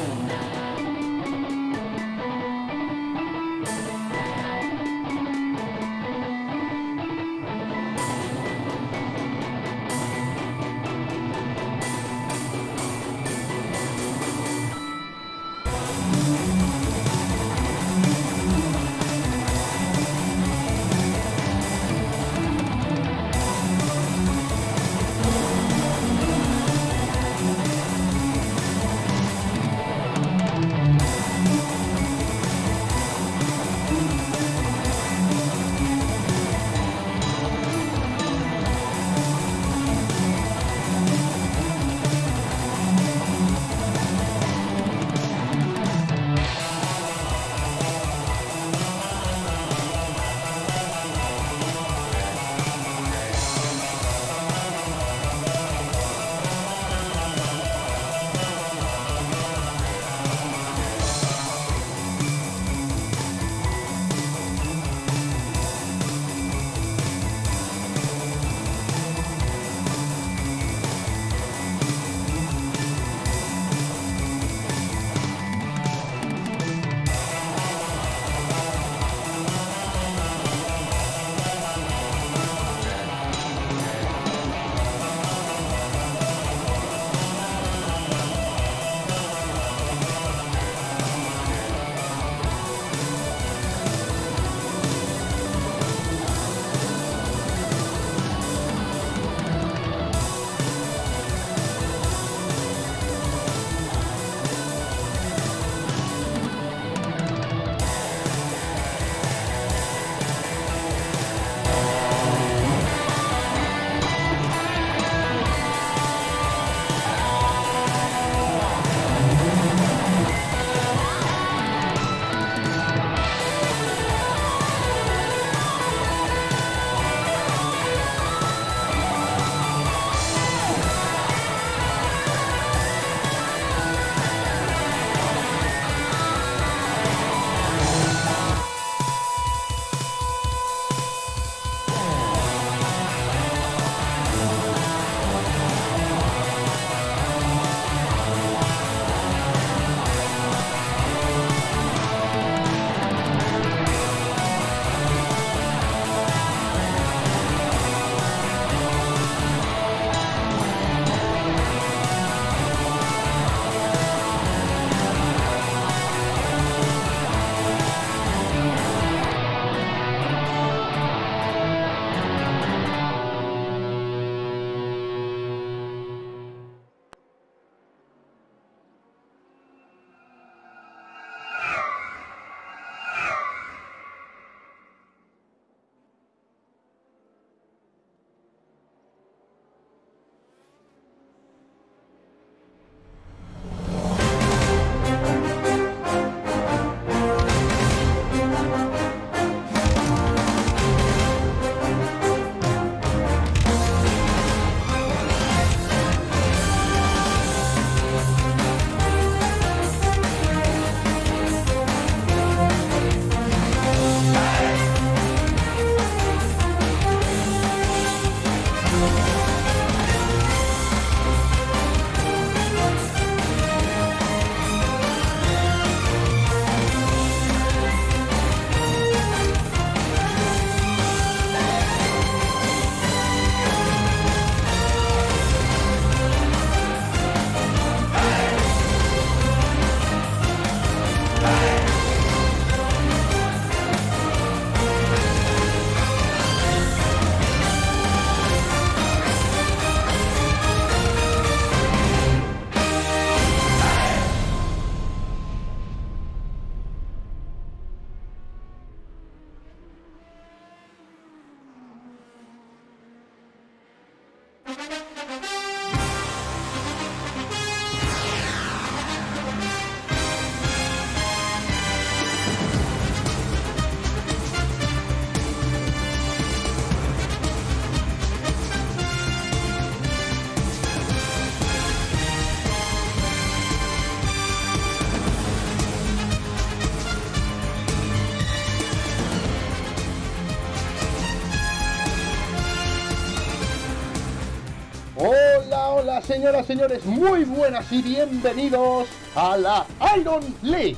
home. Señoras, señores, muy buenas y bienvenidos a la Iron League.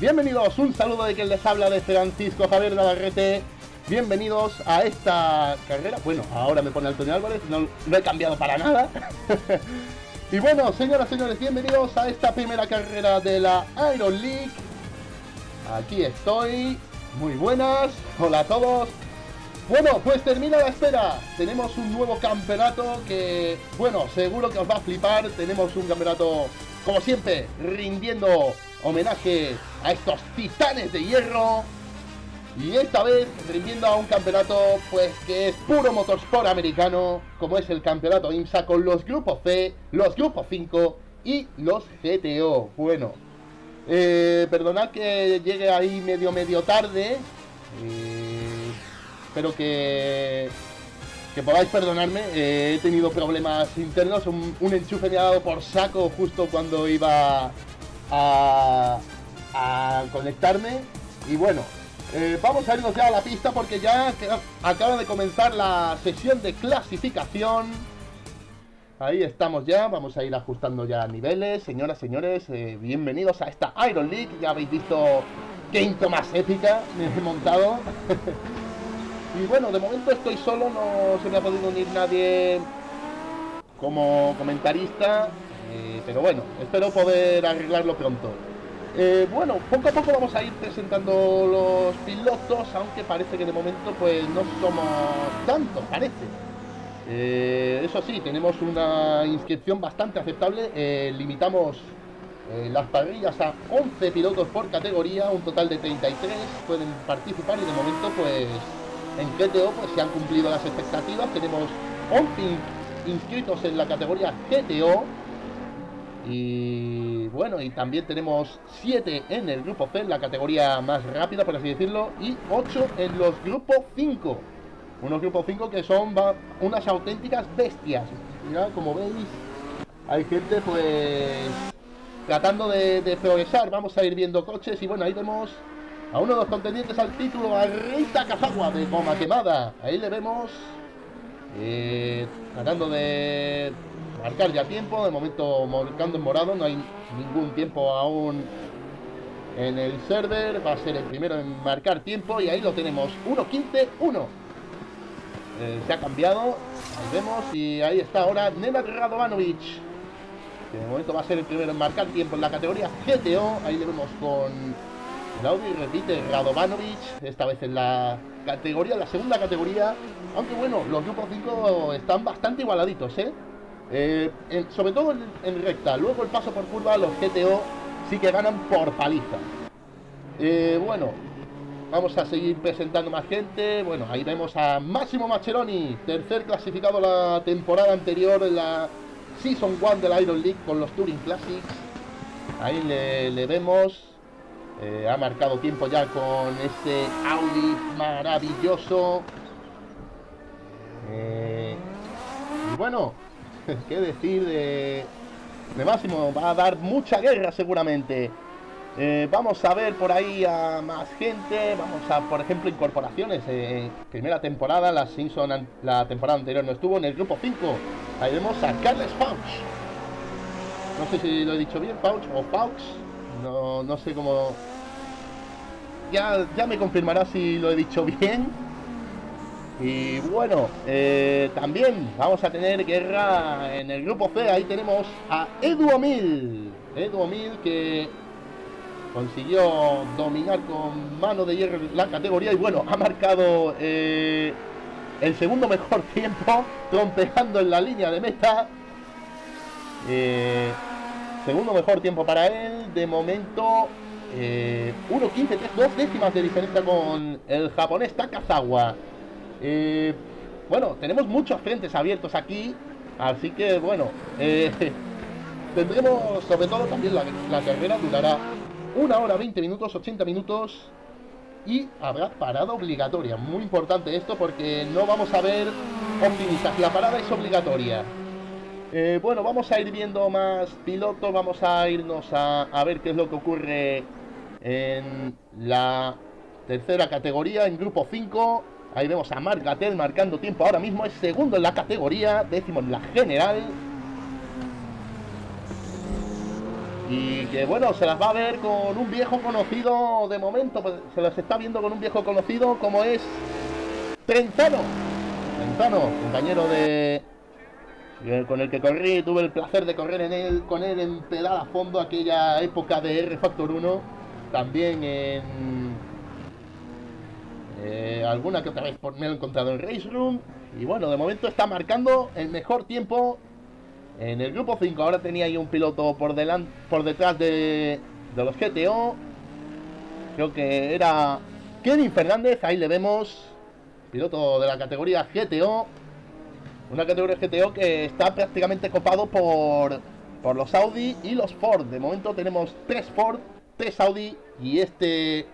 Bienvenidos, un saludo de quien les habla de Francisco Javier Navarrete. Bienvenidos a esta carrera. Bueno, ahora me pone Antonio Álvarez, no, no he cambiado para nada. y bueno, señoras, señores, bienvenidos a esta primera carrera de la Iron League. Aquí estoy, muy buenas, hola a todos. Bueno, pues termina la espera. Tenemos un nuevo campeonato que, bueno, seguro que os va a flipar. Tenemos un campeonato, como siempre, rindiendo homenaje a estos titanes de hierro. Y esta vez rindiendo a un campeonato, pues que es puro motorsport americano, como es el campeonato IMSA, con los grupos C, los grupos 5 y los GTO. Bueno, eh, perdonad que llegue ahí medio medio tarde. Eh, espero que, podáis perdonarme. Eh, he tenido problemas internos. Un, enchufe me ha dado por saco justo cuando iba a, conectarme. Y bueno, eh, vamos a irnos ya a la pista porque ya acaba de comenzar la sesión de clasificación. Ahí estamos ya, vamos a ir ajustando ya niveles. Señoras, señores, eh, bienvenidos a esta Iron League. Ya habéis visto qué intro más épica me he montado. Y bueno, de momento estoy solo, no se me ha podido unir nadie como comentarista, eh, pero bueno, espero poder arreglarlo pronto. Eh, bueno, poco a poco vamos a ir presentando los pilotos, aunque parece que de momento pues no somos tantos, parece. Eh, eso sí, tenemos una inscripción bastante aceptable, limitamos las parrillas a 11 pilotos por categoría, un total de 33 pueden participar y de momento pues en GTO pues se han cumplido las expectativas. Tenemos 11 inscritos en la categoría GTO. Y bueno, y también tenemos 7 en el grupo C, la categoría más rápida, por así decirlo, y 8 en los grupos 5. Unos grupos 5 que son unas auténticas bestias. Mirad, como veis, hay gente pues tratando de, de progresar. Vamos a ir viendo coches y bueno, ahí vemos a uno de los contendientes al título, a Rita Cazagua de Goma Quemada. Ahí le vemos eh, tratando de marcar ya tiempo. De momento marcando en morado, no hay ningún tiempo aún en el server. Va a ser el primero en marcar tiempo y ahí lo tenemos. 1.15-1. Eh, se ha cambiado. Ahí vemos y ahí está ahora Nenad Radovanovic. De momento va a ser el primero en marcar tiempo en la categoría GTO. Ahí le vemos con Claudio y repite Radovanovic, esta vez en la categoría, la segunda categoría. Aunque bueno, los grupos 5 están bastante igualaditos, ¿eh? eh sobre todo en, recta. Luego el paso por curva, los GTO sí que ganan por paliza. Eh, bueno, vamos a seguir presentando más gente. Bueno, ahí vemos a Máximo Macheroni, tercer clasificado la temporada anterior en la Season 1 de la Iron League con los Touring Classics. Ahí le, le vemos eh, ha marcado tiempo ya con ese Audi maravilloso. Eh, y bueno, qué decir de, de Máximo. Va a dar mucha guerra seguramente. Eh, vamos a ver por ahí a más gente. Vamos a, por ejemplo, incorporaciones. primera temporada, la Simpson, la temporada anterior no estuvo en el grupo 5. Ahí vemos a Carles Faux. No sé si lo he dicho bien, Faux o Faux. No, no sé cómo... Ya, ya me confirmará si lo he dicho bien. Y bueno, eh, también vamos a tener guerra en el grupo C. Ahí tenemos a Edu Omil. Edu Omil que consiguió dominar con mano de hierro la categoría. Y bueno, ha marcado eh, el segundo mejor tiempo, trompeando en la línea de meta. Eh, Segundo mejor tiempo para él. De momento, eh, 1.15, dos décimas de diferencia con el japonés Takazawa. Eh, bueno, tenemos muchos frentes abiertos aquí. Así que, bueno, eh, tendremos, sobre todo también la, la carrera durará una hora 20 minutos, 80 minutos. Y habrá parada obligatoria. Muy importante esto porque no vamos a ver optimistas. La parada es obligatoria. Eh, bueno, vamos a ir viendo más pilotos, vamos a irnos a, ver qué es lo que ocurre en la tercera categoría, en grupo 5. Ahí vemos a Marc Gatel marcando tiempo ahora mismo, es segundo en la categoría, décimo en la general. Y que bueno, se las va a ver con un viejo conocido de momento, pues, se las está viendo con un viejo conocido como es Trenzano. Trenzano, compañero de con el que corrí, tuve el placer de correr en él, con él en pedal a fondo aquella época de R Factor 1, también en eh, alguna que otra vez me he encontrado en Race Room y bueno, de momento está marcando el mejor tiempo en el grupo 5. Ahora tenía ahí un piloto por delante, por detrás de, de los GTO. Creo que era Kevin Fernández, ahí le vemos, piloto de la categoría GTO. Una categoría GTO que está prácticamente copado por, por los Audi y los Ford. De momento tenemos tres Ford, tres Audi y este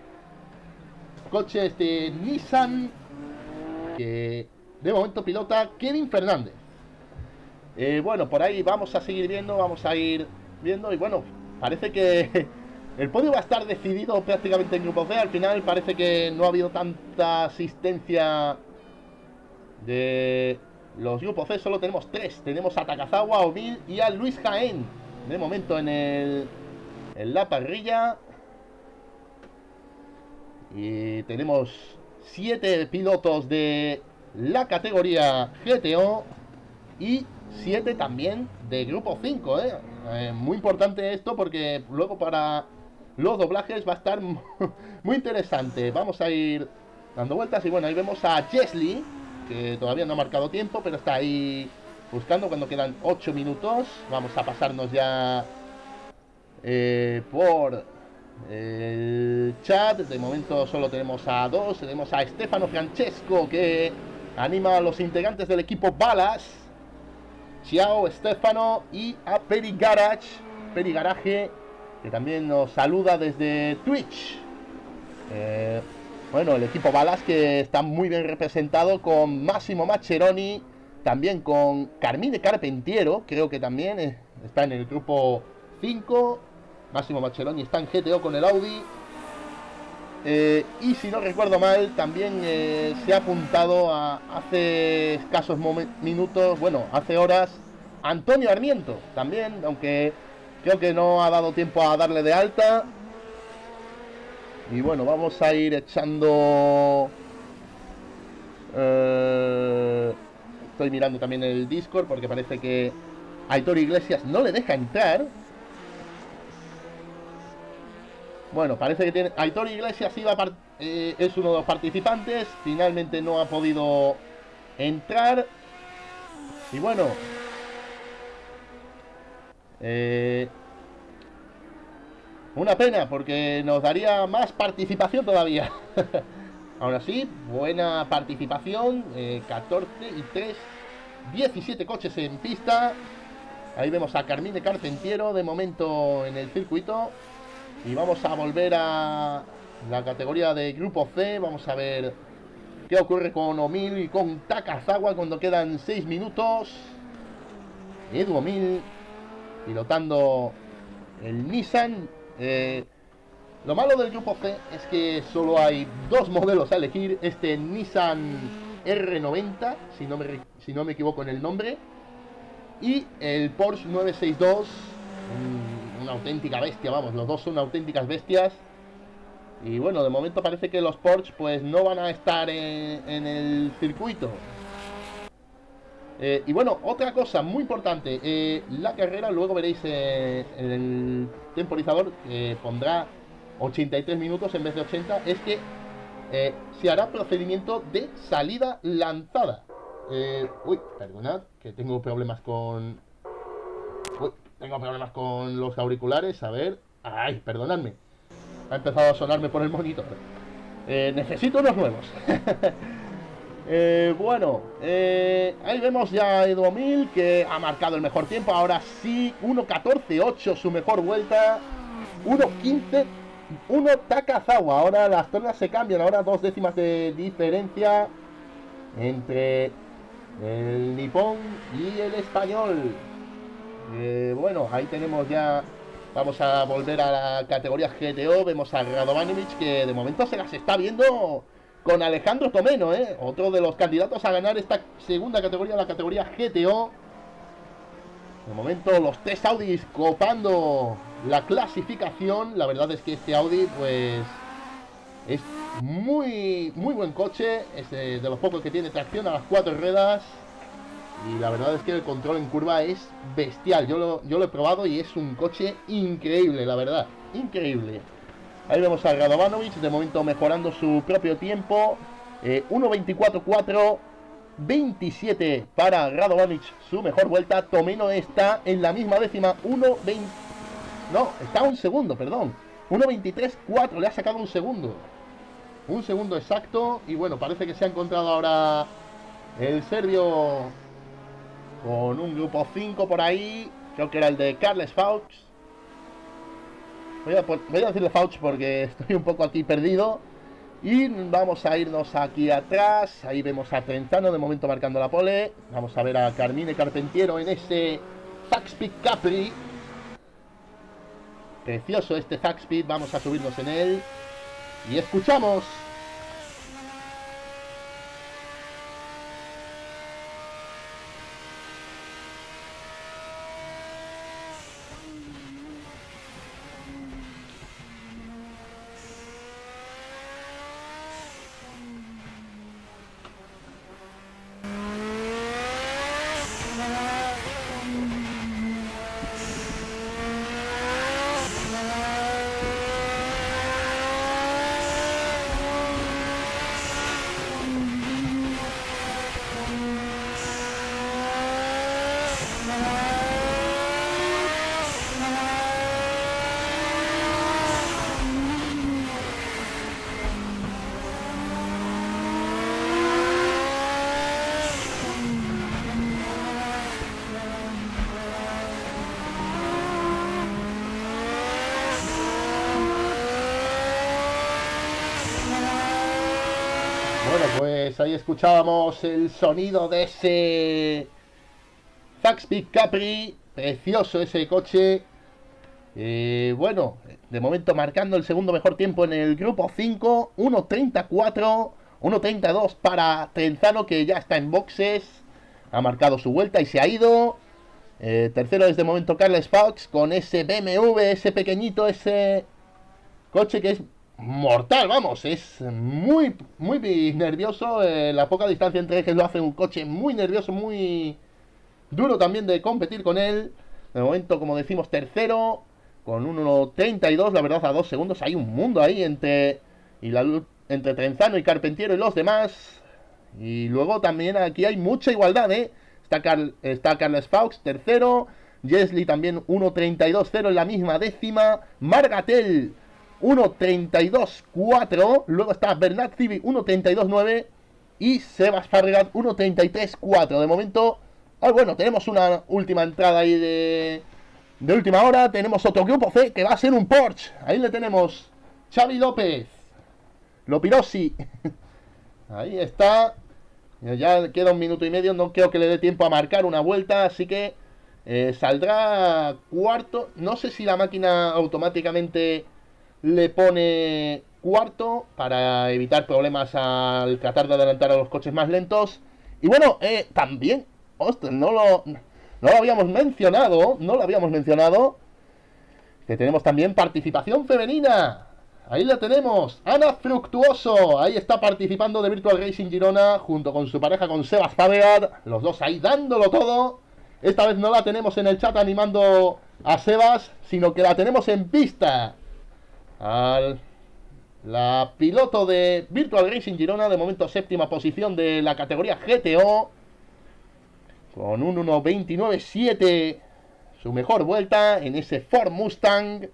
coche, este Nissan, que de momento pilota Kevin Fernández. Eh, bueno, por ahí vamos a seguir viendo, vamos a ir viendo y bueno, parece que el podio va a estar decidido prácticamente en Grupo C. Al final parece que no ha habido tanta asistencia de los grupos C, solo tenemos tres. Tenemos a Takazawa, Omil y a Luis Jaén. De momento en, el, en la parrilla. Y tenemos siete pilotos de la categoría GTO y 7 también de grupo 5, ¿eh? ¿eh? Muy importante esto porque luego para los doblajes va a estar muy interesante. Vamos a ir dando vueltas y bueno, ahí vemos a Chesley, todavía no ha marcado tiempo, pero está ahí buscando cuando quedan 8 minutos. Vamos a pasarnos ya eh, por el chat. De momento solo tenemos a dos. Tenemos a Stefano Francesco que anima a los integrantes del equipo Balas Ciao Stefano y a Peri Garage, Peri Garage, que también nos saluda desde Twitch. Eh, bueno, el equipo Balas que está muy bien representado con Máximo Macheroni, también con Carmine Carpentiero, creo que también eh, está en el grupo 5. Máximo Macheroni está en GTO con el Audi. Eh, y si no recuerdo mal, también eh, se ha apuntado a, hace escasos minutos, bueno, hace horas, Antonio Armiento, también, aunque creo que no ha dado tiempo a darle de alta. Y bueno, vamos a ir echando... Eh, estoy mirando también el Discord porque parece que Aitor Iglesias no le deja entrar. Bueno, parece que tiene... Aitor Iglesias iba eh, es uno de los participantes. Finalmente no ha podido entrar. Y bueno. Eh, una pena, porque nos daría más participación todavía. Ahora sí, buena participación. 14 eh, y 3. 17 coches en pista. Ahí vemos a Carmine Carpentiero de momento en el circuito. Y vamos a volver a la categoría de grupo C. Vamos a ver qué ocurre con Omil y con Takazawa cuando quedan 6 minutos. Edu Omil pilotando el Nissan. Eh, lo malo del grupo C es que solo hay dos modelos a elegir. Este Nissan R90, si no me, si no me equivoco en el nombre. Y el Porsche 962 una auténtica bestia, vamos, los dos son auténticas bestias. Y bueno, de momento parece que los Porsche pues no van a estar en, el circuito. Eh, y bueno, otra cosa muy importante, eh, la carrera luego veréis eh, el temporizador que pondrá 83 minutos en vez de 80, es que se hará procedimiento de salida lanzada. uy, perdonad, que tengo problemas con tengo problemas con los auriculares, a ver. Ay, perdonadme. Ha empezado a sonarme por el monitor. Eh, necesito unos nuevos. Eh, bueno, eh, ahí vemos ya a Edu Mil que ha marcado el mejor tiempo. Ahora sí, 1.14.8 su mejor vuelta. 1.15. 1 Takazawa. Ahora las tornas se cambian. Ahora dos décimas de diferencia entre el nipón y el español. Eh, bueno, ahí tenemos ya... Vamos a volver a la categoría GTO. Vemos a Radovanovic que de momento se las está viendo con Alejandro Tomeno, ¿eh? Otro de los candidatos a ganar esta segunda categoría, la categoría GTO. De momento los tres Audis copando la clasificación. La verdad es que este Audi pues es muy, muy buen coche. Es de, los pocos que tiene tracción a las cuatro ruedas. Y la verdad es que el control en curva es bestial. Yo lo, yo lo he probado y es un coche increíble, la verdad. Increíble. Ahí vemos a Radovanovic, de momento mejorando su propio tiempo. Eh, 1.24.4 27 para Radovanovic, su mejor vuelta. Tomeno está en la misma décima, 1.20. No, está un segundo, perdón. 1.23.4, le ha sacado un segundo. Un segundo exacto. Y bueno, parece que se ha encontrado ahora el serbio con un grupo 5 por ahí. Creo que era el de Carles Faux. Voy a, decirle Fauch porque estoy un poco aquí perdido. Y vamos a irnos aquí atrás. Ahí vemos a Trenzano de momento marcando la pole. Vamos a ver a Carmine Carpentiero en ese Zackspeed Capri. Precioso este Zackspeed. Vamos a subirnos en él. Y escuchamos ahí escuchábamos el sonido de ese Zaxby Capri. Precioso ese coche. Eh, bueno, de momento marcando el segundo mejor tiempo en el grupo 5. 1.34, 1.32 para Trenzano que ya está en boxes. Ha marcado su vuelta y se ha ido. Eh, tercero desde momento Carles Fox con ese BMW, ese pequeñito, ese coche que es mortal, vamos, es muy, muy nervioso. Eh, la poca distancia entre ejes lo hace un coche muy nervioso, muy duro también de competir con él. De momento, como decimos, tercero, con 1.32, la verdad, a dos segundos. Hay un mundo ahí entre, y la, entre Trenzano y Carpentiero y los demás. Y luego también aquí hay mucha igualdad, ¿eh? Está, Carl, está Carles Faux, tercero. Jesly también 1.32-0 en la misma décima. Margatel 1.32.4. Luego está Bernat Civi 1.32.9. Y Sebas Fabregat 1.33.4. De momento, ah, bueno, tenemos una última entrada ahí de, de última hora. Tenemos otro grupo C que va a ser un Porsche. Ahí le tenemos Xavi López. Lopirosi. Ahí está. Ya queda un minuto y medio. No creo que le dé tiempo a marcar una vuelta. Así que eh, saldrá cuarto. No sé si la máquina automáticamente le pone cuarto para evitar problemas al tratar de adelantar a los coches más lentos. Y bueno, eh, también, ostras, no lo, no lo habíamos mencionado, no lo habíamos mencionado, que tenemos también participación femenina. Ahí la tenemos, Ana Fructuoso, ahí está participando de Virtual Racing Girona junto con su pareja con Sebas Fabead, los dos ahí dándolo todo. Esta vez no la tenemos en el chat animando a Sebas, sino que la tenemos en pista al la piloto de Virtual Racing Girona, de momento séptima posición de la categoría GTO, con un 1.29.7, su mejor vuelta en ese Ford Mustang,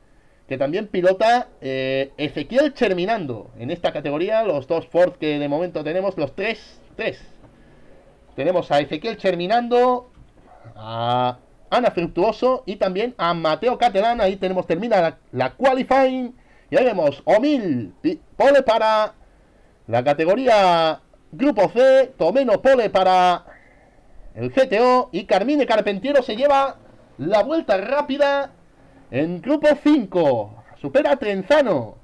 que también pilota eh, Ezequiel Terminando en esta categoría, los dos Ford que de momento tenemos, los tres, tres. Tenemos a Ezequiel Terminando, a Ana Fructuoso y también a Mateo Catalán, ahí tenemos, termina la qualifying y ahí vemos Omil, pole para la categoría Grupo C, Tomeno pole para el GTO y Carmine Carpentiero se lleva la vuelta rápida en Grupo 5. Supera a Trenzano.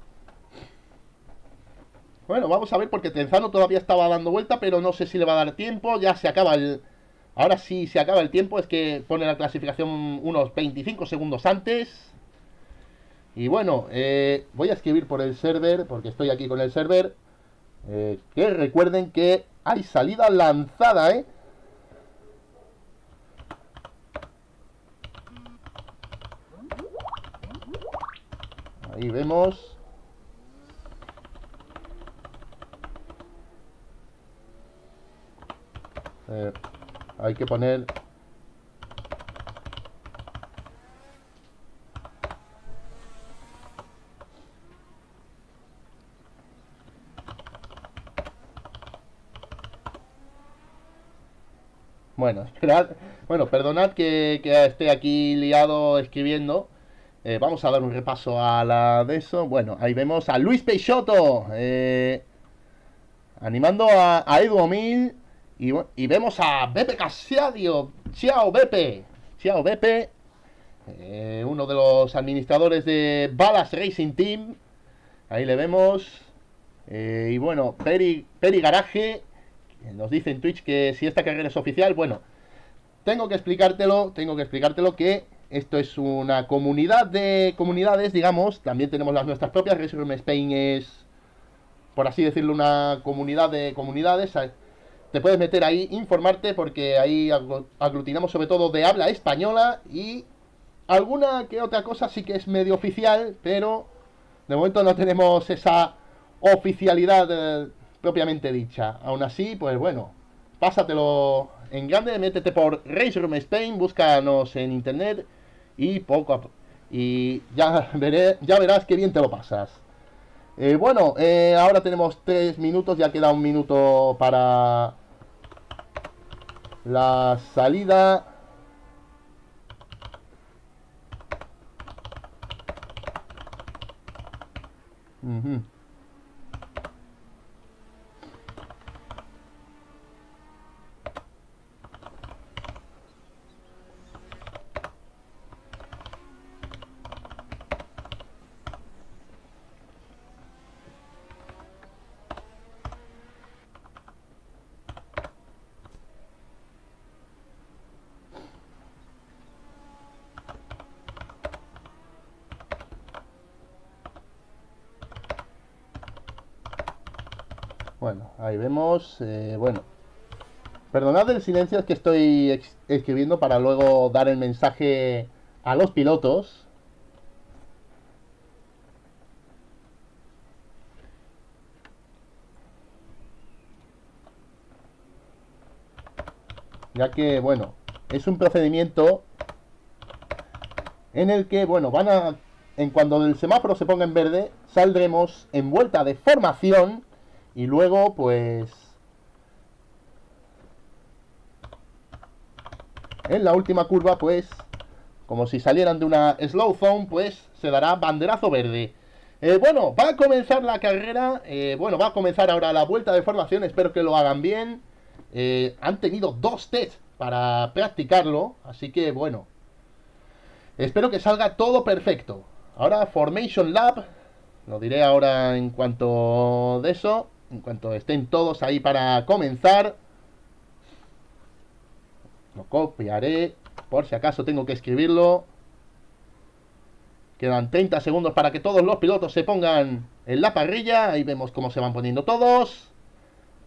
Bueno, vamos a ver porque Trenzano todavía estaba dando vuelta, pero no sé si le va a dar tiempo. Ya se acaba el Ahora sí se acaba el tiempo, es que pone la clasificación unos 25 segundos antes. Y bueno, eh, voy a escribir por el server, porque estoy aquí con el server. Eh, que recuerden que hay salida lanzada, ¿eh? Ahí vemos. Eh, hay que poner Bueno, esperad. Bueno, perdonad que, esté aquí liado escribiendo. Eh, vamos a dar un repaso a la de eso. Bueno, ahí vemos a Luis Peixoto. Eh, animando a, a. Y, vemos a Bepe Casiadio. Ciao, Bepe. Ciao, Bepe. Eh, uno de los administradores de Balas Racing Team. Ahí le vemos. y bueno, Peri, Peri Garaje nos dice en Twitch que si esta carrera es oficial, bueno, tengo que explicártelo, tengo que explicártelo que esto es una comunidad de comunidades, digamos, también tenemos las nuestras propias, Resume Spain es, por así decirlo, una comunidad de comunidades, te puedes meter ahí, informarte, porque ahí aglutinamos sobre todo de habla española y alguna que otra cosa sí que es medio oficial, pero de momento no tenemos esa oficialidad eh, propiamente dicha. Aún así, pues bueno, pásatelo en grande, métete por Race Room Spain, búscanos en internet y poco a poco. Y ya, veré, ya verás qué bien te lo pasas. Eh, bueno, eh, ahora tenemos tres minutos, ya queda un minuto para la salida. Bueno, eh, bueno. Perdonad el silencio, es que estoy escribiendo para luego dar el mensaje a los pilotos. Ya que, bueno, es un procedimiento en el que, bueno, van a... En cuando el semáforo se ponga en verde, saldremos en vuelta de formación y luego, pues... En la última curva, pues... Como si salieran de una slow zone, pues se dará banderazo verde. Eh, bueno, va a comenzar la carrera. Eh, bueno, va a comenzar ahora la vuelta de formación. Espero que lo hagan bien. Eh, han tenido dos tests para practicarlo. Así que, bueno. Espero que salga todo perfecto. Ahora, Formation Lab. Lo diré ahora en cuanto de eso. En cuanto estén todos ahí para comenzar. Lo copiaré. Por si acaso tengo que escribirlo. Quedan 30 segundos para que todos los pilotos se pongan en la parrilla. Ahí vemos cómo se van poniendo todos.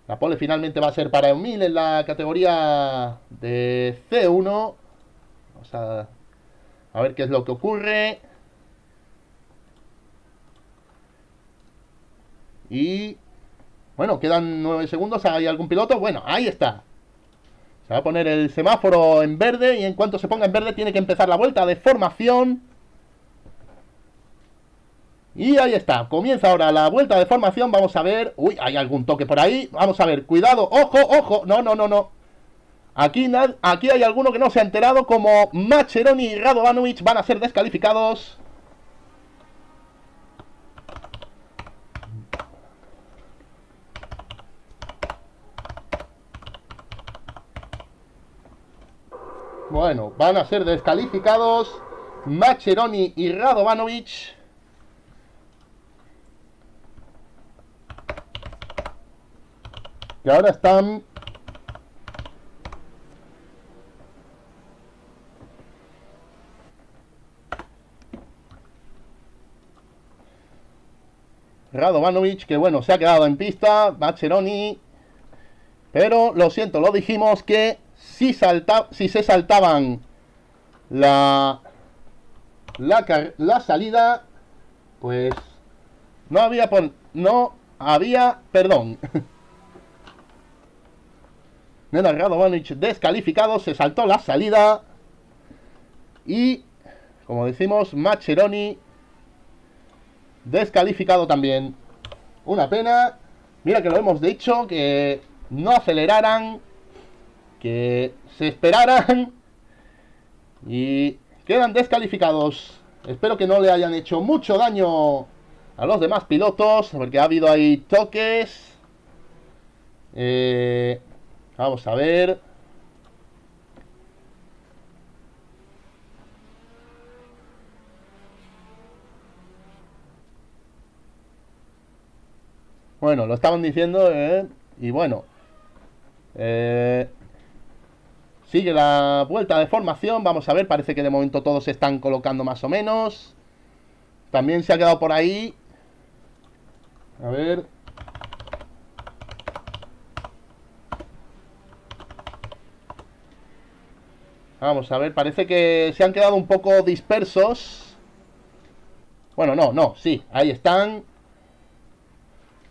La pole finalmente va a ser para Emil en la categoría de C1. Vamos a, a ver qué es lo que ocurre. Y bueno, quedan 9 segundos. ¿Hay algún piloto? Bueno, ahí está. Se va a poner el semáforo en verde y en cuanto se ponga en verde tiene que empezar la vuelta de formación. Y ahí está, comienza ahora la vuelta de formación, vamos a ver... Uy, hay algún toque por ahí, vamos a ver, cuidado, ojo, ojo, no, no, no, no. Aquí, aquí hay alguno que no se ha enterado, como Macheroni y Radovanovic van a ser descalificados. Bueno, van a ser descalificados Macheroni y Radovanovic. Que ahora están... Radovanovic, que bueno, se ha quedado en pista. Macheroni pero lo siento, lo dijimos que si, si se saltaban la, la, la salida, pues no había, no había perdón. Nenad Radovanovic descalificado, se saltó la salida. Y, como decimos, Macheroni descalificado también. Una pena. Mira que lo hemos dicho, que no aceleraran, se esperaran. Y quedan descalificados. Espero que no le hayan hecho mucho daño a los demás pilotos, porque ha habido ahí toques. Eh, vamos a ver. Bueno, lo estaban diciendo, eh, y bueno. Eh, sigue la vuelta de formación, vamos a ver, parece que de momento todos se están colocando más o menos. También se ha quedado por ahí. A ver. Vamos a ver, parece que se han quedado un poco dispersos. Bueno, no, no, sí, ahí están.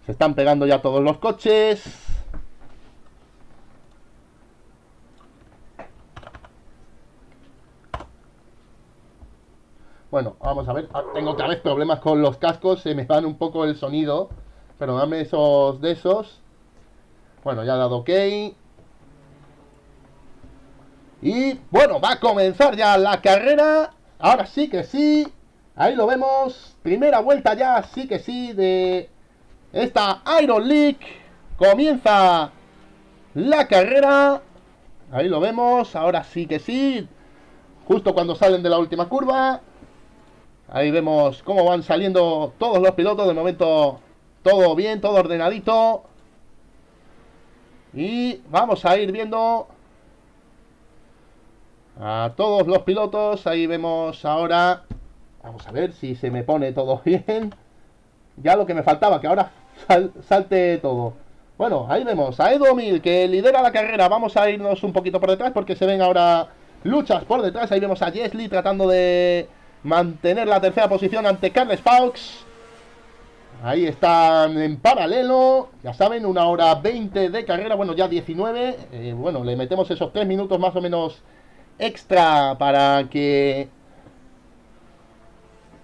Se están pegando ya todos los coches. Bueno, vamos a ver. Ah, tengo otra vez problemas con los cascos. Se me van un poco el sonido. Pero dame esos de esos. Bueno, ya ha dado ok. Y bueno, va a comenzar ya la carrera. Ahora sí que sí. Ahí lo vemos. Primera vuelta ya, sí que sí, de esta Iron League comienza la carrera. Ahí lo vemos. Ahora sí que sí. Justo cuando salen de la última curva. Ahí vemos cómo van saliendo todos los pilotos. De momento todo bien, todo ordenadito. Y vamos a ir viendo a todos los pilotos. Ahí vemos ahora. Vamos a ver si se me pone todo bien. Ya lo que me faltaba, que ahora salte todo. Bueno, ahí vemos a Edu Mil que lidera la carrera. Vamos a irnos un poquito por detrás porque se ven ahora luchas por detrás. Ahí vemos a Jesly tratando de mantener la tercera posición ante Carles Faux. Ahí están en paralelo. Ya saben, una hora 20 de carrera. Bueno, ya 19. Eh, bueno, le metemos esos 3 minutos más o menos extra para que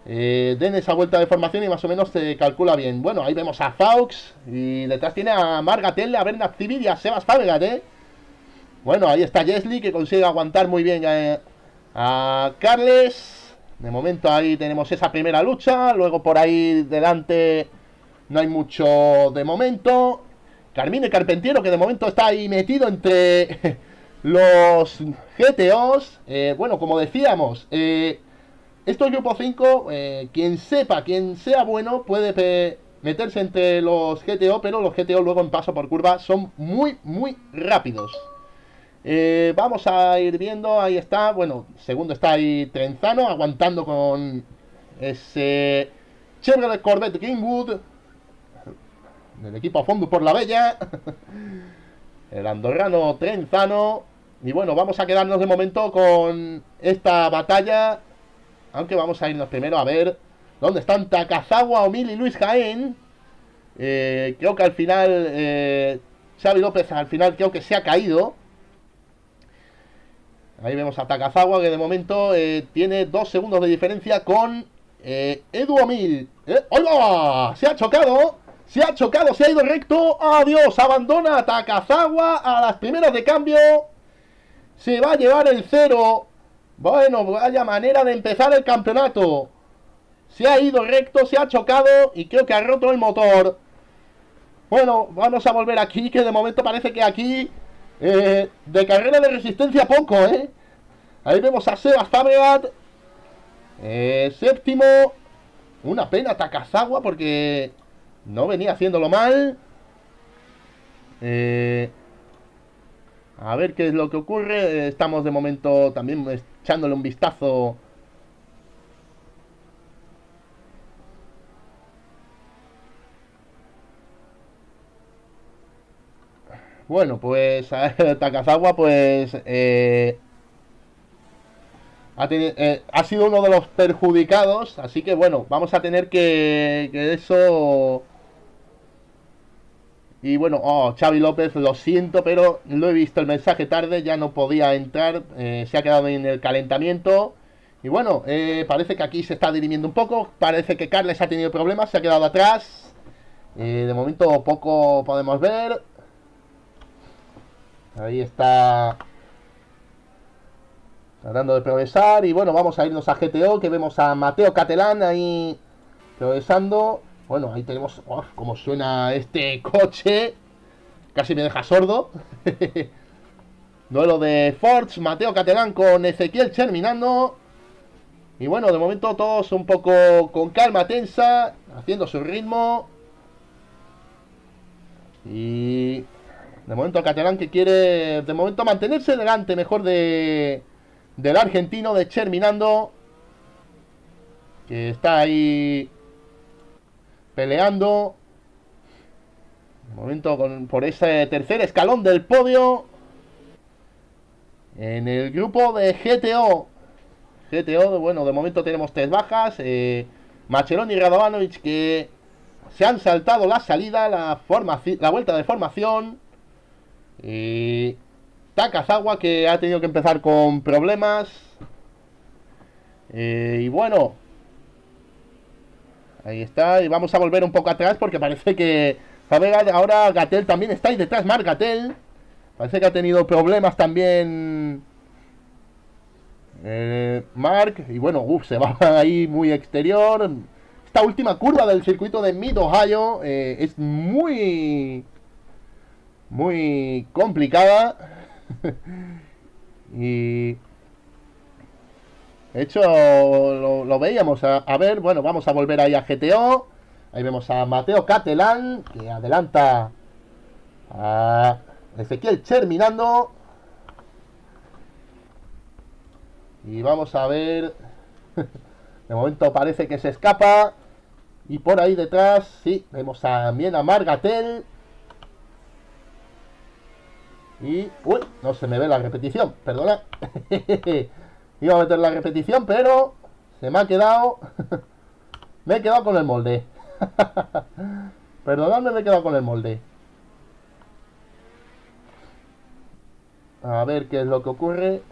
eh, den esa vuelta de formación y más o menos se calcula bien. Bueno, ahí vemos a Faux y detrás tiene a Margatel, a Bernard Civil y a Sebas Fabregat, ¿eh? Bueno, ahí está Jesly que consigue aguantar muy bien eh, a Carles. De momento ahí tenemos esa primera lucha. Luego por ahí delante no hay mucho de momento. Carmine Carpentiero que de momento está ahí metido entre los GTOs. Eh, bueno, como decíamos, eh, esto es grupo 5, eh, quien sepa, quien sea bueno, puede meterse entre los GTO, pero los GTO luego en paso por curva son muy, muy rápidos. Eh, vamos a ir viendo, ahí está, bueno, segundo está ahí Trenzano, aguantando con ese Chevrolet Corvette Greenwood, del equipo a fondo por la bella, el andorrano Trenzano, y bueno, vamos a quedarnos de momento con esta batalla aunque vamos a irnos primero a ver dónde están Takazawa, Omil y Luis Jaén. Eh, creo que al final eh, Xavi López al final creo que se ha caído. Ahí vemos a Takazawa que de momento eh, tiene dos segundos de diferencia con eh, Edu. ¡Hola! Se ha chocado. Se ha chocado, se ha ido recto. ¡Adiós! Abandona a Takazawa a las primeras de cambio. Se va a llevar el cero bueno, vaya manera de empezar el campeonato. Se ha ido recto, se ha chocado y creo que ha roto el motor. Bueno, vamos a volver aquí, que de momento parece que aquí... Eh, de carrera de resistencia poco, ¿eh? Ahí vemos a Sebas Fabregat. Eh, séptimo. Una pena Takazawa porque no venía haciéndolo mal. Eh, a ver qué es lo que ocurre. Estamos de momento también echándole un vistazo Bueno, pues Takazawa pues eh, eh, ha, sido uno de los perjudicados, así que bueno, vamos a tener que, que eso... Y bueno, oh, Xavi López, lo siento, pero lo he visto el mensaje tarde, ya no podía entrar, eh, se ha quedado en el calentamiento. Y bueno, parece que aquí se está dirimiendo un poco, parece que Carles ha tenido problemas, se ha quedado atrás. de momento poco podemos ver. Ahí está Tratando de progresar. Y bueno, vamos a irnos a GTO, que vemos a Mateo Catalán ahí progresando. Bueno, ahí tenemos... Uf, cómo suena este coche. Casi me deja sordo. Duelo de Forge, Mateo Catalán con Ezequiel terminando. Y bueno, de momento todos un poco con calma tensa, haciendo su ritmo. Y de momento Catalán que quiere, de momento mantenerse delante mejor de, del argentino de Cherminando. Que está ahí peleando. De momento con, por ese tercer escalón del podio. En el grupo de GTO. GTO, bueno, de momento tenemos tres bajas. Eh, Machelón y Radovanovic que se han saltado la salida, la, la vuelta de formación. Y Takazawa que ha tenido que empezar con problemas. Eh, y bueno. Ahí está. Y vamos a volver un poco atrás porque parece que... Ahora Gatel también está ahí detrás. Marc Gatel. Parece que ha tenido problemas también... Eh, Mark. Y bueno, uff, se va ahí muy exterior. Esta última curva del circuito de Mid Ohio eh, es muy... Muy complicada. y... De hecho, lo, veíamos. A, ver, bueno, vamos a volver ahí a GTO. Ahí vemos a Mateo Catalán, que adelanta a Ezequiel terminando. Y vamos a ver. De momento parece que se escapa. Y por ahí detrás, sí, vemos también a Margatel. Y... Uy, no se me ve la repetición, perdona. Iba a meter la repetición, pero se me ha quedado... me he quedado con el molde. Perdonadme, me he quedado con el molde. A ver qué es lo que ocurre.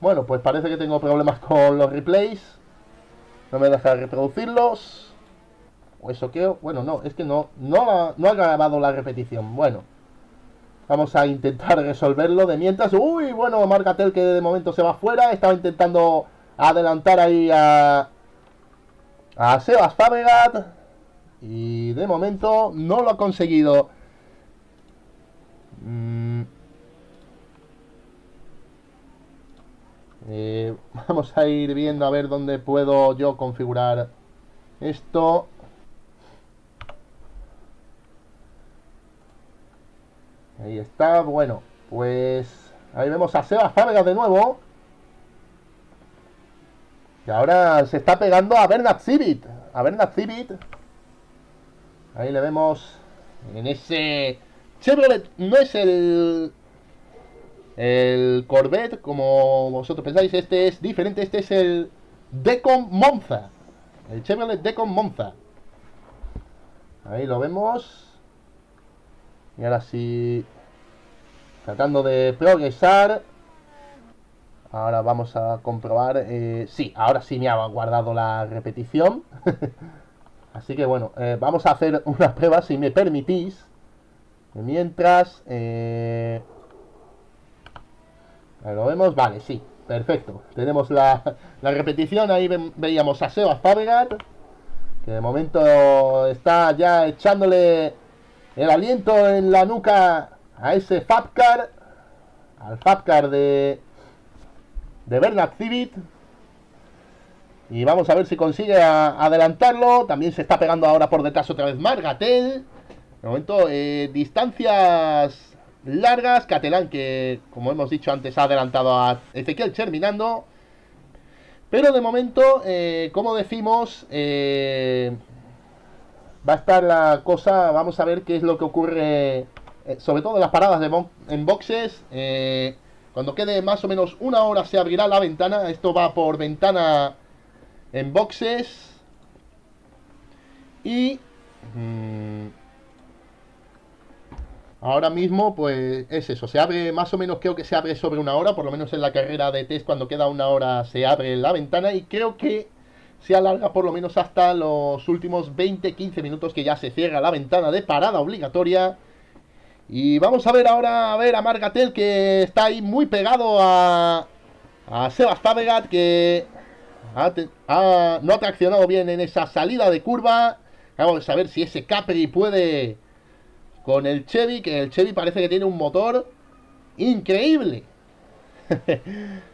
bueno, pues parece que tengo problemas con los replays. No me deja reproducirlos. Eso que... Bueno, no, es que no, no, ha, no ha grabado la repetición. Bueno. Vamos a intentar resolverlo de mientras. Uy, bueno, Marcatel que de momento se va fuera. Estaba intentando adelantar ahí a... A Sebas Fabregat. Y de momento no lo ha conseguido. Mm. Eh, vamos a ir viendo a ver dónde puedo yo configurar esto. Ahí está, bueno, pues ahí vemos a Seba Fábregas de nuevo. Y ahora se está pegando a Bernard Civit. A Bernard Civit. Ahí le vemos en ese Chevrolet. No es el el Corvette como vosotros pensáis. Este es diferente. Este es el Decon Monza. El Chevrolet Decon Monza. Ahí lo vemos. Y ahora sí, tratando de progresar. Ahora vamos a comprobar. Eh, sí, ahora sí me ha guardado la repetición. Así que bueno, eh, vamos a hacer una prueba si me permitís. Mientras... Eh, ¿Lo vemos? Vale, sí. Perfecto. Tenemos la, la repetición. Ahí veíamos a Sebas Fabregat. Que de momento está ya echándole el aliento en la nuca a ese Fabcar, al Fabcar de, de Bernard Civit. Y vamos a ver si consigue adelantarlo. También se está pegando ahora por detrás otra vez Margatel. De momento, eh, distancias largas. Catalán, que como hemos dicho antes, ha adelantado a Ezequiel terminando. Pero de momento, eh, como decimos, eh, va a estar la cosa, vamos a ver qué es lo que ocurre, eh, sobre todo en las paradas de en boxes. Eh, cuando quede más o menos una hora se abrirá la ventana. Esto va por ventana en boxes. Y... Mm, ahora mismo, pues es eso. Se abre más o menos, creo que se abre sobre una hora. Por lo menos en la carrera de test, cuando queda una hora se abre la ventana. Y creo que se alarga por lo menos hasta los últimos 20-15 minutos que ya se cierra la ventana de parada obligatoria. Y vamos a ver ahora a ver a Margatel que está ahí muy pegado a, a que no ha traccionado bien en esa salida de curva. Vamos a ver si ese Capri puede con el Chevy, que el Chevy parece que tiene un motor increíble.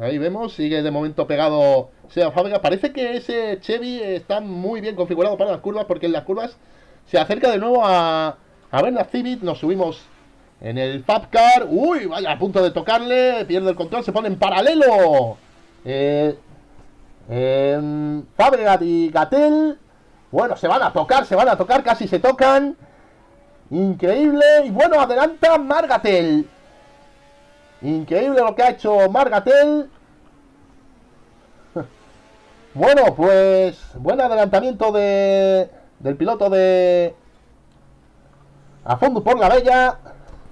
Ahí vemos, sigue de momento pegado Sebas Fabregat. Parece que ese Chevy está muy bien configurado para las curvas porque en las curvas se acerca de nuevo a, a Bernard Civit. Nos subimos en el Fab Car. Uy, vaya, a punto de tocarle. Pierde el control, se pone en paralelo. Eh, y Gatel. Bueno, se van a tocar, se van a tocar, casi se tocan. Increíble. Y bueno, adelanta Margatel. Increíble lo que ha hecho Margatel. Bueno, pues buen adelantamiento de, del piloto de a fondo por la bella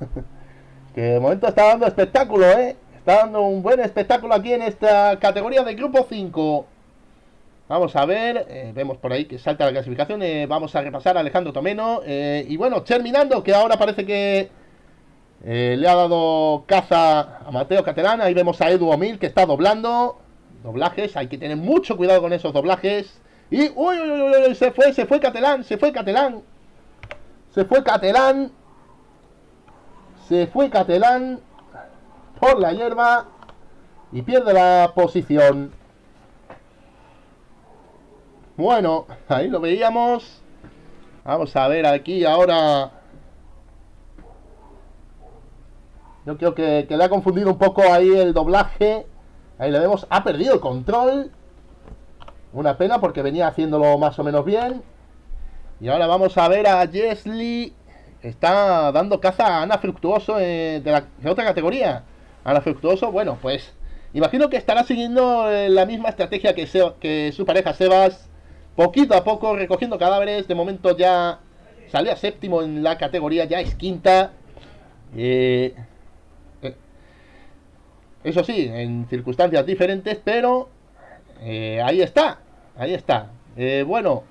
que de momento está dando espectáculo, ¿eh? Está dando un buen espectáculo aquí en esta categoría de grupo 5. Vamos a ver, eh, vemos por ahí que salta la clasificación. Eh, vamos a repasar a Alejandro Tomeno. Eh, y bueno, terminando, que ahora parece que le ha dado caza a Mateo Catalán. Ahí vemos a Edu Omil que está doblando. Doblajes, hay que tener mucho cuidado con esos doblajes. Y, uy, uy, uy, uy, se fue, se fue Catalán, se fue Catalán. Se fue Catalán. Se fue Catalán por la hierba y pierde la posición. Bueno, ahí lo veíamos. Vamos a ver aquí ahora. Yo creo que, que le ha confundido un poco ahí el doblaje. Ahí le vemos. Ha perdido el control. Una pena porque venía haciéndolo más o menos bien. Y ahora vamos a ver a Jesly. Está dando caza a Ana Fructuoso eh, de, la, otra categoría. Ana Fructuoso, bueno, pues imagino que estará siguiendo eh, la misma estrategia que, que su pareja Sebas. Poquito a poco recogiendo cadáveres. De momento ya sale séptimo en la categoría, ya es quinta. Eh, eso sí, en circunstancias diferentes, pero ahí está, ahí está. bueno,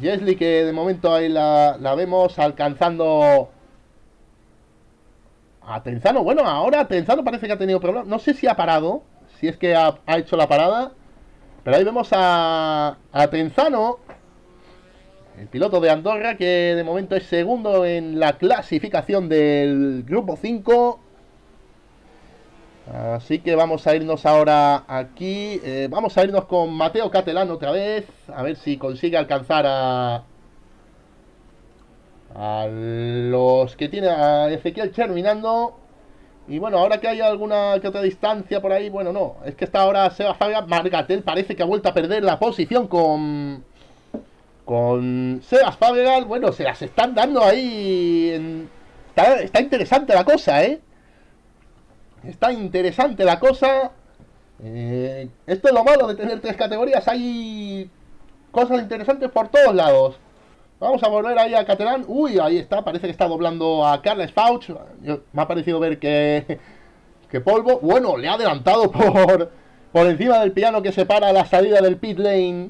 Jesly que de momento ahí la, vemos alcanzando a Tenzano. Bueno, ahora Tenzano parece que ha tenido problemas. No sé si ha parado, si es que ha, hecho la parada. Pero ahí vemos a, a Tenzano, el piloto de Andorra, que de momento es segundo en la clasificación del grupo 5. Así que vamos a irnos ahora aquí. Eh, vamos a irnos con Mateo Catelán otra vez. A ver si consigue alcanzar a... A los que tiene a Ezequiel terminando. Y bueno, ahora que hay alguna que otra distancia por ahí, bueno, no. Es que está ahora Seba Fabia. Margatel parece que ha vuelto a perder la posición con... Con Sebas Fabregat. Bueno, se las están dando ahí. Está, está interesante la cosa, ¿eh? Está interesante la cosa. Eh, esto es lo malo de tener tres categorías. Hay cosas interesantes por todos lados. Vamos a volver ahí a Catalán. Uy, ahí está. Parece que está doblando a Carles Fauch. Me ha parecido ver que, que Polvo... Bueno, le ha adelantado por, por encima del piano que separa la salida del pit lane.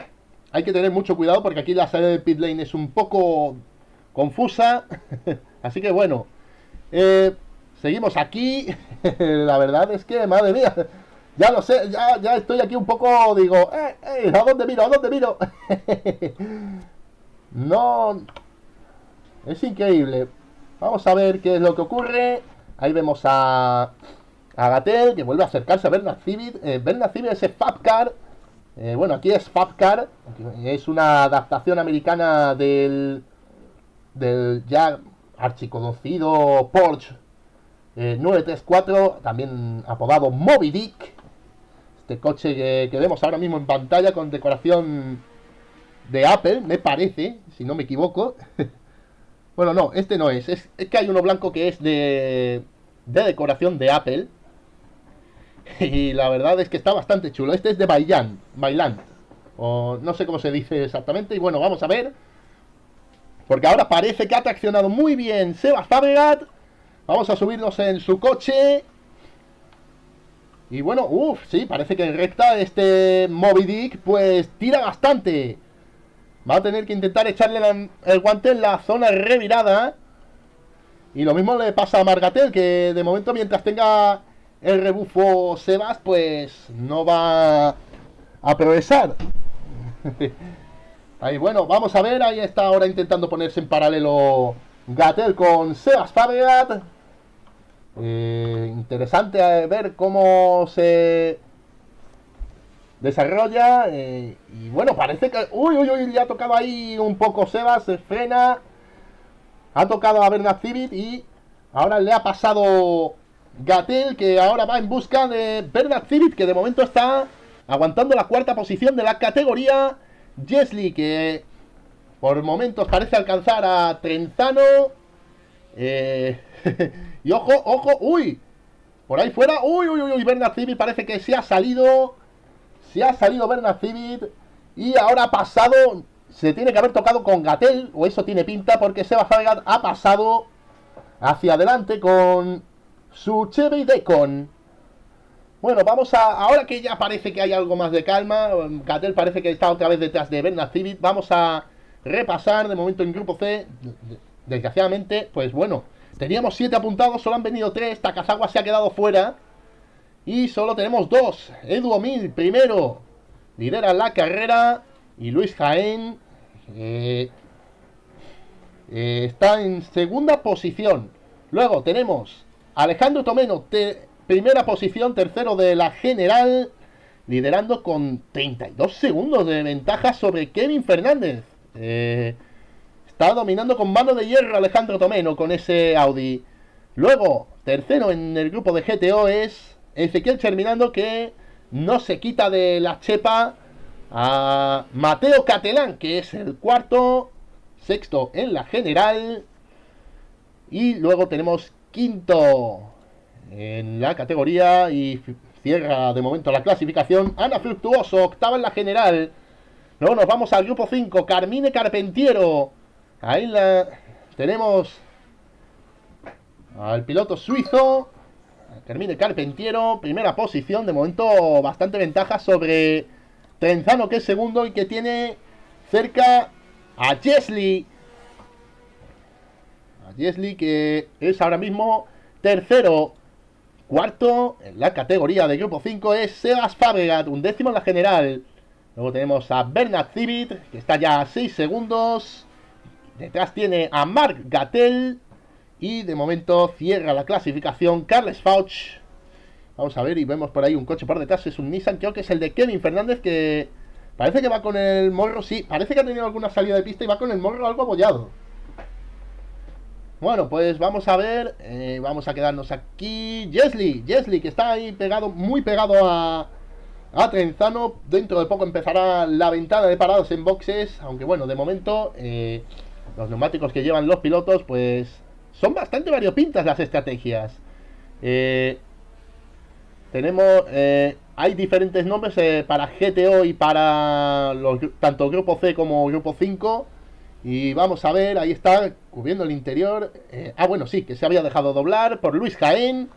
Hay que tener mucho cuidado porque aquí la salida del pit lane es un poco confusa. Así que bueno. Eh, Seguimos aquí. la verdad es que, madre mía, ya lo sé, ya, estoy aquí un poco, digo, eh, eh, ¿a dónde miro? ¿A dónde miro? no, es increíble. Vamos a ver qué es lo que ocurre. Ahí vemos a, a Gatel, que vuelve a acercarse a Bernard Civit. Eh, Bernard Civit es Fabcar. Eh, bueno, aquí es Fabcar. Es una adaptación americana del, del ya archiconocido Porsche 934, eh, también apodado Moby Dick. Este coche que, vemos ahora mismo en pantalla con decoración de Apple, me parece, si no me equivoco. bueno, no, este no es. es. que hay uno blanco que es de, de decoración de Apple. Y la verdad es que está bastante chulo. Este es de Bailan, Bailand. O no sé cómo se dice exactamente. Y bueno, vamos a ver. Porque ahora parece que ha traccionado muy bien Sebas Fabregat. Vamos a subirnos en su coche. Y bueno, uff, sí, parece que en recta este Moby Dick pues tira bastante. Va a tener que intentar echarle el guante en la zona revirada. Y lo mismo le pasa a Margatel, que de momento mientras tenga el rebufo Sebas, pues no va a progresar. ahí bueno, vamos a ver, ahí está ahora intentando ponerse en paralelo Gatel con Sebas Fabregat. Eh, interesante eh, ver cómo se desarrolla. Eh, y bueno, parece que. Uy, uy, uy, le ha tocado ahí un poco Sebas, se frena. Ha tocado a Bernard Civit y ahora le ha pasado Gatel, que ahora va en busca de Bernard Civit, que de momento está aguantando la cuarta posición de la categoría. Jesly, que por momentos parece alcanzar a Trenzano. Eh. Y ojo, ojo, uy. Por ahí fuera, uy, uy, uy, Bernard Civit parece que se ha salido. Se ha salido Bernard Civit. Y ahora ha pasado. Se tiene que haber tocado con Gatel, o eso tiene pinta, porque Seba Fabregat ha pasado hacia adelante con su Chevy Decon. Bueno, vamos a. Ahora que ya parece que hay algo más de calma, Gatel parece que está otra vez detrás de Bernard Civit. Vamos a repasar de momento en grupo C. Desgraciadamente, pues bueno, Teníamos 7 apuntados, solo han venido 3. Takazawa se ha quedado fuera. Y solo tenemos 2. Edu Omil, primero. Lidera la carrera. Y Luis Jaén eh, eh, está en segunda posición. Luego tenemos Alejandro Tomeno, primera posición, tercero de la general, liderando con 32 segundos de ventaja sobre Kevin Fernández. Eh, Está dominando con mano de hierro Alejandro Tomeno con ese Audi. Luego, tercero en el grupo de GTO es Ezequiel Terminando que no se quita de la chepa a Mateo Catelán, que es el cuarto, sexto en la general. Y luego tenemos quinto en la categoría y cierra de momento la clasificación. Ana Fructuoso, octava en la general. Luego nos vamos al grupo 5, Carmine Carpentiero Ahí la tenemos al piloto suizo. Termine Carpentiero, primera posición. De momento bastante ventaja sobre Trenzano, que es segundo y que tiene cerca a Jesly. A Jesly, que es ahora mismo tercero. Cuarto en la categoría de grupo 5 es Sebas Fabregat, un décimo en la general. Luego tenemos a Bernard Civit, que está ya a 6 segundos. Detrás tiene a Mark Gattel. Y de momento cierra la clasificación Carles Fauch. Vamos a ver y vemos por ahí un coche por detrás. Es un Nissan, creo que es el de Kevin Fernández que parece que va con el morro. Sí, parece que ha tenido alguna salida de pista y va con el morro algo abollado. Bueno, pues vamos a ver. Eh, vamos a quedarnos aquí. Jesly, Jesly, que está ahí pegado, muy pegado a, a Trenzano. Dentro de poco empezará la ventana de parados en boxes. Aunque bueno, de momento. Eh, los neumáticos que llevan los pilotos, pues son bastante variopintas las estrategias. Eh, tenemos, eh, hay diferentes nombres eh, para GTO y para tanto Grupo C como Grupo 5. Y vamos a ver, ahí está, cubriendo el interior. ah, bueno, sí, que se había dejado doblar por Luis Jaén.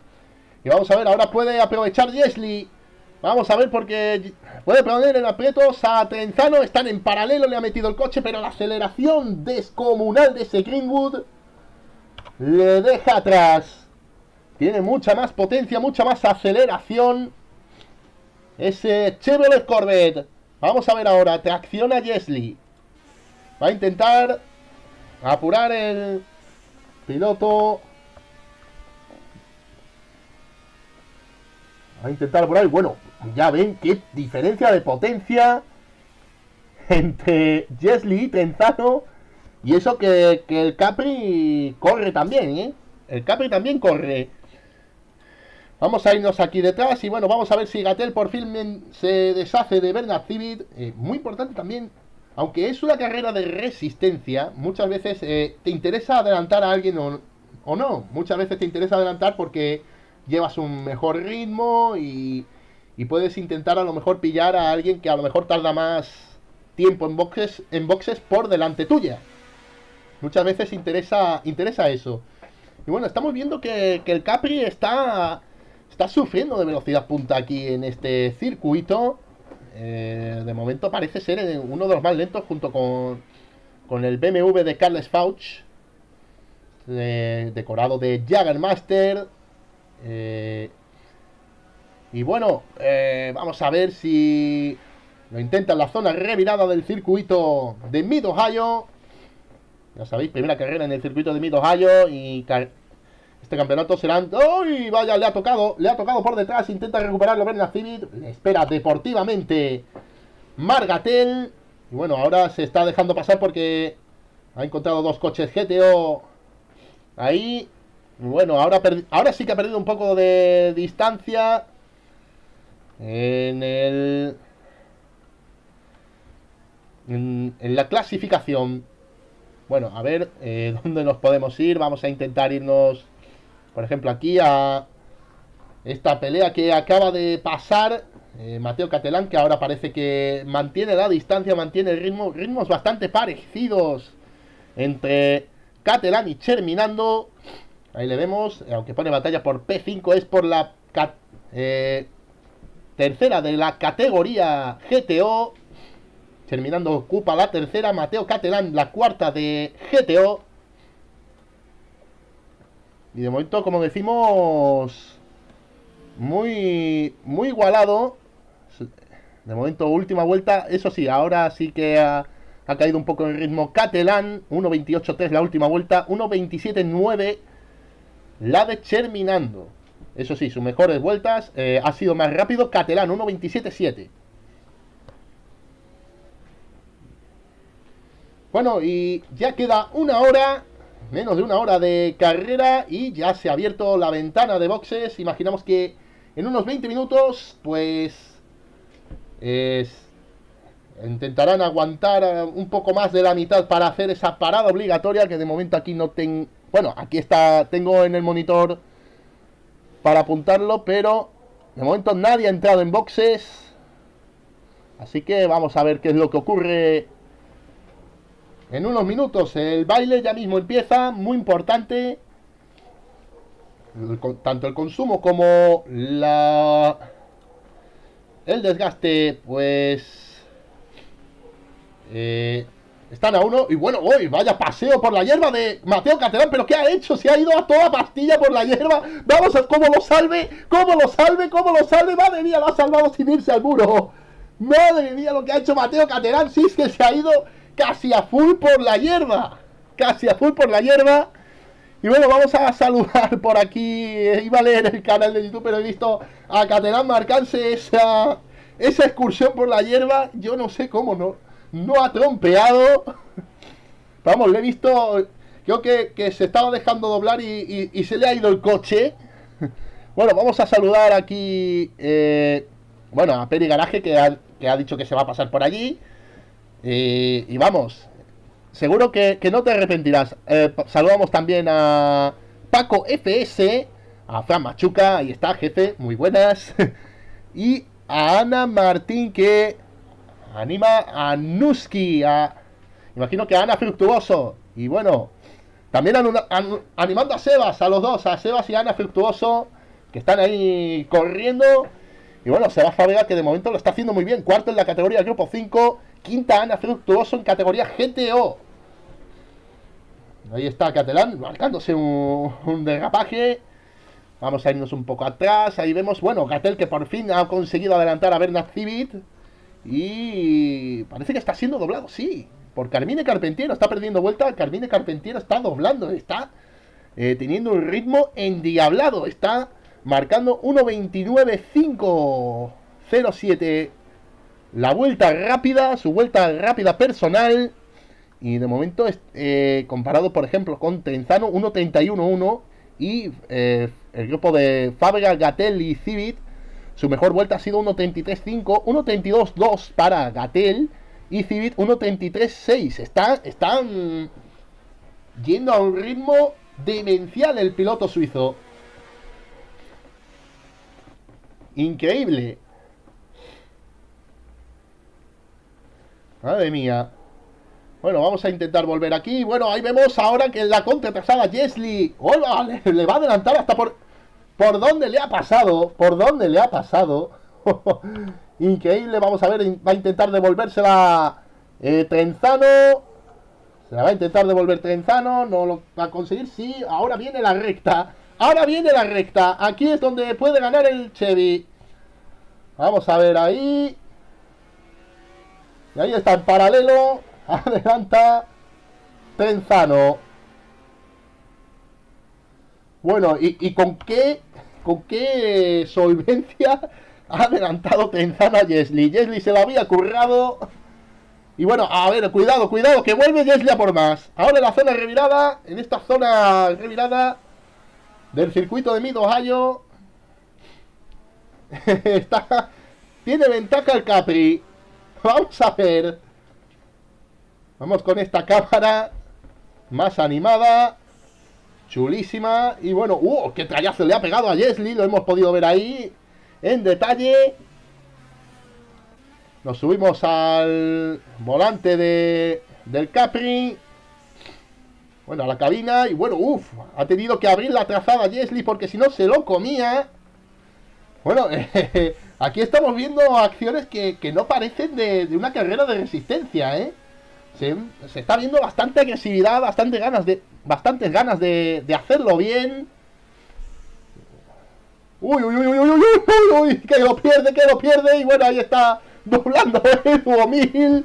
Y vamos a ver, ahora puede aprovechar Jesly Vamos a ver porque puede poner en aprietos a. Están en paralelo, le ha metido el coche, pero la aceleración descomunal de ese Greenwood le deja atrás. Tiene mucha más potencia, mucha más aceleración. Ese Chevrolet Corvette. Vamos a ver ahora, tracciona Jesly. Va a intentar apurar el piloto Va a intentar por ahí. Bueno, ya ven qué diferencia de potencia entre Jesly y Trenzano. Y eso que, el Capri corre también, ¿eh? El Capri también corre. Vamos a irnos aquí detrás y bueno, vamos a ver si Gatel por fin se deshace de Bernard Civit. Eh, muy importante también aunque es una carrera de resistencia, muchas veces eh, te interesa adelantar a alguien o, o, no. Muchas veces te interesa adelantar porque llevas un mejor ritmo y, y, puedes intentar a lo mejor pillar a alguien que a lo mejor tarda más tiempo en boxes, en boxes por delante tuya. Muchas veces interesa, interesa eso. Y bueno, estamos viendo que, el Capri está, está sufriendo de velocidad punta aquí en este circuito. Eh, de momento parece ser uno de los más lentos junto con, con el BMW de Carles Fauch. decorado de Jaggermaster. Eh, y bueno, eh, vamos a ver si lo intenta en la zona revirada del circuito de Mid Ohio. Ya sabéis, primera carrera en el circuito de Mid Ohio y este campeonato será... ¡Uy! Vaya, le ha tocado, le ha tocado por detrás, intenta recuperarlo Berna Civit, le espera deportivamente Margatel. Y bueno, ahora se está dejando pasar porque ha encontrado dos coches GTO ahí. Bueno, ahora, ahora sí que ha perdido un poco de distancia en el... En, la clasificación. Bueno, a ver eh, dónde nos podemos ir. Vamos a intentar irnos por ejemplo, aquí a esta pelea que acaba de pasar eh, Mateo Catelán, que ahora parece que mantiene la distancia, mantiene el ritmo, ritmos bastante parecidos entre Catelán y Cherminando. Ahí le vemos, aunque pone batalla por P5, es por la eh, tercera de la categoría GTO. Terminando ocupa la tercera, Mateo Catelán la cuarta de GTO. Y de momento, como decimos, muy, muy igualado. De momento, última vuelta. Eso sí, ahora sí que ha, caído un poco el ritmo Catalán. 1.28.3 la última vuelta. 1.27.9 la de Cherminando. Eso sí, sus mejores vueltas eh, ha sido más rápido Catalán. 1.27.7. Bueno, y ya queda una hora menos de una hora de carrera y ya se ha abierto la ventana de boxes. Imaginamos que en unos 20 minutos, pues intentarán aguantar un poco más de la mitad para hacer esa parada obligatoria que de momento aquí no tengo... Bueno, aquí está, tengo en el monitor para apuntarlo, pero de momento nadie ha entrado en boxes. Así que vamos a ver qué es lo que ocurre en unos minutos el baile ya mismo empieza, muy importante. tanto el consumo como la el desgaste, pues eh, están a uno. Y bueno, hoy vaya paseo por la hierba de Mateo Caterán. Pero ¿qué ha hecho? Se ha ido a toda pastilla por la hierba. Vamos a cómo lo salve, cómo lo salve, cómo lo salve. Madre mía, lo ha salvado sin irse al muro. Madre mía, lo que ha hecho Mateo Caterán. Sí es que se ha ido casi a full por la hierba. Casi a full por la hierba. Y bueno, vamos a saludar por aquí. Iba a leer el canal de YouTube, pero he visto a Caterán marcarse esa, esa excursión por la hierba. Yo no sé cómo no, no ha trompeado. Vamos, le he visto. Creo que, se estaba dejando doblar y, se le ha ido el coche. Bueno, vamos a saludar aquí. Eh, bueno, a Peri Garaje que que ha dicho que se va a pasar por allí. Y, vamos, seguro que, no te arrepentirás. Eh, saludamos también a Paco FS, a Fran Machuca, ahí está, jefe, muy buenas. y a Ana Martín que anima a Nuski, a, imagino que a Ana Fructuoso. Y bueno, también animando a Sebas, a los dos, a Sebas y a Ana Fructuoso, que están ahí corriendo. Y bueno, Sebas Fabega que de momento lo está haciendo muy bien, cuarto en la categoría Grupo 5 quinta Ana Fructuoso en categoría GTO. Ahí está Catalán marcándose un, derrapaje. Vamos a irnos un poco atrás. Ahí vemos, bueno, Gatel que por fin ha conseguido adelantar a Bernard Civit. Y parece que está siendo doblado, sí. Por Carmine Carpentiero. Está perdiendo vuelta. Carmine Carpentiero está doblando. Está eh, teniendo un ritmo endiablado. Está marcando 1.29.507 la vuelta rápida, su vuelta rápida personal. Y de momento, eh, comparado por ejemplo con Trenzano, 1.31.1 y eh, el grupo de Fabra, Gatel y Civit, su mejor vuelta ha sido 1.33.5, 1.32.2 para Gatel y Civit 1.33.6. Están, están yendo a un ritmo demencial el piloto suizo. Increíble. Madre mía. Bueno, vamos a intentar volver aquí. Bueno, ahí vemos ahora que la contratasada Jesly. ¡Hola! Le, le va a adelantar hasta por... ¿Por dónde le ha pasado? ¿Por dónde le ha pasado? Increíble, vamos a ver, va a intentar devolvérsela eh, Trenzano. Se la va a intentar devolver Trenzano, no lo va a conseguir. Sí, ahora viene la recta. Ahora viene la recta. Aquí es donde puede ganar el Chevy. Vamos a ver ahí. Y ahí está en paralelo. Adelanta Trenzano. Bueno, ¿y, y con qué con qué solvencia ha adelantado Trenzano a Jesly? Jesly se lo había currado. Y bueno, a ver, cuidado, cuidado, que vuelve Jesly a por más. Ahora en la zona revirada, en esta zona revirada del circuito de Mid Ohio. Está, tiene ventaja el Capri. Vamos a ver. Vamos con esta cámara más animada. Chulísima. Y bueno, ¡uh! ¡Qué trayazo le ha pegado a Jesly! Lo hemos podido ver ahí en detalle. Nos subimos al volante de, del Capri. Bueno, a la cabina. Y bueno, uff, ha tenido que abrir la trazada Jesly porque si no se lo comía. Bueno, aquí estamos viendo acciones que, no parecen de, una carrera de resistencia, ¿eh? Se, está viendo bastante agresividad, bastante ganas de, bastantes ganas de, de hacerlo bien. Uy, uy, uy, uy, uy, uy, uy, que lo pierde, que lo pierde. Y bueno, ahí está doblando el 2000.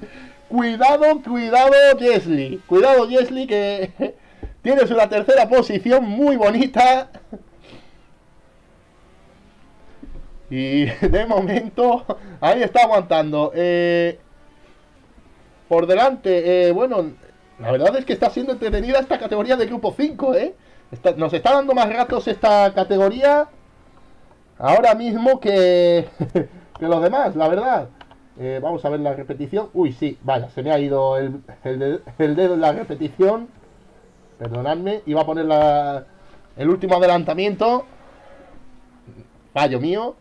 Cuidado, cuidado, Jesly. Cuidado, Jesly, que tienes una tercera posición muy bonita. Y de momento, ahí está aguantando. Eh, por delante, eh, bueno, la verdad es que está siendo entretenida esta categoría de grupo 5, ¿eh? nos está dando más ratos esta categoría ahora mismo que, que los demás, la verdad. Eh, vamos a ver la repetición. Uy, sí, vaya, se me ha ido el, dedo en la repetición. Perdonadme, iba a poner la, el último adelantamiento. Fallo mío.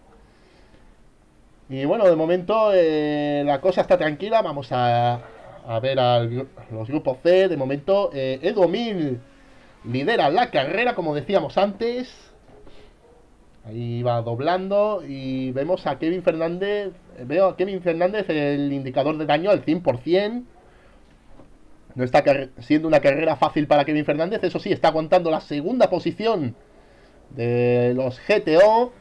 Y bueno, de momento eh, la cosa está tranquila. Vamos a, a ver a los grupos C. De momento, eh, Edo lidera la carrera, como decíamos antes. Ahí va doblando y vemos a Kevin Fernández. Veo a Kevin Fernández el indicador de daño al 100%. No está siendo una carrera fácil para Kevin Fernández. Eso sí, está aguantando la segunda posición de los GTO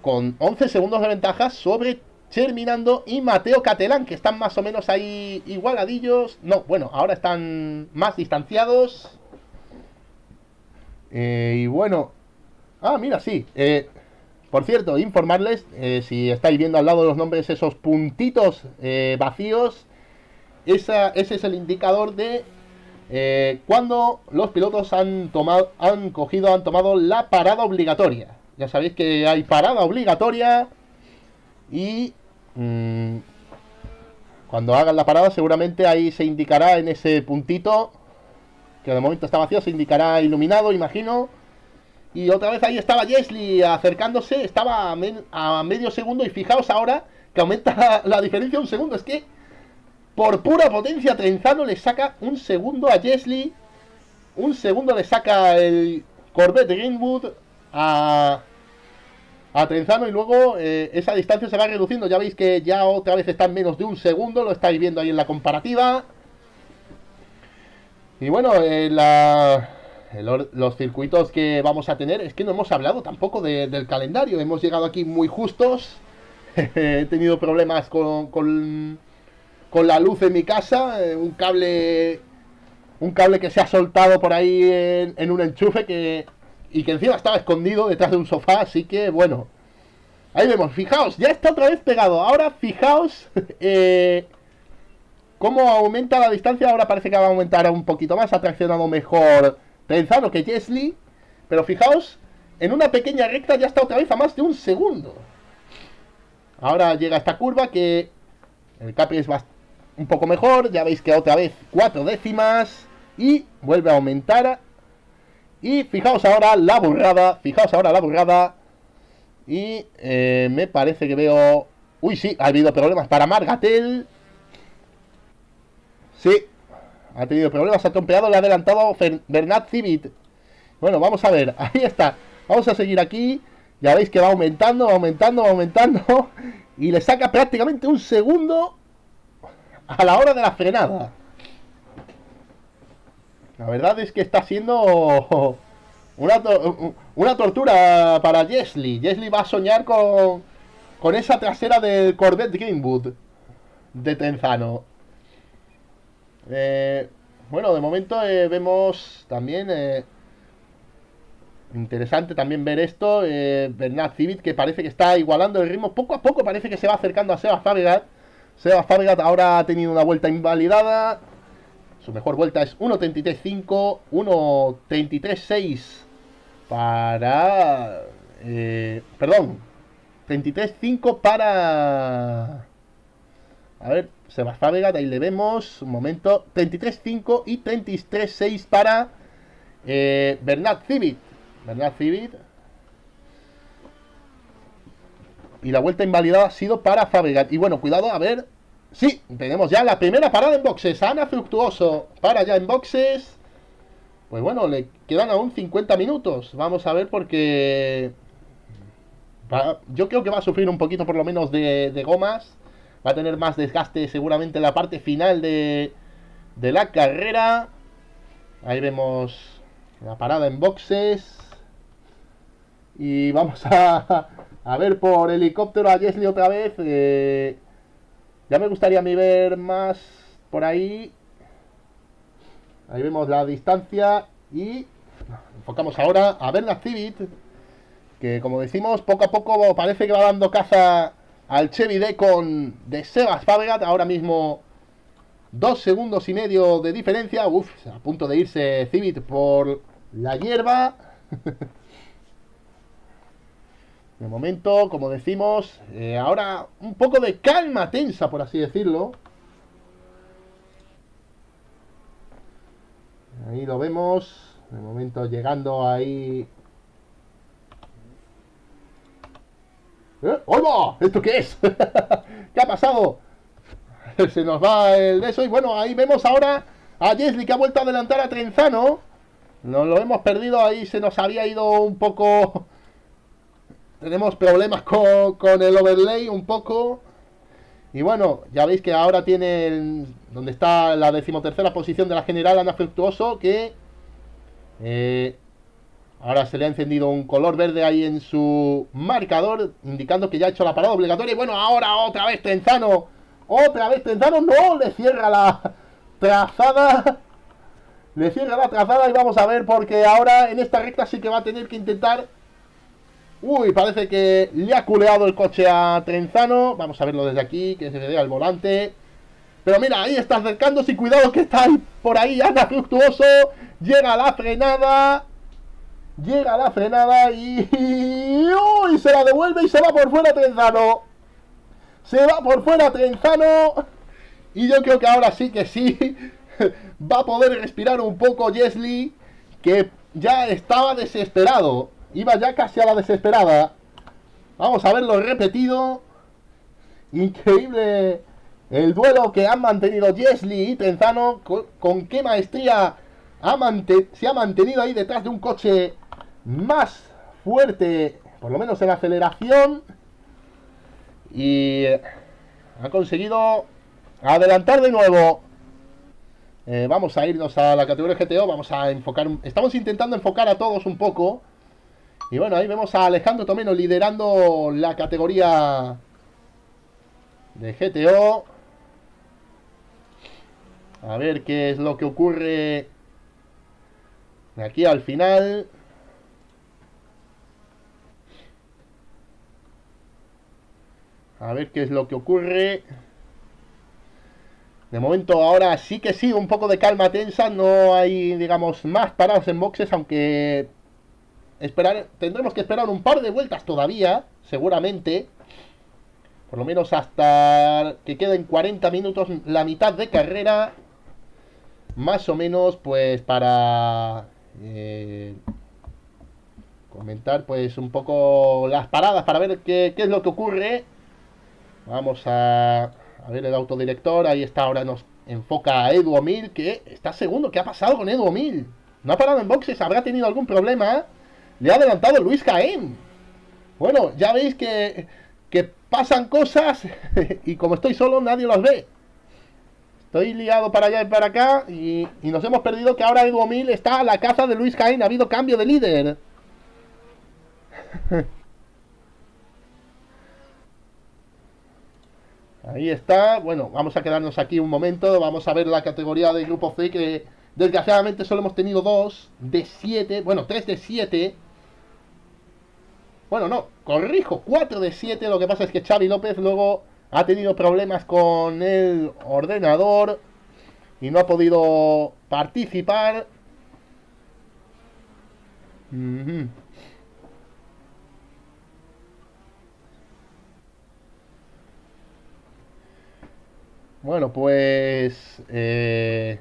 con 11 segundos de ventaja sobre Terminando y Mateo Catalán, que están más o menos ahí igualadillos. No, bueno, ahora están más distanciados. Eh, y bueno. Ah, mira, sí. Eh, por cierto, informarles, eh, si estáis viendo al lado de los nombres esos puntitos vacíos, esa, ese es el indicador de eh, cuando los pilotos han tomado, han cogido, han tomado la parada obligatoria. Ya sabéis que hay parada obligatoria y mm, cuando hagan la parada seguramente ahí se indicará en ese puntito que de momento está vacío, se indicará iluminado, imagino y otra vez ahí estaba Jesly acercándose, estaba a, medio segundo y fijaos ahora que aumenta la, diferencia un segundo. Es que por pura potencia Trenzano le saca un segundo a Jesly, un segundo le saca el Corvette Greenwood a, a Trenzano y luego eh, esa distancia se va reduciendo. Ya veis que ya otra vez está en menos de un segundo, lo estáis viendo ahí en la comparativa. Y bueno, eh, la, los circuitos que vamos a tener, es que no hemos hablado tampoco del calendario, hemos llegado aquí muy justos, he tenido problemas con, con, la luz en mi casa, eh, un cable un cable que se ha soltado por ahí en, un enchufe que y que encima estaba escondido detrás de un sofá, así que bueno, ahí vemos, fijaos, ya está otra vez pegado, ahora fijaos eh, cómo aumenta la distancia, ahora parece que va a aumentar un poquito más, ha traccionado mejor Pensado que Jesly, pero fijaos, en una pequeña recta ya está otra vez a más de un segundo. Ahora llega esta curva que el Capri es un poco mejor. Ya veis que otra vez cuatro décimas. Y vuelve a aumentar. Y fijaos ahora la burrada. Fijaos ahora la burrada. Y eh, me parece que veo... Uy, sí, ha habido problemas para Margatel. Sí, ha tenido problemas, ha trompeado, le ha adelantado Bernat Civit. Bueno, vamos a ver, ahí está. Vamos a seguir aquí. Ya veis que va aumentando, va aumentando, va aumentando. Y le saca prácticamente un segundo a la hora de la frenada. La verdad es que está siendo una, una tortura para Jesly. Jesly va a soñar con, con esa trasera del Corvette Greenwood de Trenzano. Eh, bueno, de momento eh, vemos también... Eh, interesante también ver esto. Bernard Civit que parece que está igualando el ritmo. Poco a poco parece que se va acercando a Seba Fabregat. Seba Fabregat ahora ha tenido una vuelta invalidada. Su mejor vuelta es 1.33.5, 1.33.6 para... Eh, perdón, 33.5 para... A ver, Sebastián Vega, ahí le vemos, un momento, 33.5 y 33.6 para eh, Bernard Civit. Bernard Civit. Y la vuelta invalidada ha sido para Fabregat. Y bueno, cuidado, a ver, Sí, tenemos ya la primera parada en boxes. Ana Fructuoso para ya en boxes. Pues bueno, le quedan aún 50 minutos. Vamos a ver porque... yo creo que va a sufrir un poquito por lo menos de, gomas. Va a tener más desgaste seguramente en la parte final de, la carrera. Ahí vemos la parada en boxes. Y vamos a, ver por helicóptero a Jesly otra vez. Eh, ya me gustaría a mí ver más por ahí. Ahí vemos la distancia y enfocamos ahora a ver la Civit, que como decimos, poco a poco parece que va dando caza al Chevy D con de Sebas Fabregat, ahora mismo dos segundos y medio de diferencia, Uf, a punto de irse Civit por la hierba. De momento, como decimos, eh, ahora un poco de calma tensa, por así decirlo. Ahí lo vemos. De momento llegando ahí. ¿Eh? ¡Hola! ¿Esto qué es? ¿Qué ha pasado? Se nos va el de eso. Y bueno, ahí vemos ahora a Jesly que ha vuelto a adelantar a Trenzano. Nos lo hemos perdido ahí. Se nos había ido un poco tenemos problemas con, el overlay un poco. Y bueno, ya veis que ahora tiene donde está la decimotercera posición de la general Ana Fructuoso, que eh, ahora se le ha encendido un color verde ahí en su marcador, indicando que ya ha hecho la parada obligatoria. Y bueno, ahora otra vez Tenzano, otra vez Tenzano, no, le cierra la trazada. Le cierra la trazada y vamos a ver porque ahora en esta recta sí que va a tener que intentar Uy, parece que le ha culeado el coche a Trenzano. Vamos a verlo desde aquí, que se vea el volante. Pero mira, ahí está acercándose cuidado que está ahí, por ahí anda Fructuoso. Llega la frenada. Llega la frenada y... ¡Uy! Se la devuelve y se va por fuera Trenzano. Se va por fuera Trenzano. Y yo creo que ahora sí que sí. va a poder respirar un poco Jesly. Que ya estaba desesperado. Iba ya casi a la desesperada. Vamos a verlo repetido. Increíble el duelo que han mantenido Jesly y Trenzano. Con, qué maestría se ha mantenido ahí detrás de un coche más fuerte, por lo menos en aceleración. Y ha conseguido adelantar de nuevo. Eh, vamos a irnos a la categoría GTO. Vamos a enfocar. Estamos intentando enfocar a todos un poco. Y bueno, ahí vemos a Alejandro Tomeno liderando la categoría de GTO. A ver qué es lo que ocurre aquí al final. A ver qué es lo que ocurre. De momento ahora sí que sí, un poco de calma tensa. No hay, digamos, más parados en boxes, aunque esperar, tendremos que esperar un par de vueltas todavía, seguramente. Por lo menos hasta que queden 40 minutos, la mitad de carrera. Más o menos, pues para eh, comentar pues un poco las paradas para ver qué, es lo que ocurre. Vamos a, a, ver el autodirector. Ahí está, ahora nos enfoca a Edu Mil, que está segundo. ¿Qué ha pasado con Edu Mil? No ha parado en boxes, habrá tenido algún problema. Le ha adelantado Luis Caen. Bueno, ya veis que, que pasan cosas y como estoy solo nadie los ve. Estoy liado para allá y para acá y, y nos hemos perdido que ahora Edu Mil está a la caza de Luis Caen. Ha habido cambio de líder. Ahí está. Bueno, vamos a quedarnos aquí un momento. Vamos a ver la categoría del grupo C que desgraciadamente solo hemos tenido dos de siete. Bueno, tres de siete. Bueno, no, corrijo, 4 de 7. Lo que pasa es que Xavi López luego ha tenido problemas con el ordenador y no ha podido participar. Bueno, pues... Eh...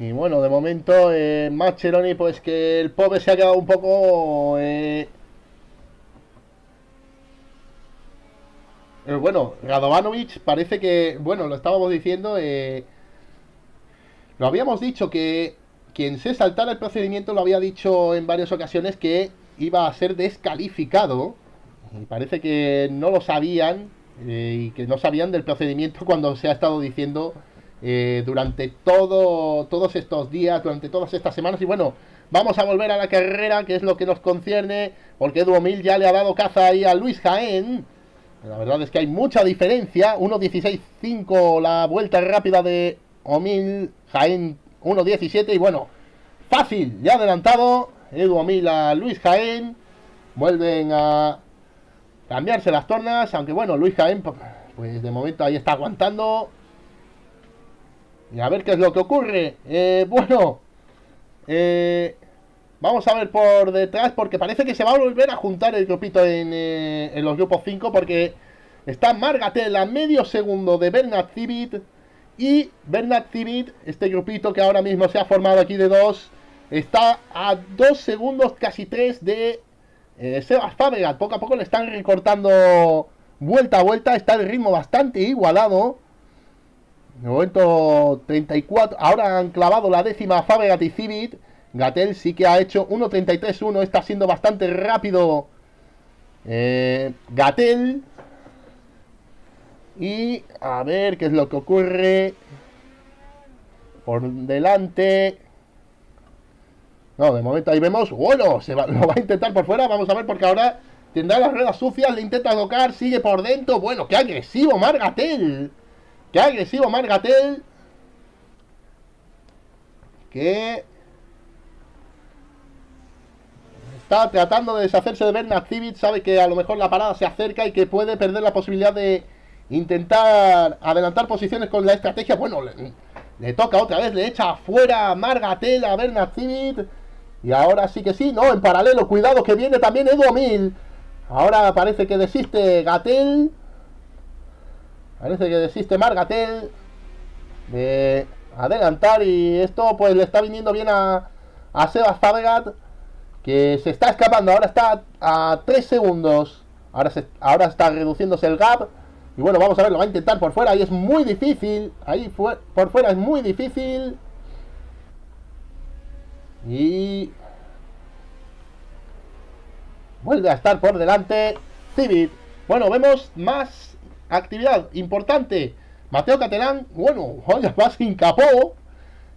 Y bueno, de momento, eh, pues que el pobre se ha quedado un poco... Eh... Pero bueno, Radovanovic parece que, bueno, lo estábamos diciendo, eh... lo habíamos dicho que quien se saltara el procedimiento lo había dicho en varias ocasiones que iba a ser descalificado. Y parece que no lo sabían eh, y que no sabían del procedimiento cuando se ha estado diciendo eh, durante todo, todos estos días, durante todas estas semanas. Y bueno, vamos a volver a la carrera, que es lo que nos concierne, porque Edu Mil ya le ha dado caza ahí a Luis Jaén. La verdad es que hay mucha diferencia. 1.16.5 la vuelta rápida de Omil, Jaén 1.17. Y bueno, fácil, ya adelantado. Edu Omil a Luis Jaén. Vuelven a cambiarse las tornas, aunque bueno, Luis Jaén, pues de momento ahí está aguantando. Y a ver qué es lo que ocurre. Eh, bueno, eh, vamos a ver por detrás, porque parece que se va a volver a juntar el grupito en, eh, en los grupos 5, porque está Margatel a medio segundo de Bernard Civit. Y Bernard Civit, este grupito que ahora mismo se ha formado aquí de dos, está a dos segundos, casi tres de eh, Sebas Fabregat. Poco a poco le están recortando vuelta a vuelta, está el ritmo bastante igualado. De momento 34. Ahora han clavado la décima Fabregat y Civit. Gatel sí que ha hecho 1.33.1. Está siendo bastante rápido. Eh, Gatel. Y a ver qué es lo que ocurre. Por delante. No, de momento ahí vemos. Bueno, se va, lo va a intentar por fuera. Vamos a ver porque ahora tendrá las ruedas sucias. Le intenta tocar. Sigue por dentro. Bueno, qué agresivo Margatel. Qué agresivo Margatel. Que está tratando de deshacerse de Bernard Civic. Sabe que a lo mejor la parada se acerca y que puede perder la posibilidad de intentar adelantar posiciones con la estrategia. Bueno, le, toca otra vez, le echa afuera Margatel a Bernard Civic. Y ahora sí que sí, no, en paralelo, cuidado que viene también Edu Mil. Ahora parece que desiste Gatel. Parece que desiste Margatel de adelantar y esto pues le está viniendo bien a, a Sebas Fabregat que se está escapando, ahora está a 3 segundos, ahora, ahora está reduciéndose el gap. Y bueno, vamos a ver, lo va a intentar por fuera y es muy difícil, ahí por fuera es muy difícil. Y vuelve a estar por delante Civit, bueno, vemos más actividad importante. Mateo Catelán, bueno, vaya va sin capó.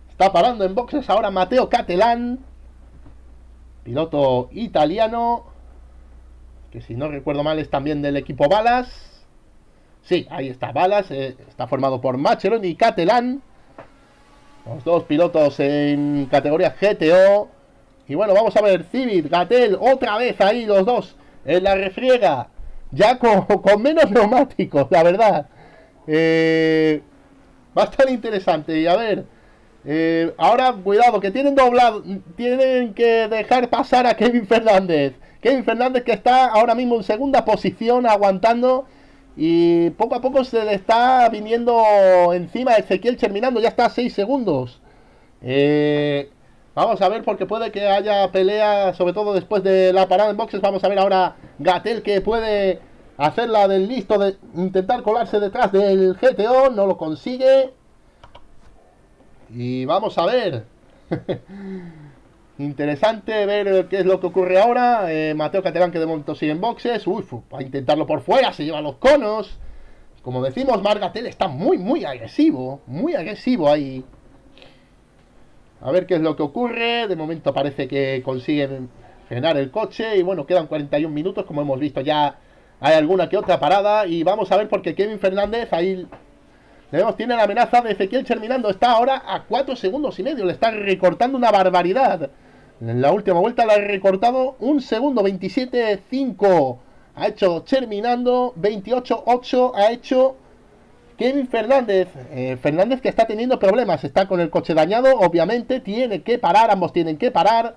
Está parando en boxes ahora Mateo Catelán. Piloto italiano. Que si no recuerdo mal es también del equipo Balas. Sí, ahí está Balas. Eh, está formado por Machelon y Catelán. Los dos pilotos en categoría GTO. Y bueno, vamos a ver. Civit, Gatel, otra vez ahí los dos en la refriega ya con, menos neumáticos, la verdad. Eh, va a estar interesante. Y a ver, eh, ahora cuidado, que tienen doblado, tienen que dejar pasar a Kevin Fernández. Kevin Fernández que está ahora mismo en segunda posición aguantando y poco a poco se le está viniendo encima a Ezequiel terminando, ya está a 6 segundos. Eh, vamos a ver porque puede que haya pelea, sobre todo después de la parada en boxes. Vamos a ver ahora Gatel que puede hacerla del listo de intentar colarse detrás del GTO, no lo consigue. Y vamos a ver. Interesante ver qué es lo que ocurre ahora. Eh, Mateo Catalán que de momento sigue en boxes. Uy, va a intentarlo por fuera, se lleva los conos. Como decimos, Margatel está muy, muy agresivo. Muy agresivo ahí. A ver qué es lo que ocurre. De momento parece que consiguen frenar el coche. Y bueno, quedan 41 minutos. Como hemos visto ya hay alguna que otra parada. Y vamos a ver porque Kevin Fernández ahí... Vemos, tiene la amenaza de Ezequiel terminando. Está ahora a 4 segundos y medio. Le está recortando una barbaridad. En la última vuelta la ha recortado un segundo, 27-5. Ha hecho terminando, 28-8 ha hecho Kevin Fernández. Eh, Fernández que está teniendo problemas, está con el coche dañado, obviamente tiene que parar, ambos tienen que parar.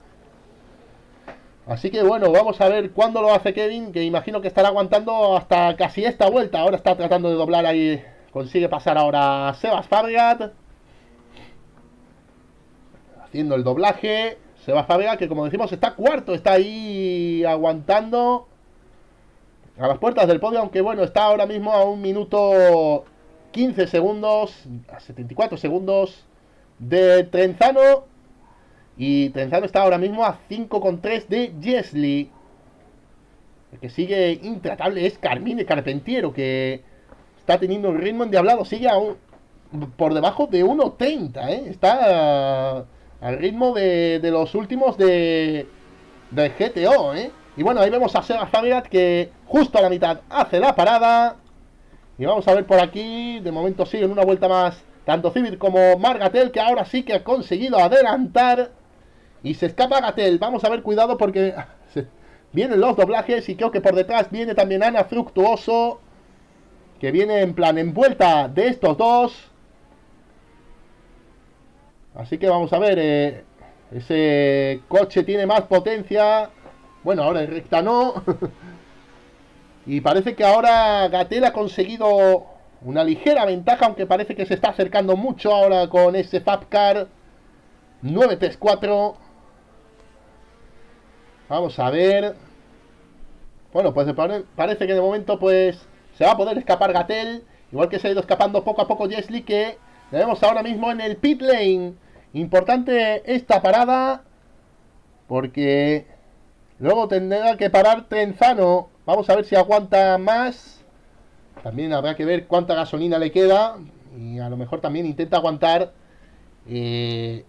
Así que bueno, vamos a ver cuándo lo hace Kevin, que imagino que estará aguantando hasta casi esta vuelta. Ahora está tratando de doblar ahí, consigue pasar ahora a Sebas Fabregat. Haciendo el doblaje. Sebas Fabregat, que como decimos está cuarto, está ahí aguantando a las puertas del podio, aunque bueno, está ahora mismo a un minuto 15 segundos, a 74 segundos de Trenzano. Y Trenzano está ahora mismo a 5,3 de Jesly. El que sigue intratable es Carmine Carpentiero, que está teniendo un ritmo endiablado. Sigue aún por debajo de 1.30, ¿eh? Está al ritmo de, los últimos de, de GTO, ¿eh? Y bueno, ahí vemos a Sega Fabregat que justo a la mitad hace la parada. Y vamos a ver por aquí, de momento siguen una vuelta más tanto Civil como Margatel, que ahora sí que ha conseguido adelantar. Y se escapa Gatel. Vamos a ver, cuidado porque vienen los doblajes y creo que por detrás viene también Ana Fructuoso. Que viene en plan en vuelta de estos dos. Así que vamos a ver, eh, ese coche tiene más potencia. Bueno, ahora en recta no. y parece que ahora Gatel ha conseguido una ligera ventaja, aunque parece que se está acercando mucho ahora con ese Fabcar 934. Vamos a ver. Bueno, pues parece que de momento pues se va a poder escapar Gatel. Igual que se ha ido escapando poco a poco Jesly, que vemos ahora mismo en el pit lane. Importante esta parada porque luego tendrá que parar Trenzano. Vamos a ver si aguanta más. También habrá que ver cuánta gasolina le queda y a lo mejor también intenta aguantar eh,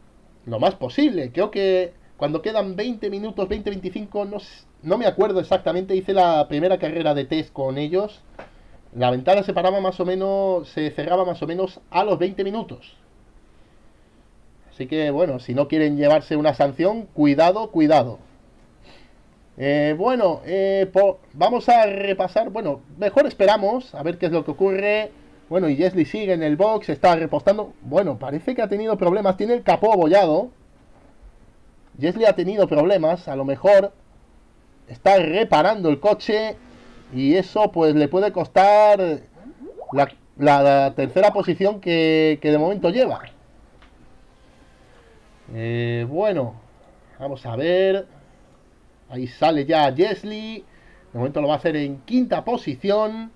lo más posible. Creo que cuando quedan 20 minutos, 20-25, no, no me acuerdo exactamente, hice la primera carrera de test con ellos. La ventana se paraba más o menos, se cerraba más o menos a los 20 minutos. Así que bueno, si no quieren llevarse una sanción, cuidado, cuidado. Eh, bueno, eh, vamos a repasar, bueno, mejor esperamos a ver qué es lo que ocurre. Bueno, y Jesly sigue en el box, está repostando. Bueno, parece que ha tenido problemas, tiene el capó abollado. Jesly ha tenido problemas, a lo mejor está reparando el coche y eso pues le puede costar la, tercera posición que, que de momento lleva. Eh, bueno, vamos a ver. Ahí sale ya Jesly. De momento lo va a hacer en quinta posición.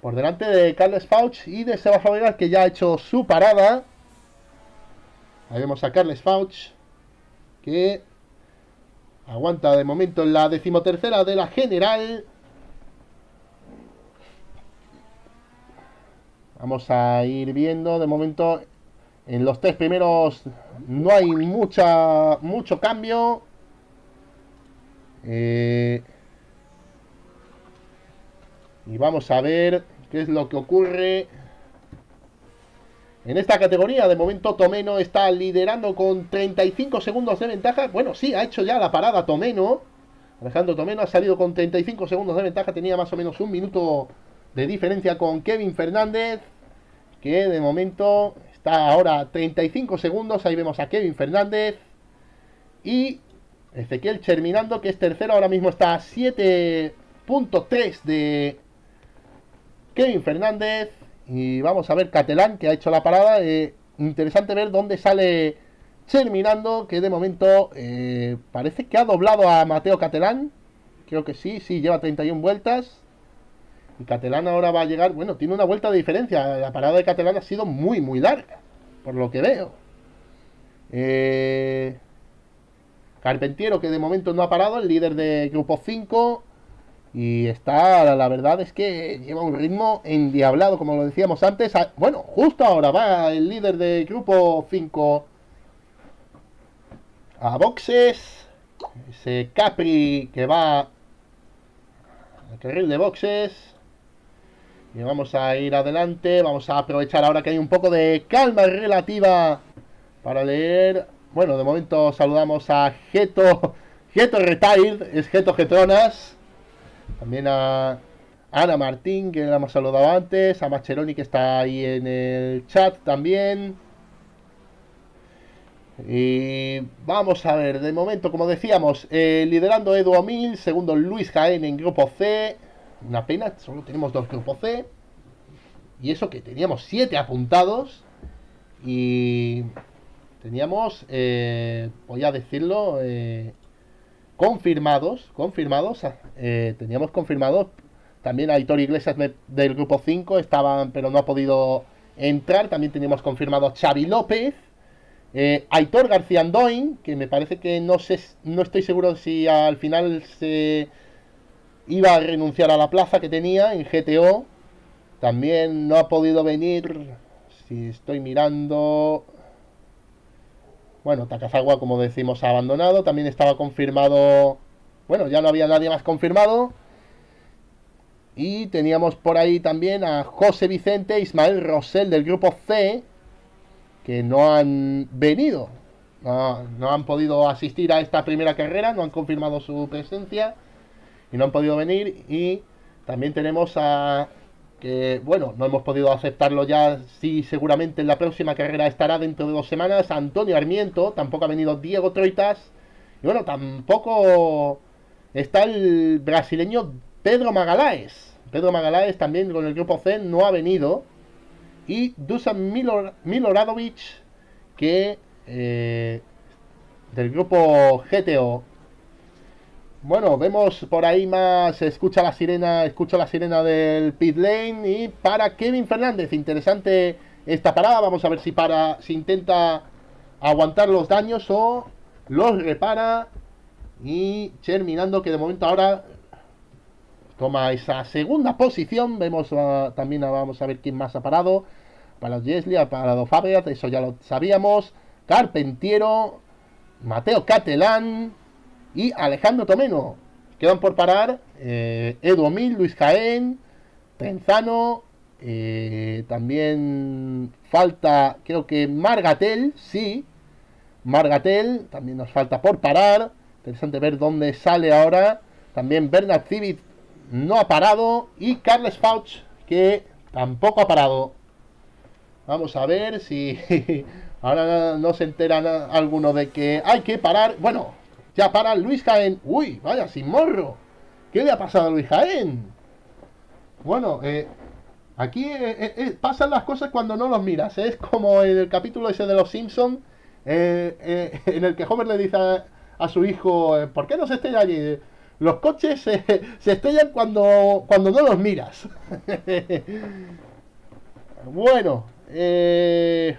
Por delante de Carles Fauch y de Seba Fabregas que ya ha hecho su parada. Ahí vemos a Carles Fauch que aguanta de momento en la decimotercera de la general. Vamos a ir viendo de momento en los tres primeros no hay mucha mucho cambio. Eh, y vamos a ver qué es lo que ocurre. En esta categoría, de momento Tomeno está liderando con 35 segundos de ventaja. Bueno, sí, ha hecho ya la parada Tomeno. Alejandro Tomeno ha salido con 35 segundos de ventaja. Tenía más o menos un minuto de diferencia con Kevin Fernández, que de momento está ahora 35 segundos. Ahí vemos a Kevin Fernández. Y Ezequiel Cherminando, que es tercero, ahora mismo está a 7.3 de Kevin Fernández. Y vamos a ver Catalán, que ha hecho la parada. Eh, interesante ver dónde sale Cherminando, que de momento eh, parece que ha doblado a Mateo Catalán. Creo que sí, sí, lleva 31 vueltas. Y Catalán ahora va a llegar, bueno, tiene una vuelta de diferencia. La parada de Catalán ha sido muy, muy larga, por lo que veo. Eh, Carpentiero, que de momento no ha parado, el líder de grupo 5. Y está, la verdad es que lleva un ritmo endiablado, como lo decíamos antes. Ah, bueno, justo ahora va el líder de grupo 5 a boxes. Ese Capri que va al carril de boxes. Y vamos a ir adelante. Vamos a aprovechar ahora que hay un poco de calma relativa para leer. Bueno, de momento saludamos a Geto. Geto Retired, es Geto Getronas. También a Ana Martín, que la hemos saludado antes. A Macheroni, que está ahí en el chat también. Y vamos a ver, de momento, como decíamos, eh, liderando Edu Omil, segundo Luis Jaén en grupo C. Una pena, solo tenemos dos grupos C. Y eso que teníamos siete apuntados. Y teníamos, eh, voy a decirlo, eh, confirmados, confirmados, eh, teníamos confirmados también Aitor Iglesias del grupo 5, estaban, pero no ha podido entrar. También teníamos confirmado Xavi López, Aitor García Andoin, que me parece que no sé, no estoy seguro si al final se iba a renunciar a la plaza que tenía en GTO. También no ha podido venir. Si estoy mirando. Bueno, Takazawa, como decimos, ha abandonado. También estaba confirmado. Bueno, ya no había nadie más confirmado. Y teníamos por ahí también a José Vicente, Ismael Rosell del grupo C, que no han venido, no, han podido asistir a esta primera carrera, no han confirmado su presencia y no han podido venir. Y también tenemos a que, bueno, no hemos podido aceptarlo ya, sí, seguramente en la próxima carrera estará dentro de dos semanas, Antonio Armiento, tampoco ha venido Diego Troitas, y bueno, tampoco está el brasileño Pedro Magaláes. Pedro Magaláes también con el grupo C no ha venido y Dusan Miloradovic, que eh, del grupo GTO. Bueno, vemos por ahí más, escucha la sirena, escucha la sirena del pit lane y para Kevin Fernández, interesante esta parada, vamos a ver si para, si intenta aguantar los daños o los repara y terminando que de momento ahora toma esa segunda posición. Vemos también ah, vamos a ver quién más ha parado. Para Jesli, ha parado Fabregat, eso ya lo sabíamos. Carpentiero, Mateo Catelán y Alejandro Tomeno. Quedan por parar eh, Edu Luis Jaén, Trenzano. Eh, también falta, creo que Margatel, sí. Margatel, también nos falta por parar. Interesante ver dónde sale ahora. También Bernard Civit no ha parado. Y Carles Fauch, que tampoco ha parado. Vamos a ver si ahora no se enteran alguno de que hay que parar. Bueno, ya para Luis Jaén. Uy, vaya, sin morro. ¿Qué le ha pasado a Luis Jaén? Bueno, eh, aquí eh, eh, pasan las cosas cuando no los miras. Es como en el capítulo ese de los Simpsons, en el que Homer le dice a, su hijo, ¿por qué no se estrella allí? Los coches se estrellan cuando, cuando no los miras. bueno, eh,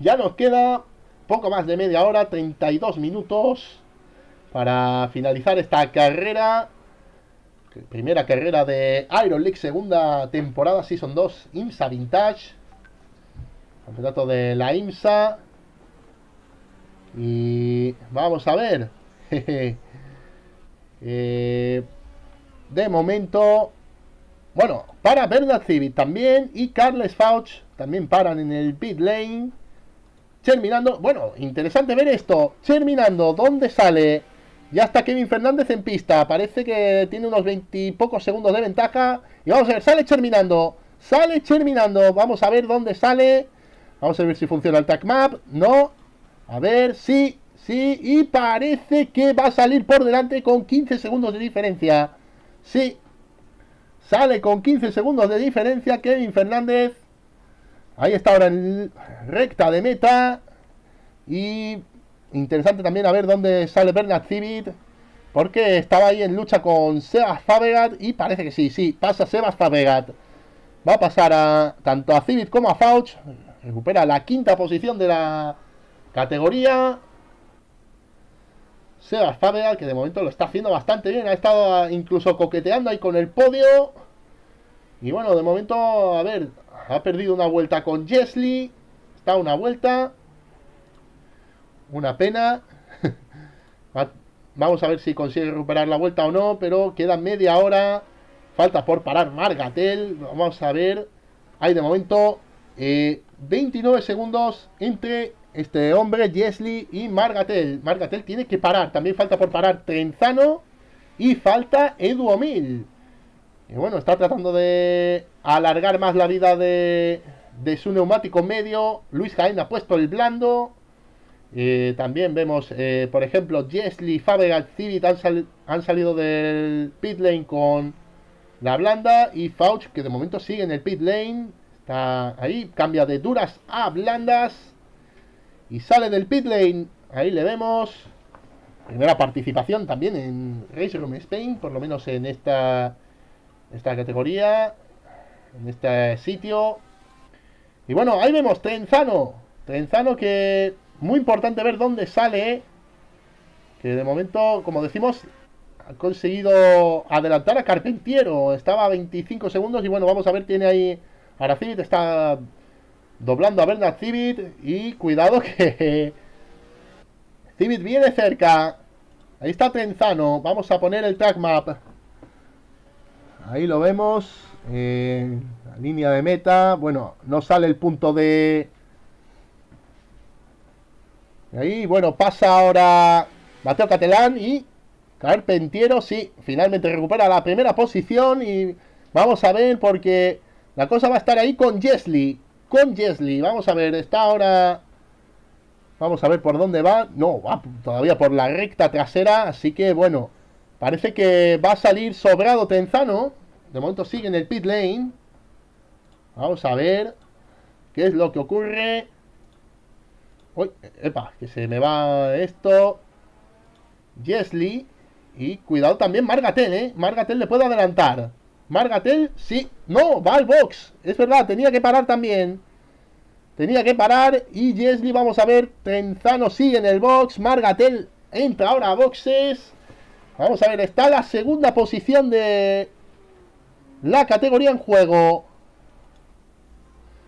ya nos queda poco más de media hora, 32 minutos para finalizar esta carrera. Primera carrera de Iron League, segunda temporada, Season 2, IMSA Vintage. Campeonato de la IMSA. Y vamos a ver. Eh, de momento, bueno, para Bernard Civic también y Carles Fauch también paran en el pit lane. Terminando, bueno, interesante ver esto. Terminando, ¿dónde sale Ya está Kevin Fernández en pista. Parece que tiene unos 20 pocos segundos de ventaja. Y vamos a ver, sale terminando. Sale terminando. Vamos a ver dónde sale. Vamos a ver si funciona el track map. No. A ver, sí, sí. Y parece que va a salir por delante con 15 segundos de diferencia. Sí. Sale con 15 segundos de diferencia Kevin Fernández. Ahí está ahora en recta de meta. Y Interesante también a ver dónde sale Bernard Civit. Porque estaba ahí en lucha con Sebas Fabregat. Y parece que sí, sí, pasa Sebas Fabregat. Va a pasar a tanto a Civit como a Fauch. Recupera la quinta posición de la categoría. Sebas Fabregat, que de momento lo está haciendo bastante bien. Ha estado incluso coqueteando ahí con el podio. Y bueno, de momento, a ver, ha perdido una vuelta con Jesly. Está una vuelta. Una pena. Vamos a ver si consigue recuperar la vuelta o no, pero queda media hora. Falta por parar Margatel. Vamos a ver. Hay de momento 29 eh, segundos entre este hombre, Jesly y Margatel. Margatel tiene que parar. También falta por parar Trenzano y falta Eduomil. Y bueno, está tratando de alargar más la vida de, su neumático medio. Luis Jaén ha puesto el blando. Eh, también vemos, eh, por ejemplo, Jesly, Fabregat, Civit han, salido del pit lane con la blanda y Fauch, que de momento sigue en el pit lane, está ahí, cambia de duras a blandas y sale del pit lane. Ahí le vemos. Primera participación también en Race Room Spain, por lo menos en esta, esta categoría, en este sitio. Y bueno, ahí vemos Trenzano. Trenzano que muy importante ver dónde sale. Que de momento, como decimos, ha conseguido adelantar a Carpentiero. Estaba a 25 segundos y bueno, vamos a ver, tiene ahí... Ahora Civit está doblando a Bernard Civit y cuidado que... Civit viene cerca. Ahí está Trenzano. Vamos a poner el track map. Ahí lo vemos. Eh, la línea de meta. Bueno, no sale el punto de Ahí, bueno, pasa ahora Mateo Catelán y Carpentiero, sí, finalmente recupera la primera posición y vamos a ver porque la cosa va a estar ahí con Jesly, con Jesly, vamos a ver, está ahora, vamos a ver por dónde va, no, va todavía por la recta trasera, así que bueno, parece que va a salir sobrado Tenzano, de momento sigue en el pit lane, vamos a ver qué es lo que ocurre, Uy, epa, que se me va esto. Jesly. Y cuidado también Margatel, ¿eh? Margatel le puede adelantar. Margatel, sí. No, va al box. Es verdad, tenía que parar también. Tenía que parar. Y Jesly, vamos a ver. Trenzano sigue en el box. Margatel entra ahora a boxes. Vamos a ver, está la segunda posición de la categoría en juego.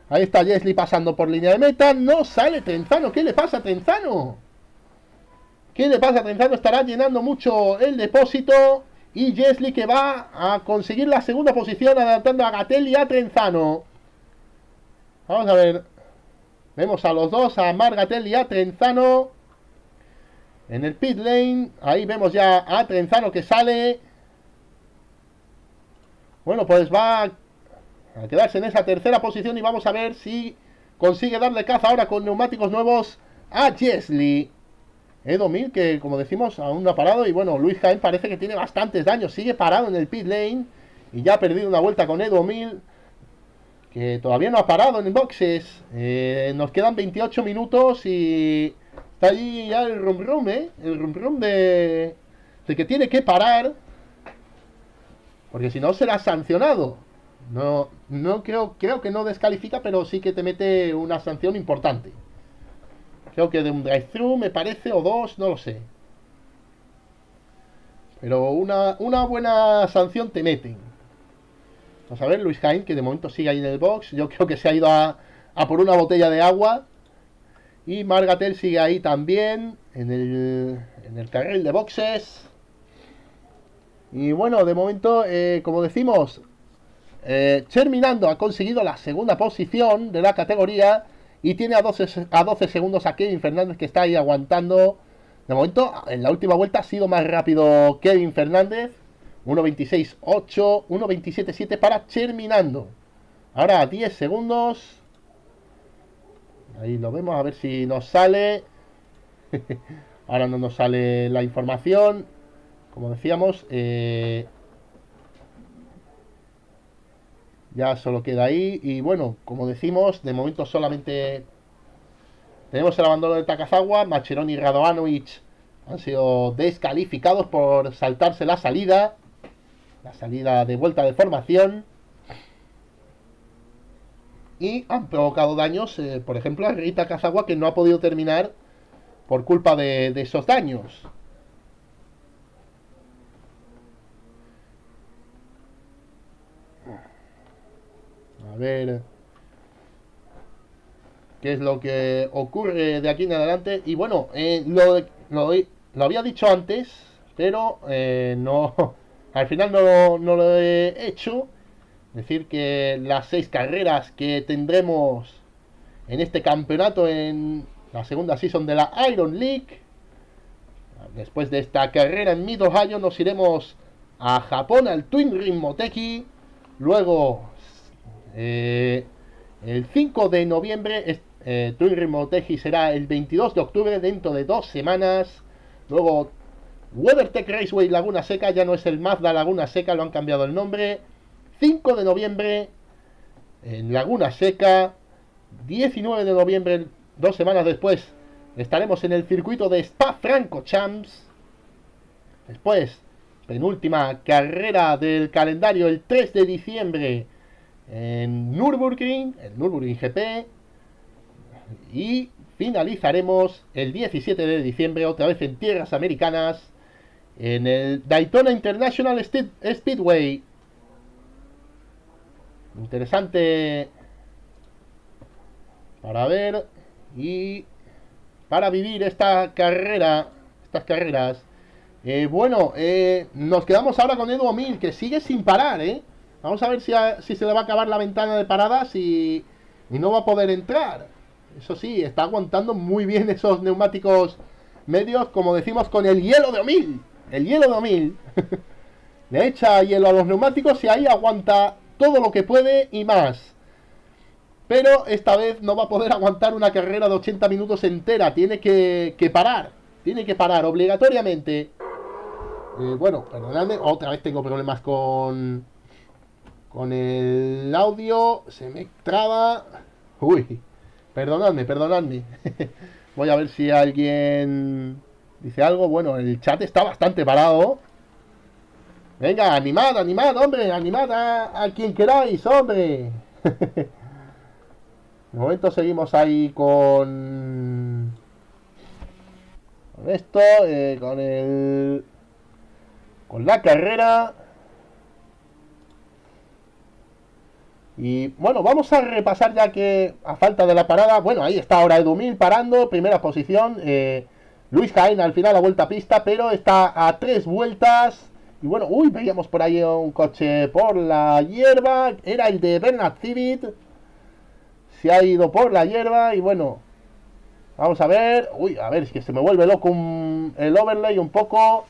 Ahí está Jesly pasando por línea de meta. No sale Trenzano. ¿Qué le pasa a Trenzano? ¿Qué le pasa a Trenzano? Estará llenando mucho el depósito. Y Jesly que va a conseguir la segunda posición adelantando a Gatel y a Trenzano. Vamos a ver. Vemos a los dos, a Margatel y a Trenzano. En el pit lane. Ahí vemos ya a Trenzano que sale. Bueno, pues va a quedarse en esa tercera posición y vamos a ver si consigue darle caza ahora con neumáticos nuevos a Jesly. Edo Mil, que como decimos, aún no ha parado. Y bueno, Luis Jaén parece que tiene bastantes daños. Sigue parado en el pit lane. Y ya ha perdido una vuelta con Edo Mil. Que todavía no ha parado en boxes. Eh, nos quedan 28 minutos y está allí ya el rum ¿eh? El rum de, de que tiene que parar. Porque si no será sancionado. No, no creo, creo que no descalifica, pero sí que te mete una sanción importante. Creo que de un drive-thru me parece, o dos, no lo sé. Pero una, una buena sanción te meten. Vamos a ver, Luis Jaén, que de momento sigue ahí en el box. Yo creo que se ha ido a, a por una botella de agua. Y Margatel sigue ahí también, en el, en el carril de boxes. Y bueno, de momento, eh, como decimos, eh, Terminando ha conseguido la segunda posición de la categoría y tiene a 12, a 12 segundos a Kevin Fernández que está ahí aguantando De momento, en la última vuelta ha sido más rápido Kevin Fernández. 1.26.8, 1.27.7 para terminando. Ahora 10 segundos. Ahí lo vemos, a ver si nos sale. Ahora no nos sale la información. Como decíamos, eh, ya solo queda ahí. Y bueno, como decimos, de momento solamente tenemos el abandono de Takazawa. Macheroni y Radovanovic han sido descalificados por saltarse la salida. La salida de vuelta de formación. Y han provocado daños, eh, por ejemplo, a Rita Takazawa que no ha podido terminar por culpa de, esos daños. A ver qué es lo que ocurre de aquí en adelante. Y bueno, eh, lo, lo, había dicho antes, pero eh, no, al final no, no, lo he hecho. Decir que las seis carreras que tendremos en este campeonato en la segunda season de la Iron League. Después de esta carrera en Mid Ohio nos iremos a Japón al Twin Ring Moteki. Luego, eh, el 5 de noviembre, eh, Twin Ring Moteki será el 22 de octubre, dentro de dos semanas. Luego, WeatherTech Raceway Laguna Seca, ya no es el Mazda Laguna Seca, lo han cambiado el nombre. 5 de noviembre en Laguna Seca. 19 de noviembre Dos semanas después estaremos en el circuito de Spa Franco Champs. Después, penúltima carrera del calendario el 3 de diciembre en Nürburgring, el Nürburgring GP. Y finalizaremos el 17 de diciembre otra vez en tierras americanas en el Daytona International Speedway. Interesante para ver y para vivir esta carrera, estas carreras, eh, bueno, eh, nos quedamos ahora con Edu Mil, que sigue sin parar, ¿eh? Vamos a ver si, si, se le va a acabar la ventana de paradas y, y, no va a poder entrar. Eso sí, está aguantando muy bien esos neumáticos medios, como decimos, con el hielo de Omil. El hielo de Omil. le echa hielo a los neumáticos y ahí aguanta todo lo que puede y más. Pero esta vez no va a poder aguantar una carrera de 80 minutos entera. Tiene que, parar. Tiene que parar obligatoriamente. Eh, bueno, perdonadme. Otra vez tengo problemas con... Con el audio. Se me traba. Uy. Perdonadme, perdonadme. Voy a ver si alguien dice algo. Bueno, el chat está bastante parado. Venga, animad, animad, hombre. Animad a, a quien queráis, hombre. De momento seguimos ahí con... Con esto, eh, con el... Con la carrera. Y bueno, vamos a repasar ya que a falta de la parada, bueno, ahí está ahora Edumil parando, primera posición. Eh, Luis Jaén al final la vuelta a pista, pero está a tres vueltas. Y bueno, uy, veíamos por ahí un coche por la hierba. Era el de Bernard Civit se ha ido por la hierba y bueno, vamos a ver, uy, a ver, es que se me vuelve loco el overlay un poco.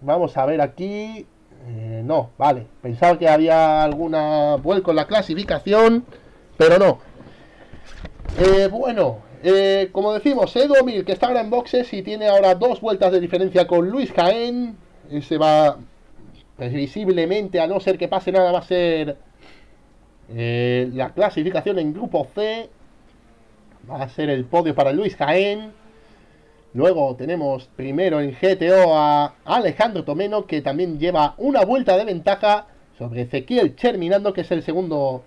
Vamos a ver aquí, eh, no, vale, pensaba que había alguna vuelco en la clasificación, pero no. Eh, bueno, eh, como decimos, Edu Mil, que está ahora en boxes y tiene ahora dos vueltas de diferencia con Luis Jaén, se va previsiblemente, a no ser que pase nada, va a ser eh, la clasificación en grupo C va a ser el podio para Luis Jaén. Luego tenemos primero en GTO a Alejandro Tomeno, que también lleva una vuelta de ventaja sobre Ezequiel Cherminando, que es el segundo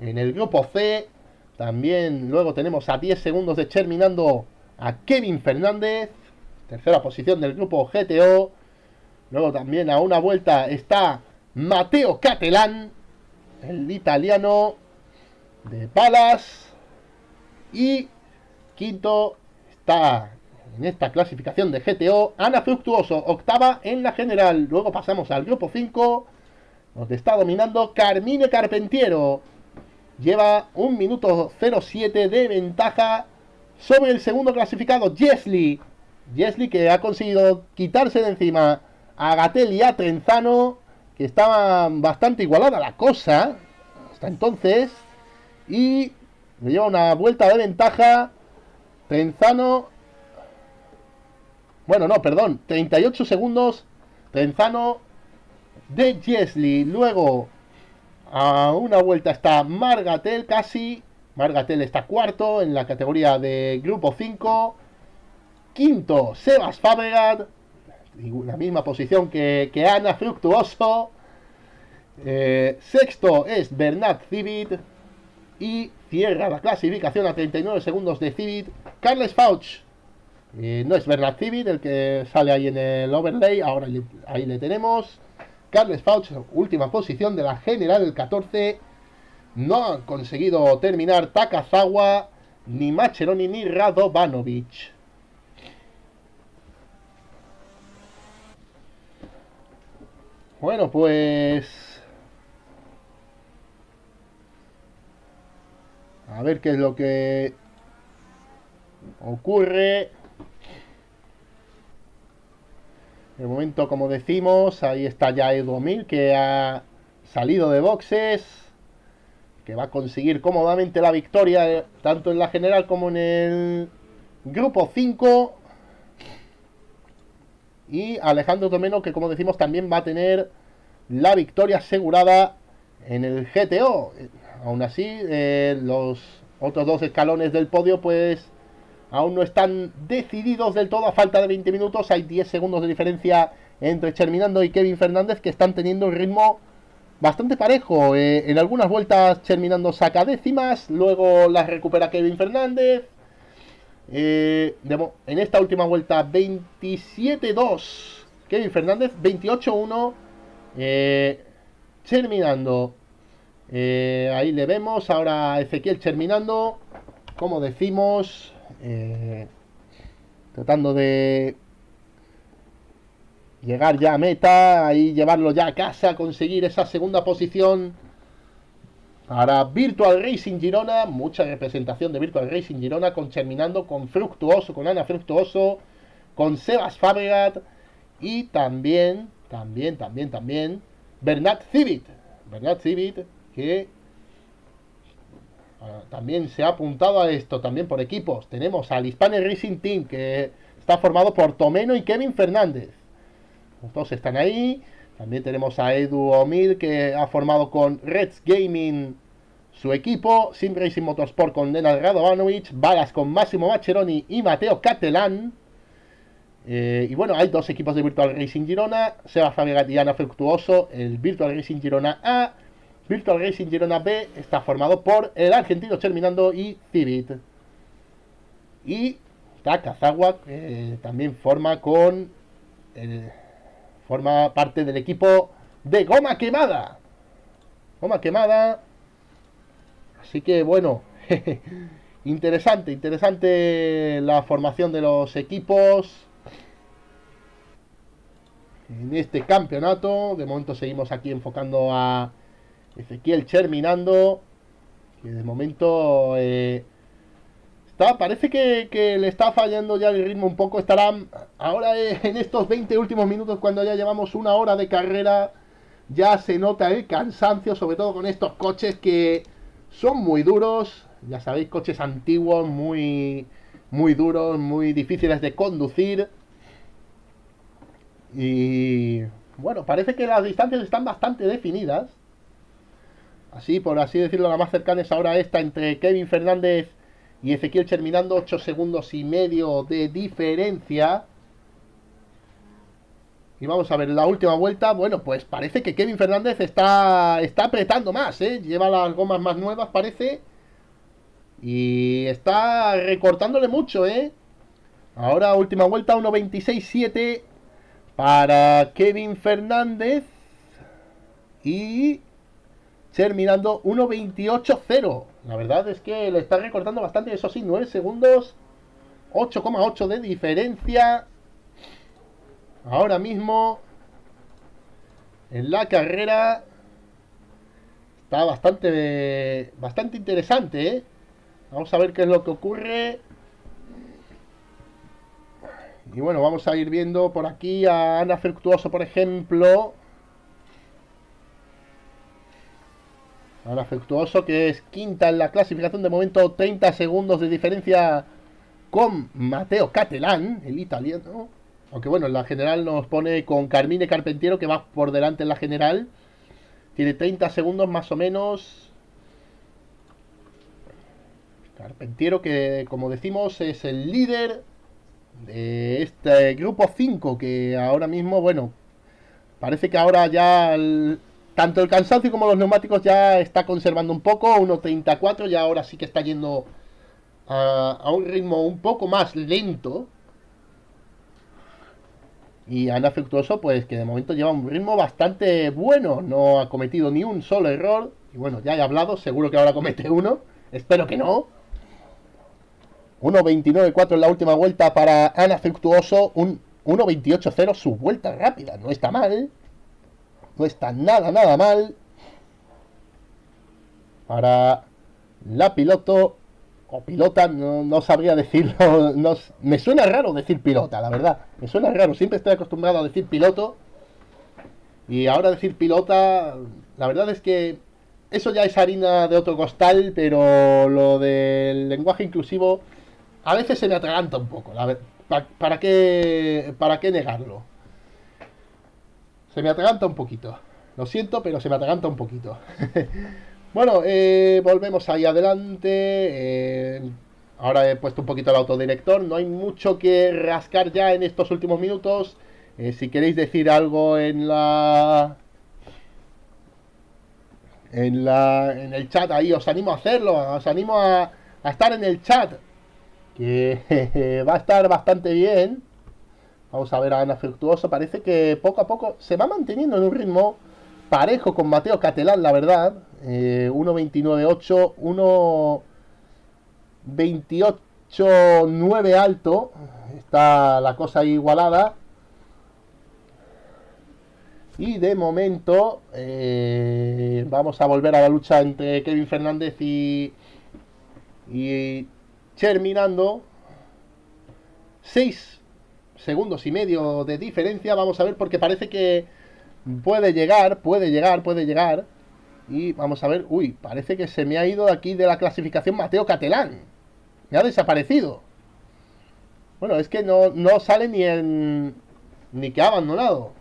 en el grupo C. También luego tenemos a 10 segundos de Cherminando a Kevin Fernández, tercera posición del grupo GTO. Luego también a una vuelta está Mateo Catelán, el italiano de Palas. Y quinto está en esta clasificación de GTO Ana Fructuoso, octava en la general. Luego pasamos al grupo 5, donde está dominando Carmine Carpentiero. Lleva un minuto 07 de ventaja sobre el segundo clasificado, Jesly. Jesli que ha conseguido quitarse de encima a Gatel y a Trenzano, que estaban bastante igualada la cosa hasta entonces. Y le lleva una vuelta de ventaja. Trenzano. Bueno, no, perdón. 38 segundos. Trenzano de Jesli. Luego, a una vuelta está Margatel casi. Margatel está cuarto en la categoría de grupo 5. Quinto, Sebas Fabregat. La misma posición que, Ana Fructuoso. Eh, sexto es Bernat Civit. Y cierra la clasificación a 39 segundos de Civit. Carles Fauch. Eh, no es Bernat Civit el que sale ahí en el overlay. Ahora ahí le tenemos. Carles Fauch, última posición de la general, el 14. No han conseguido terminar Takazawa, ni Macheroni, ni Radovanovic. Bueno, pues... A ver qué es lo que ocurre. De momento, como decimos, ahí está ya Edu Mil, que ha salido de boxes, que va a conseguir cómodamente la victoria, eh, tanto en la general como en el grupo 5. Y Alejandro Tomeno, que como decimos, también va a tener la victoria asegurada en el GTO. Aún así, eh, los otros dos escalones del podio, pues aún no están decididos del todo a falta de 20 minutos. Hay 10 segundos de diferencia entre Cherminando y Kevin Fernández que están teniendo un ritmo bastante parejo. Eh, en algunas vueltas Cherminando saca décimas, luego las recupera Kevin Fernández. Eh, en esta última vuelta 27-2 Kevin Fernández, 28-1 eh, Cherminando. ahí le vemos, ahora Ezequiel Cherminando, como decimos, eh, tratando de llegar ya a meta. Y llevarlo ya a casa, conseguir esa segunda posición. Para Virtual Racing Girona, mucha representación de Virtual Racing Girona, con terminando con Fructuoso, con Ana Fructuoso, con Sebas Fabregat y también, también, también, también, Bernat Civit. Bernat Civit, que Ah, también se ha apuntado a esto, también por equipos. Tenemos al Hispanic Racing Team, que está formado por Tomeno y Kevin Fernández. Los dos están ahí. También tenemos a Edu Omil, que ha formado con Reds Gaming su equipo. Sim Racing Motorsport con Nenad Radovanovic. Balas con Massimo Macheroni y Mateo Catelán. Eh, y bueno, hay dos equipos de Virtual Racing Girona. Seba Fabregat y Ana Fructuoso. El Virtual Racing Girona A Virtual Racing Girona B está formado por el argentino Terminando y Civit. Y Takazawa que también forma con. Forma parte del equipo de Goma Quemada. Goma Quemada. Así que bueno. interesante, interesante la formación de los equipos. En este campeonato. De momento seguimos aquí enfocando a Ezequiel Cherminando, que de momento eh, parece que, le está fallando ya el ritmo un poco. Estará ahora eh, en estos 20 últimos minutos, cuando ya llevamos una hora de carrera, ya se nota el cansancio, sobre todo con estos coches que son muy duros. Ya sabéis, coches antiguos, muy, muy duros, muy difíciles de conducir. Y bueno, parece que las distancias están bastante definidas. Así, por así decirlo, la más cercana es ahora esta entre Kevin Fernández y Ezequiel terminando 8 segundos y medio de diferencia. Y vamos a ver la última vuelta. Bueno, pues parece que Kevin Fernández está, está apretando más, ¿eh? Lleva las gomas más nuevas, parece. Y está recortándole mucho, ¿eh? Ahora última vuelta, 1.26.7 para Kevin Fernández. Y terminando 1.28.0. La verdad es que le está recortando bastante, eso sí, 9 segundos, 8,8 de diferencia. Ahora mismo en la carrera está bastante bastante interesante, ¿eh? Vamos a ver qué es lo que ocurre. Y bueno, vamos a ir viendo por aquí a Ana Fructuoso, por ejemplo. Ana Fructuoso, que es quinta en la clasificación de momento, 30 segundos de diferencia con Mateo Catalán, el italiano. Aunque bueno, en la general nos pone con Carmine Carpentiero, que va por delante en la general. Tiene 30 segundos más o menos. Carpentiero, que como decimos, es el líder de este grupo 5 que ahora mismo, bueno, parece que ahora ya tanto el cansancio como los neumáticos ya está conservando un poco, 1.34 ya ahora sí que está yendo a, un ritmo un poco más lento. Y Ana Fructuoso, pues que de momento lleva un ritmo bastante bueno, no ha cometido ni un solo error. Y bueno, ya he hablado, seguro que ahora comete uno, espero que no. 1.29.4 en la última vuelta para Ana Fructuoso. Un 1.28.0 su vuelta rápida. No está mal. No está nada, nada mal. Para la piloto o pilota, no, sabría decirlo. No, me suena raro decir pilota, la verdad. Me suena raro. Siempre estoy acostumbrado a decir piloto. Y ahora decir pilota, la verdad es que eso ya es harina de otro costal, pero lo del lenguaje inclusivo a veces se me atraganta un poco. ¿para, qué, ¿Para qué negarlo? Se me atraganta un poquito. Lo siento, pero se me atraganta un poquito. bueno, eh, volvemos ahí adelante. Eh, ahora he puesto un poquito el autodirector. No hay mucho que rascar ya en estos últimos minutos. Eh, si queréis decir algo en la... En, la, en el chat ahí, os animo a hacerlo, os animo a, a estar en el chat que va a estar bastante bien. Vamos a ver a Ana Fructuoso. Parece que poco a poco se va manteniendo en un ritmo parejo con Mateo Catelán, la verdad. Eh, 1.29.8, 1.28.9 alto. Está la cosa igualada. Y de momento eh, vamos a volver a la lucha entre Kevin Fernández y, y terminando 6 segundos y medio de diferencia. Vamos a ver porque parece que puede llegar, puede llegar, puede llegar. Y vamos a ver, uy, parece que se me ha ido de aquí de la clasificación Mateo Catelán. Me ha desaparecido. Bueno, es que no, no sale ni en... ni que ha abandonado.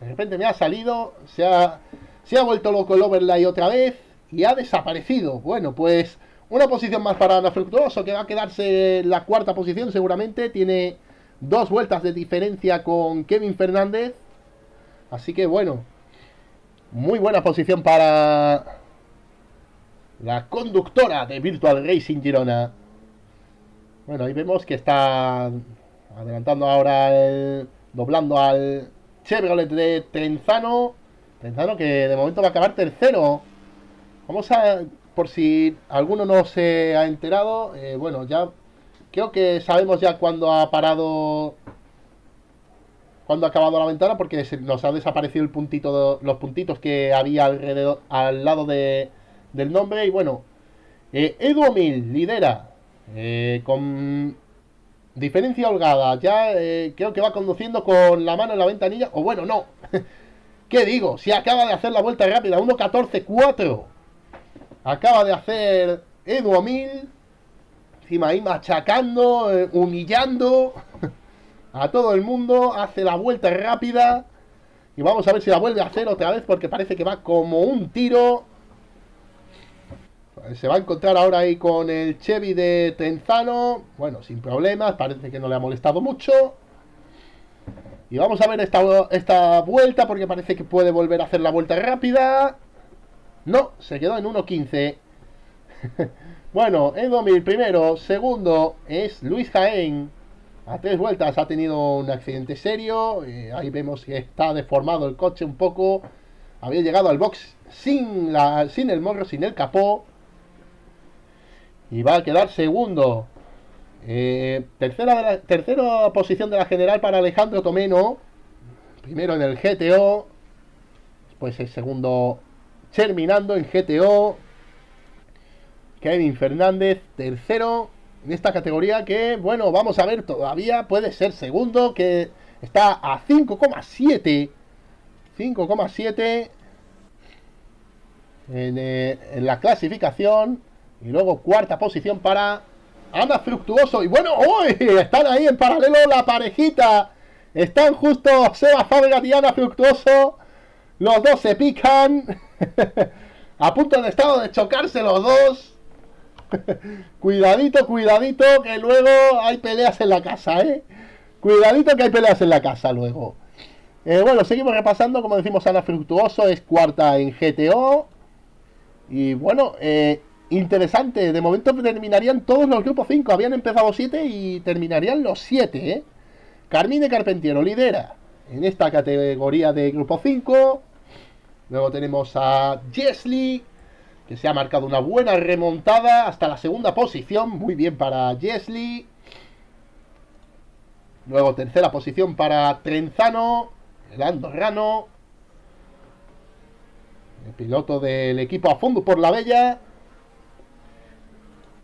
De repente me ha salido, se ha, se ha vuelto loco el overlay otra vez y ha desaparecido. Bueno, pues una posición más para Ana Fructuoso, que va a quedarse en la cuarta posición seguramente. Tiene dos vueltas de diferencia con Kevin Fernández. Así que bueno, muy buena posición para la conductora de Virtual Racing Girona. Bueno, ahí vemos que está adelantando ahora el... doblando al Chevrolet de Trenzano. Trenzano que de momento va a acabar tercero. Vamos a por si alguno no se ha enterado, eh, bueno, ya creo que sabemos ya cuándo ha parado, cuándo ha acabado la ventana, porque nos ha desaparecido el puntito, los puntitos que había alrededor, al lado de, del nombre. Y bueno, eh, Edu lidera eh, con diferencia holgada. Ya eh, creo que va conduciendo con la mano en la ventanilla. O bueno, no. ¿Qué digo? Si acaba de hacer la vuelta rápida, 1.14.4. Acaba de hacer Edu Mil. Encima ahí machacando, eh, humillando a todo el mundo. Hace la vuelta rápida. Y vamos a ver si la vuelve a hacer otra vez porque parece que va como un tiro. Se va a encontrar ahora ahí con el Chevy de Tenzano. Bueno, sin problemas. Parece que no le ha molestado mucho. Y vamos a ver esta, esta vuelta porque parece que puede volver a hacer la vuelta rápida. No, se quedó en 1.15. bueno, en 2000 primero. Segundo es Luis Jaén. A tres vueltas ha tenido un accidente serio. Eh, ahí vemos que está deformado el coche un poco. Había llegado al box sin, la, sin el morro, sin el capó. Y va a quedar segundo. Eh, tercera, tercera posición de la general para Alejandro Tomeno. Primero en el GTO. Después el segundo terminando en GTO. Kevin Fernández, tercero. en esta categoría que, bueno, vamos a ver, todavía puede ser segundo, que está a 5,7. 5,7 en, eh, en la clasificación. Y luego cuarta posición para Ana Fructuoso. Y bueno, hoy están ahí en paralelo la parejita. Están justo Seba Fábregas y Ana Fructuoso. Los dos se pican. a punto de estado de chocarse los dos. cuidadito, cuidadito, que luego hay peleas en la casa, ¿eh? Cuidadito que hay peleas en la casa luego. Eh, bueno, seguimos repasando. Como decimos, Ana Fructuoso es cuarta en GTO. Y bueno, eh, interesante. De momento terminarían todos los grupos 5. Habían empezado 7 y terminarían los 7. ¿eh? Carmine Carpentiero lidera en esta categoría de grupo 5. Luego tenemos a Jesly, que se ha marcado una buena remontada hasta la segunda posición. Muy bien para Jesly. Luego tercera posición para Trenzano, el andorrano. El piloto del equipo a fondo por la bella.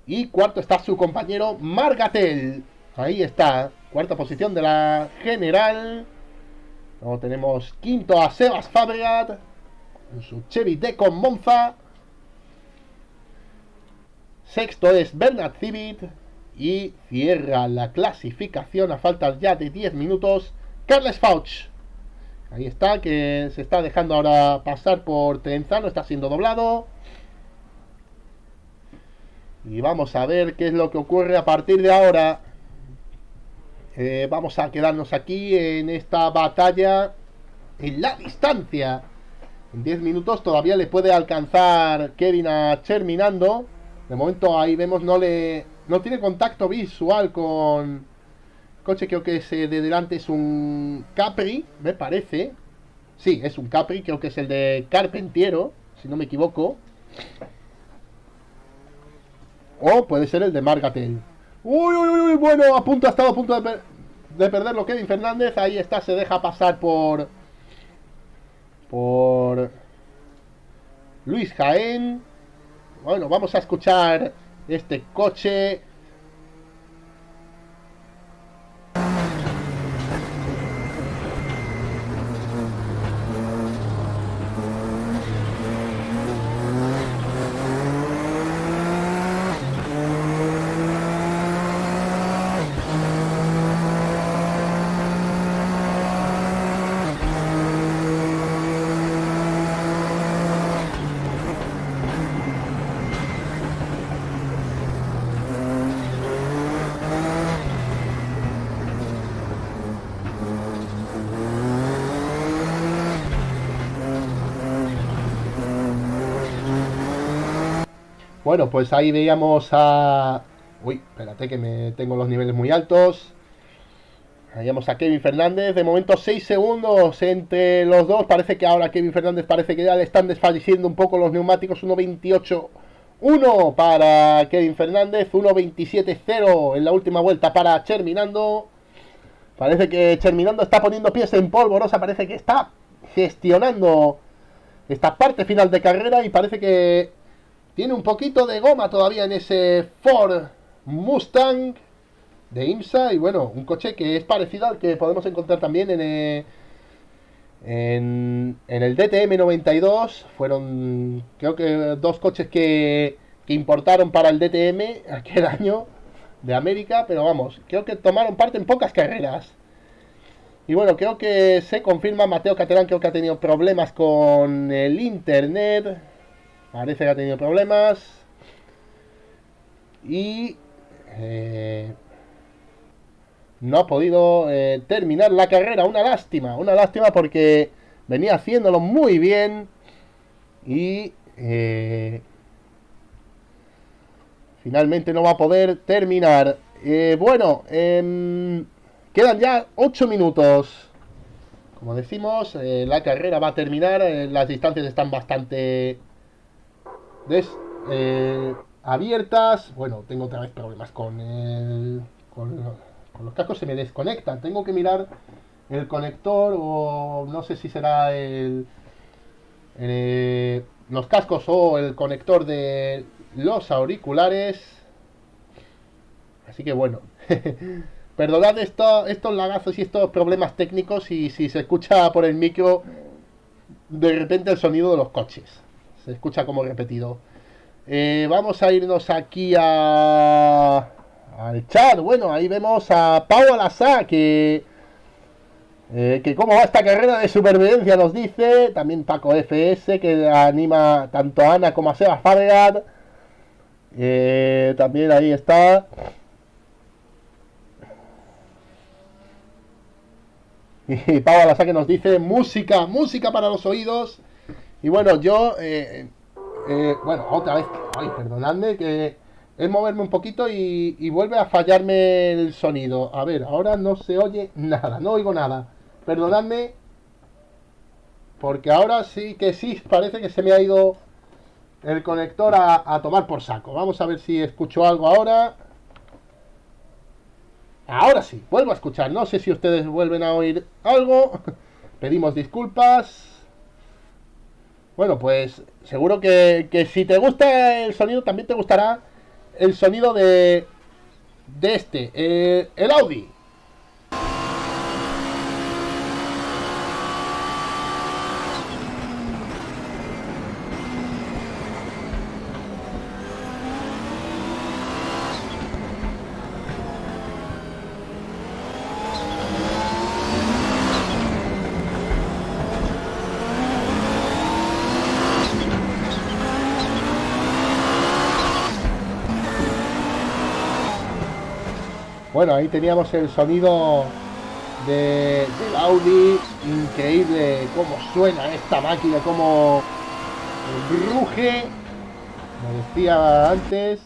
Y cuarto está su compañero Margatel. Ahí está. Cuarta posición de la general. Luego tenemos quinto a Sebas Fabregat. En su Chevy Decon Monza. Sexto es Bernard Civit. Y cierra la clasificación a falta ya de 10 minutos. Carles Fauch. Ahí está, que se está dejando ahora pasar por Trenzano. Está siendo doblado. Y vamos a ver qué es lo que ocurre a partir de ahora. Eh, vamos a quedarnos aquí en esta batalla en la distancia. En 10 minutos todavía le puede alcanzar Kevin a Terminando. De momento ahí vemos no le no tiene contacto visual con coche creo que es de delante es un Capri, me parece. Sí, es un Capri, creo que es el de Carpentiero, si no me equivoco. O puede ser el de Margatel. Uy, uy, uy, bueno, a punto, ha estado a punto de, de perderlo Kevin Fernández. Ahí está, se deja pasar por... Por... Luis Jaén. Bueno, vamos a escuchar este coche Bueno, pues ahí veíamos a... Uy, espérate que me tengo los niveles muy altos. Veíamos a Kevin Fernández. De momento 6 segundos entre los dos. Parece que ahora Kevin Fernández parece que ya le están desfalleciendo un poco los neumáticos. 1.28 1 para Kevin Fernández. 1.27-0 en la última vuelta para Terminando. Parece que Terminando está poniendo pies en polvorosa. Parece que está gestionando esta parte final de carrera y parece que tiene un poquito de goma todavía en ese Ford Mustang de IMSA. Y bueno, un coche que es parecido al que podemos encontrar también en, eh, en, el DTM 92. Fueron, creo que, dos coches que, que importaron para el DTM aquel año de América. Pero vamos, creo que tomaron parte en pocas carreras. Y bueno, creo que se confirma, Mateo Caterán creo que ha tenido problemas con el internet. Parece que ha tenido problemas. Y eh, no ha podido eh, terminar la carrera. Una lástima, una lástima porque venía haciéndolo muy bien. Y eh, finalmente no va a poder terminar. bueno, em, quedan ya 8 minutos. Como decimos, la carrera va a terminar. las distancias están bastante eh, abiertas. Bueno, tengo otra vez problemas con el, con, los cascos, se me desconectan. Tengo que mirar el conector o no sé si será el, los cascos o el conector de los auriculares. Así que bueno. Perdonad esto, estos lagazos y estos problemas técnicos y si se escucha por el micro de repente el sonido de los coches. Se escucha como repetido. Eh, vamos a irnos aquí a, al chat. Bueno, ahí vemos a Pau Alasá que, eh, que cómo va esta carrera de supervivencia nos dice. También Paco FS que anima tanto a Ana como a Seba Fabregat. Eh, también ahí está. Y Pau Alasaque nos dice música, música para los oídos. Y bueno, yo, eh, eh, bueno, otra vez, ay, perdonadme que es moverme un poquito y, y, vuelve a fallarme el sonido. A ver, ahora no se oye nada, no oigo nada. Perdonadme, porque ahora sí que sí, parece que se me ha ido el conector a, a tomar por saco. Vamos a ver si escucho algo ahora. Ahora sí, vuelvo a escuchar. No sé si ustedes vuelven a oír algo. Pedimos disculpas. Bueno, pues seguro que, que, si te gusta el sonido, también te gustará el sonido de, de este, eh, el Audi. Bueno, ahí teníamos el sonido de, del Audi. Increíble cómo suena esta máquina, cómo ruge. Como decía antes.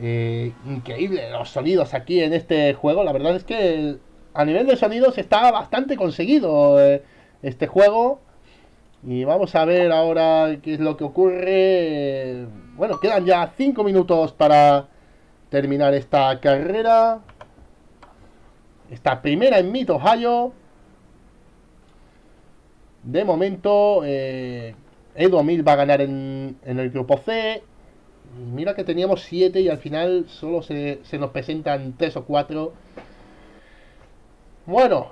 Eh, increíble los sonidos aquí en este juego. La verdad es que a nivel de sonidos está bastante conseguido eh, este juego. Y vamos a ver ahora qué es lo que ocurre. Bueno, quedan ya 5 minutos para terminar esta carrera. Esta primera en Mid Ohio. De momento, eh, Edo Mil va a ganar en, en, el grupo C. Mira que teníamos 7 y al final solo se, se, nos presentan 3 o 4. Bueno,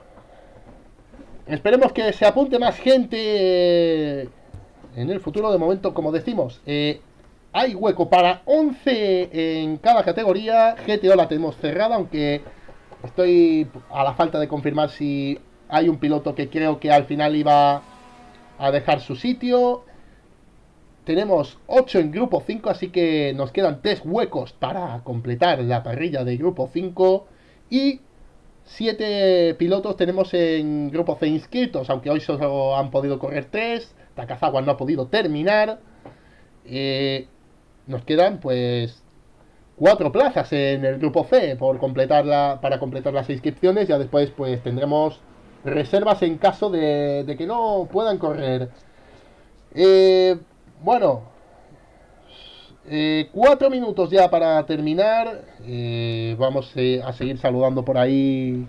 esperemos que se apunte más gente eh, en el futuro. De momento, como decimos, eh, hay hueco para 11 en cada categoría. GTO la tenemos cerrada, aunque Estoy a la falta de confirmar si hay un piloto que creo que al final iba a dejar su sitio. Tenemos 8 en grupo 5, así que nos quedan 3 huecos para completar la parrilla de grupo 5. Y 7 pilotos tenemos en grupo C inscritos, aunque hoy solo han podido correr 3. Takazawa no ha podido terminar. Eh, nos quedan pues cuatro plazas en el grupo C por completar la, para completar las inscripciones. Ya después pues tendremos reservas en caso de, de que no puedan correr. Eh, bueno, eh, cuatro minutos ya para terminar. Eh, vamos eh, a seguir saludando por ahí.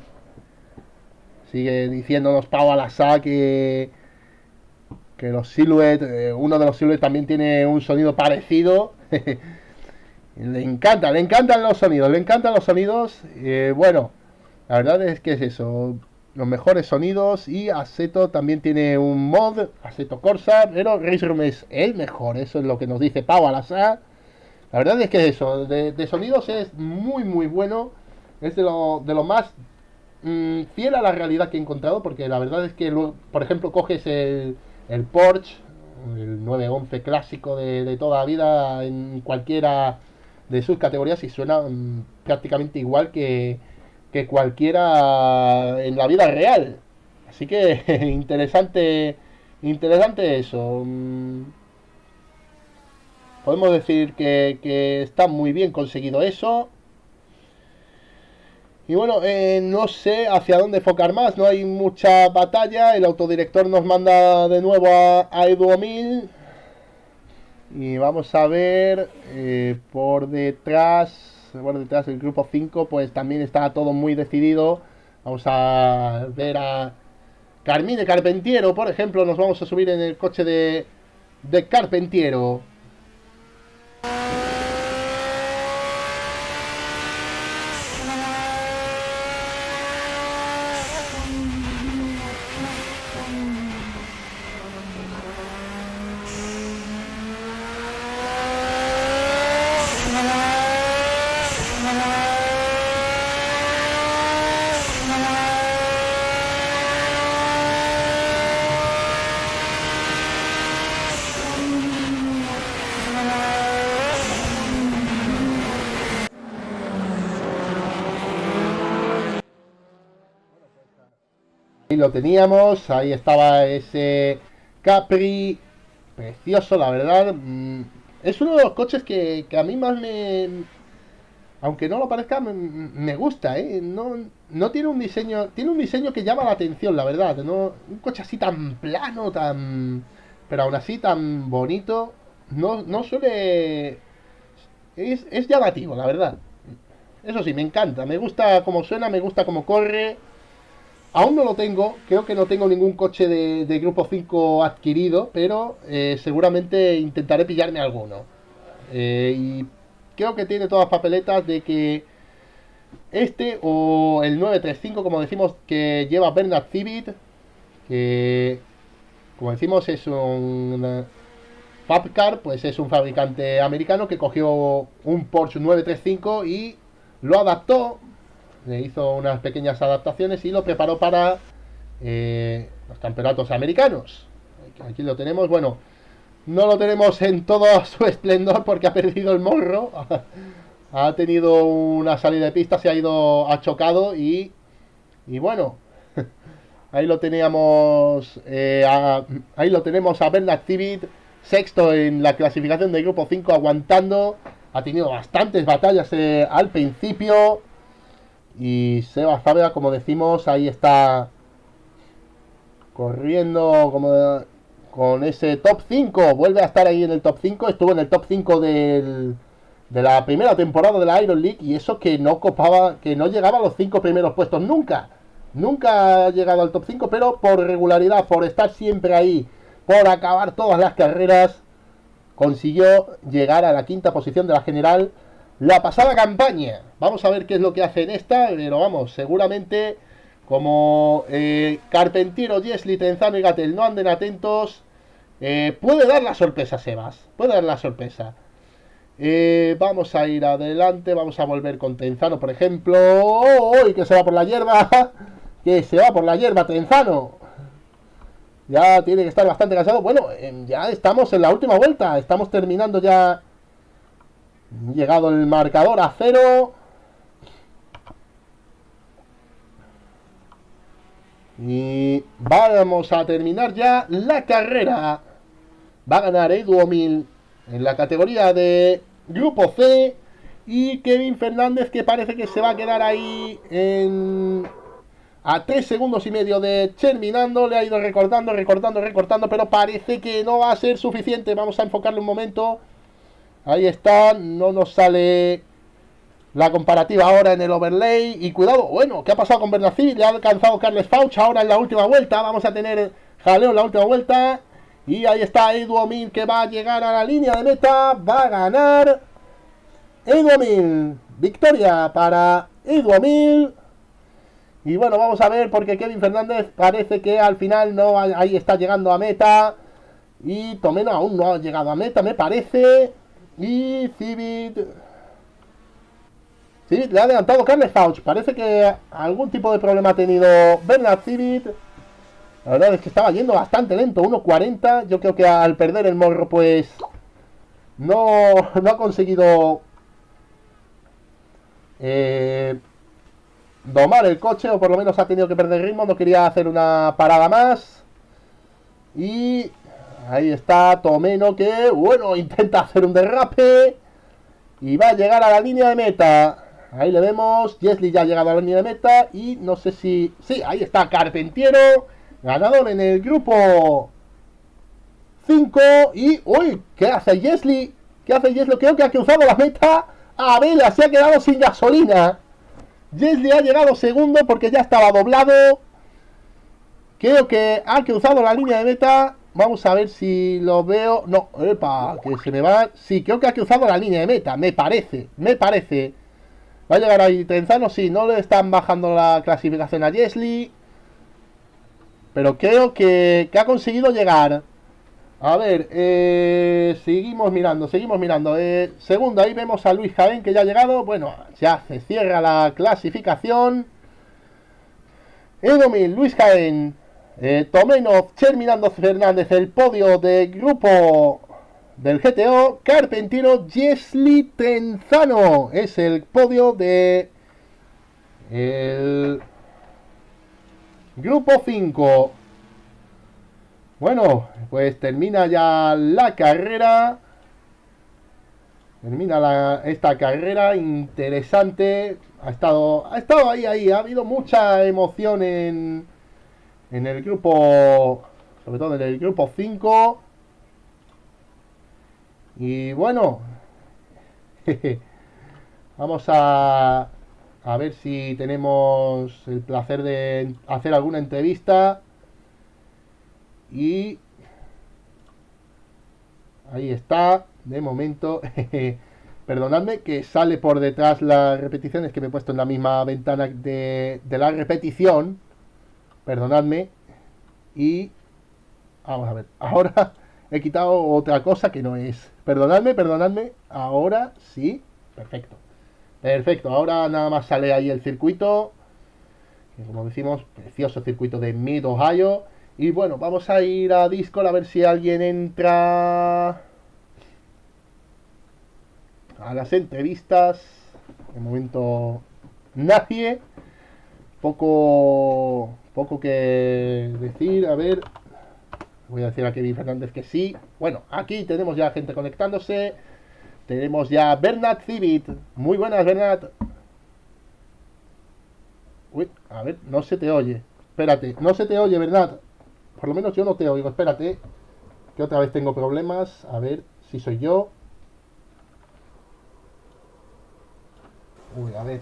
Sigue diciéndonos Pau Alasá que, que los Silhouette, eh, uno de los Silhouette también tiene un sonido parecido. Le encanta, le encantan los sonidos, le encantan los sonidos. Eh, bueno, la verdad es que es eso. Los mejores sonidos y Aceto también tiene un mod, Aceto Corsa, pero Race Room es el mejor, eso es lo que nos dice Pau Alazar. La verdad es que eso, de, sonidos es muy muy bueno, es de lo, de lo más mmm, fiel a la realidad que he encontrado, porque la verdad es que, por ejemplo, coges el, el Porsche, el 911 clásico de, de toda la vida en cualquiera de sus categorías y suena um, prácticamente igual que, que cualquiera en la vida real. Así que interesante, interesante eso. Um, podemos decir que, que, está muy bien conseguido eso. Y bueno, eh, no sé hacia dónde enfocar más, no hay mucha batalla. El autodirector nos manda de nuevo a, a Edu. Y vamos a ver eh, por detrás, por detrás del grupo 5, pues también está todo muy decidido. Vamos a ver a Carmine Carpentiero, por ejemplo, nos vamos a subir en el coche de, de Carpentiero. Ahí lo teníamos, ahí estaba ese Capri, precioso la verdad. Mm, es uno de los coches que, a mí más me... Aunque no lo parezca, me, gusta, ¿eh? No, no tiene un diseño... Tiene un diseño que llama la atención, la verdad. ¿no? Un coche así tan plano, tan... Pero aún así tan bonito. No, no suele... Es, es llamativo, la verdad. Eso sí, me encanta. Me gusta cómo suena, me gusta cómo corre. Aún no lo tengo, creo que no tengo ningún coche de, Grupo 5 adquirido, pero eh, seguramente intentaré pillarme alguno. Eh, y creo que tiene todas las papeletas de que este o el 935, como decimos, que lleva Bernard Civit, que como decimos es un Fabcar, pues es un fabricante americano que cogió un Porsche 935 y lo adaptó le hizo unas pequeñas adaptaciones y lo preparó para eh, los campeonatos americanos. Aquí lo tenemos, bueno, no lo tenemos en todo su esplendor porque ha perdido el morro. ha tenido una salida de pista, se ha ido, ha chocado y, y bueno, ahí lo teníamos, eh, ahí lo tenemos a Bernard Civit, sexto en la clasificación del grupo 5, aguantando. Ha tenido bastantes batallas eh, al principio. Y Seba Fábrega, como decimos, ahí está corriendo como con ese top 5. Vuelve a estar ahí en el top 5. Estuvo en el top 5 del, de la primera temporada de la Iron League. Y eso que no copaba, que no llegaba a los 5 primeros puestos nunca. Nunca ha llegado al top 5, pero por regularidad, por estar siempre ahí, por acabar todas las carreras, consiguió llegar a la quinta posición de la general la pasada campaña. Vamos a ver qué es lo que hace en esta, pero vamos, seguramente como eh, Carpentiero, Jesli, Tenzano y Gatel no anden atentos, eh, puede dar la sorpresa, Sebas. Puede dar la sorpresa. Eh, vamos a ir adelante, vamos a volver con Tenzano, por ejemplo. ¡Oh, que se va por la hierba! ¡Que se va por la hierba, Tenzano! Ya tiene que estar bastante cansado. Bueno, em, ya estamos en la última vuelta. Estamos terminando ya Llegado el marcador a cero. Y vamos a terminar ya la carrera. Va a ganar Edu Omil en la categoría de Grupo C. Y Kevin Fernández que parece que se va a quedar ahí en... A 3 segundos y medio de terminando. Le ha ido recortando, recortando, recortando. Pero parece que no va a ser suficiente. Vamos a enfocarle un momento. Ahí está, no nos sale la comparativa ahora en el overlay. Y cuidado, bueno, ¿qué ha pasado con Bernacid? Le ha alcanzado Carles Fauch ahora en la última vuelta. Vamos a tener jaleo en la última vuelta. Y ahí está Edu que va a llegar a la línea de meta. Va a ganar Edu Victoria para Edu Y bueno, vamos a ver porque Kevin Fernández parece que al final no ahí está llegando a meta. Y Tomeno aún no ha llegado a meta, me parece. Y Civit... Civit le ha adelantado Carles Fauch. Parece que algún tipo de problema ha tenido Bernard Civit. La verdad es que estaba yendo bastante lento, 1.40. Yo creo que al perder el morro, pues... No, no ha conseguido... Eh, domar el coche, o por lo menos ha tenido que perder ritmo. No quería hacer una parada más. Y Ahí está Tomeno que, bueno, intenta hacer un derrape. Y va a llegar a la línea de meta. Ahí le vemos. Jesly ya ha llegado a la línea de meta. Y no sé si... Sí, ahí está Carpentiero. Ganador en el grupo 5. Y... ¡Uy! ¿Qué hace Jesly? ¿Qué hace Jesly? Creo que ha cruzado la meta. A Vela se ha quedado sin gasolina. Jesly ha llegado segundo porque ya estaba doblado. Creo que ha cruzado la línea de meta. Vamos a ver si lo veo. No, epa, que se me va. Sí, creo que ha cruzado la línea de meta. Me parece, me parece. Va a llegar ahí Trenzano. Sí, no le están bajando la clasificación a Jesly. Pero creo que, que ha conseguido llegar. A ver, eh, seguimos mirando, seguimos mirando. Eh, segundo, ahí vemos a Luis Jaén que ya ha llegado. Bueno, ya se cierra la clasificación. Edomil, Luis Jaén, eh, Tomenov, Cherminando Fernández, el podio del grupo del GTO. Carpentino, Jesli Tenzano es el podio de el Grupo 5. Bueno, pues termina ya la carrera. Termina esta carrera interesante. Ha estado, ha estado ahí, ahí. Ha habido mucha emoción en, en el grupo, sobre todo en el grupo 5. Y bueno, vamos a, a ver si tenemos el placer de hacer alguna entrevista. Y ahí está, de momento. Perdonadme que sale por detrás las repeticiones que me he puesto en la misma ventana de, de la repetición. Perdonadme. Y vamos a ver. Ahora he quitado otra cosa que no es. Perdonadme, perdonadme. Ahora sí. Perfecto. Perfecto. Ahora nada más sale ahí el circuito. como decimos, precioso circuito de Mid Ohio. Y bueno, vamos a ir a Discord a ver si alguien entra a las entrevistas. De momento nadie. Poco, poco que decir. A ver, voy a decir a Kevin Fernández que sí. Bueno, aquí tenemos ya gente conectándose. Tenemos ya Bernat Civit. Muy buenas, Bernat. Uy, a ver, no se te oye. Espérate, no se te oye, Bernat. Por lo menos yo no te oigo. Espérate, que otra vez tengo problemas. A ver si soy yo. Uy, a ver.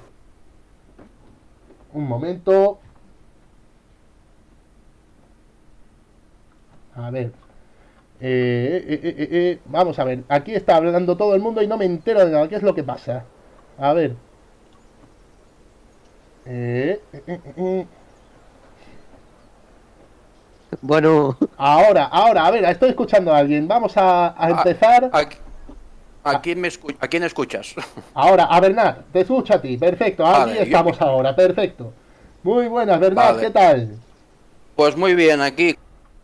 Un momento. A ver. Eh, eh, eh, eh, vamos a ver. Aquí está hablando todo el mundo y no me entero de nada. ¿Qué es lo que pasa? A ver. Bueno. Ahora, ahora, a ver, estoy escuchando a alguien. Vamos a, a empezar. A, a, a, quién me escu ¿A quién escuchas? Ahora, a Bernat, te escucho a ti. Perfecto, aquí vale, estamos yo... ahora. Perfecto. Muy buenas, Bernat, vale. ¿qué tal? Pues muy bien, aquí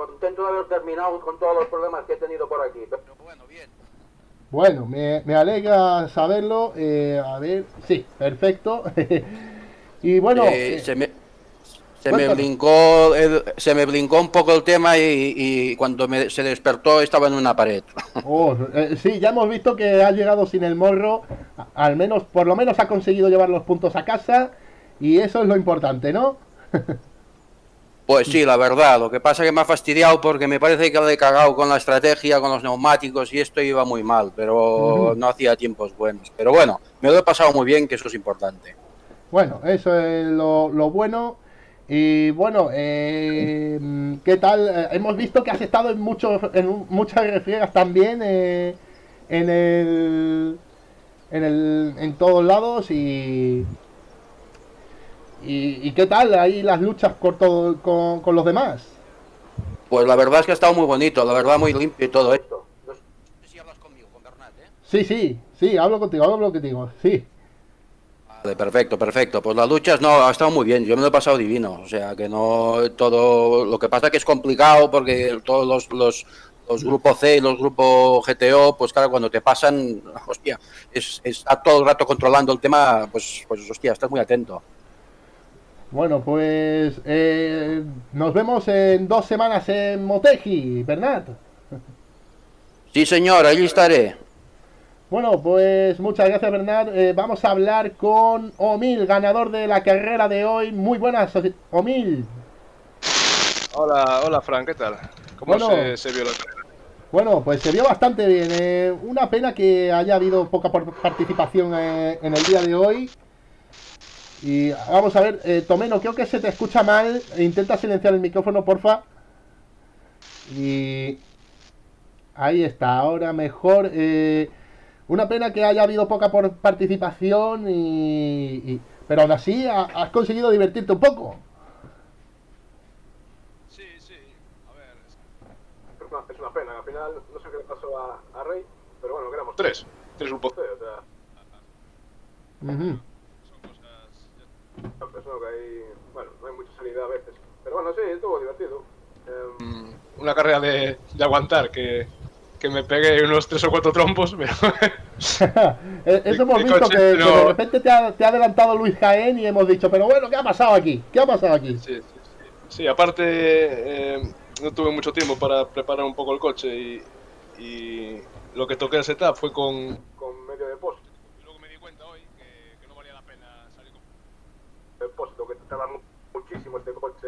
contento de haber terminado con todos los problemas que he tenido por aquí. Pero bueno, bien. Bueno, me, me alegra saberlo. Eh, a ver, sí, perfecto. y bueno... Eh, eh, se me, se me, brincó, el, se me brincó un poco el tema y, y cuando me, se despertó estaba en una pared. Oh, eh, sí, ya hemos visto que ha llegado sin el morro. Al menos, por lo menos ha conseguido llevar los puntos a casa. Y eso es lo importante, ¿no? Pues sí, la verdad. Lo que pasa es que me ha fastidiado porque me parece que lo he cagado con la estrategia, con los neumáticos y esto iba muy mal, pero uh -huh. no hacía tiempos buenos. Pero bueno, me lo he pasado muy bien, que eso es importante. Bueno, eso es lo, lo bueno. Y bueno, eh, ¿qué tal? Eh, hemos visto que has estado en, muchos, en muchas refriegas también eh, en el, en el, en todos lados y ¿Y, ¿Y, qué tal ahí las luchas con, todo, con, con, los demás? Pues la verdad es que ha estado muy bonito, la verdad muy limpio y todo esto. No sé si hablas conmigo, con Bernat, ¿eh? Sí, sí, sí, hablo contigo, hablo contigo, sí. Vale, perfecto, perfecto. Pues las luchas no, ha estado muy bien, yo me lo he pasado divino. O sea, que no todo... Lo que pasa es que es complicado porque todos los, los, los grupos C y los grupos GTO, pues claro, cuando te pasan, hostia, es, está todo el rato controlando el tema, pues, pues hostia, estás muy atento. Bueno, pues eh, nos vemos en dos semanas en Motegi, Bernat. Sí, señor, ahí estaré. Bueno, pues muchas gracias, Bernat. Eh, vamos a hablar con Omil, ganador de la carrera de hoy. Muy buenas, Omil. Hola, hola, Frank, ¿qué tal? ¿Cómo bueno, se, se, vio la carrera? Bueno, pues se vio bastante bien. Eh, una pena que haya habido poca participación eh, en el día de hoy. Y vamos a ver, eh, Tomeno, creo que se te escucha mal. Intenta silenciar el micrófono, porfa. Y ahí está, ahora mejor. Eh, una pena que haya habido poca por participación, y, y, pero aún así ha, has conseguido divertirte un poco. Sí, sí, a ver. Es una, es una pena, al final no sé qué le pasó a, a Rey, pero bueno, quedamos tres, tres grupos C, o sea. Uh -huh. Pensó que hay, bueno, no hay mucha salida a veces. Pero bueno, sí, estuvo divertido. Eh, una carrera de, de aguantar, que, que, me pegué unos tres o cuatro trompos, pero... Eso hemos visto que, pero... que, de repente te ha, te ha, adelantado Luis Jaén y hemos dicho, pero bueno, ¿qué ha pasado aquí? ¿Qué ha pasado aquí? Sí, sí, sí. Sí, aparte eh, no tuve mucho tiempo para preparar un poco el coche y, y lo que toqué el setup fue con, con medio depósito. Y luego me di cuenta hoy que, que no valía la pena salir con depósito, que tarda mu- muchísimo este coche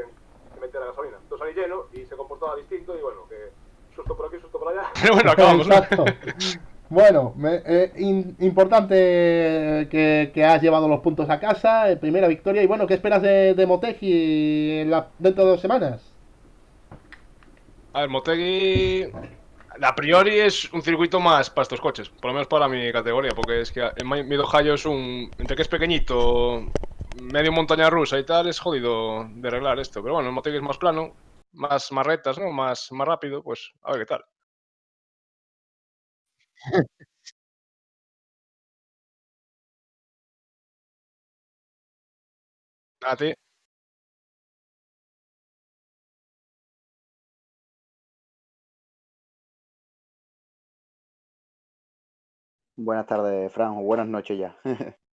en meter la gasolina. Entonces salí lleno y se comportaba distinto y bueno, que susto por aquí, susto por allá. Pero bueno, acabamos. Exacto. Bueno, me- eh, in- importante que, que has llevado los puntos a casa, eh, primera victoria. Y bueno, ¿qué esperas de, de Motegi la- dentro de dos semanas? A ver, Motegi a priori es un circuito más para estos coches, por lo menos para mi categoría, porque es que el Mi- Mido Hayo es un. Entre que es pequeñito, medio montaña rusa y tal, es jodido de arreglar esto. Pero bueno, el Motegi es más plano, más, más rectas, ¿no? Más, más rápido, pues a ver qué tal. A. Buenas tardes, Fran, o buenas noches ya.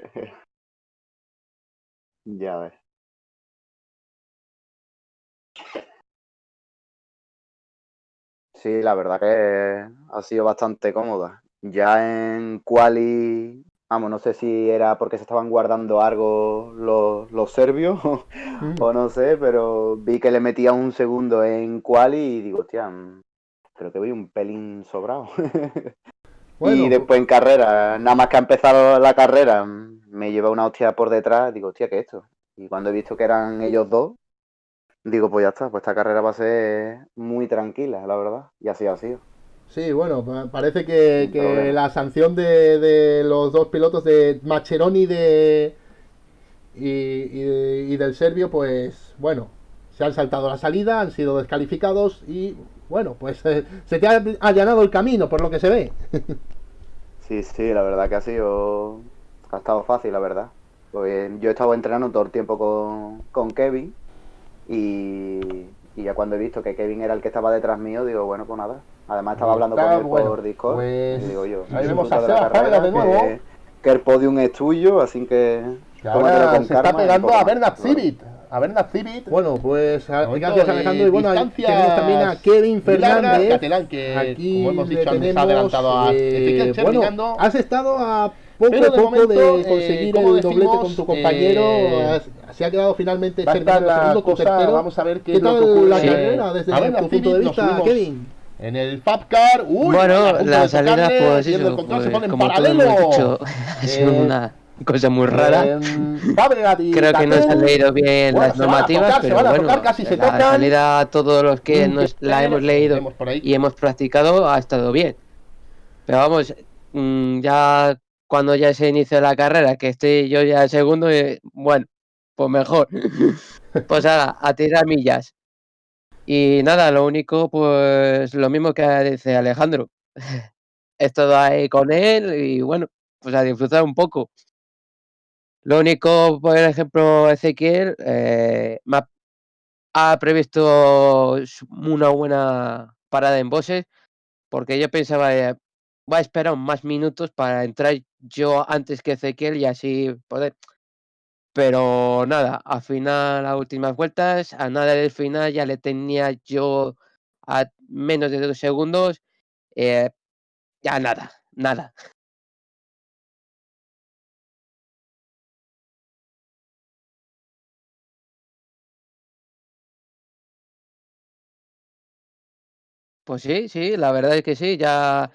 ya ves. Sí, la verdad que ha sido bastante cómoda. Ya en quali, vamos, no sé si era porque se estaban guardando algo los, los serbios o no sé, pero vi que le metía un segundo en quali y digo, hostia, mm, creo que voy un pelín sobrado. Bueno, y después en carrera, nada más que ha empezado la carrera, me lleva una hostia por detrás, digo, hostia, ¿qué es esto? Y cuando he visto que eran ellos dos, digo, pues ya está, pues esta carrera va a ser muy tranquila, la verdad. Y así ha sido. Sí, bueno, pa- parece que, que la sanción de, de los dos pilotos de Macheroni de, y, y y del serbio, pues bueno, se han saltado la salida, han sido descalificados y bueno, pues eh, se te ha allanado el camino, por lo que se ve. Sí, sí, la verdad que ha sido. Ha estado fácil, la verdad. Pues yo he estado entrenando todo el tiempo con, con Kevin y, y ya cuando he visto que Kevin era el que estaba detrás mío, digo, bueno, pues nada. Además estaba hablando con él bueno, por Discord pues, y digo yo, ahí vemos a de la carrera, de nuevo. Que, que el podium es tuyo, así que ahora está pegando a Bueno, Civit. A Bernard Civit. Bueno, pues a- Momento gracias Alejandro. Y bueno, tenemos también a Kevin Fernández. Catalán, que, Aquí como hemos dicho, antes, tenemos, ha adelantado a eh, bueno, has estado a poco Pero a de poco momento, de eh, conseguir como el doblete decimos, con tu compañero. eh, Has- se ha quedado finalmente va a Cher estar brillando la segundo, cosa, tercero. vamos a ver qué ¿Qué es lo tal que ocurre. la Sí. carrera desde A ver, tu punto de vista, Kevin? En el Fabcar, uy, Bueno, la salida, pues eso, el control, se pues, pone en como paralelo. hemos dicho, ha sido Eh, una cosa muy rara. em, Fabregat y Creo que no se han leído bien bueno, las a normativas, tocar, pero a bueno, tocar, casi se la tocan. salida, todos los que Mm, nos la hemos leído y hemos practicado ha estado bien. Pero vamos, mm, ya cuando ya se inició la carrera, que estoy yo ya segundo, eh, bueno, pues mejor. Pues ahora, a tirar millas. Y nada, lo único, pues lo mismo que dice Alejandro. He estado ahí con él y bueno, pues a disfrutar un poco. Lo único, por ejemplo, Ezequiel eh, ha, previsto una buena parada en bosses, porque yo pensaba, eh, voy a esperar más minutos para entrar yo antes que Ezequiel y así poder. Pero nada, al final, a últimas vueltas, a nada del final ya le tenía yo a menos de dos segundos, eh, ya nada, nada. Pues sí, sí, la verdad es que sí, ya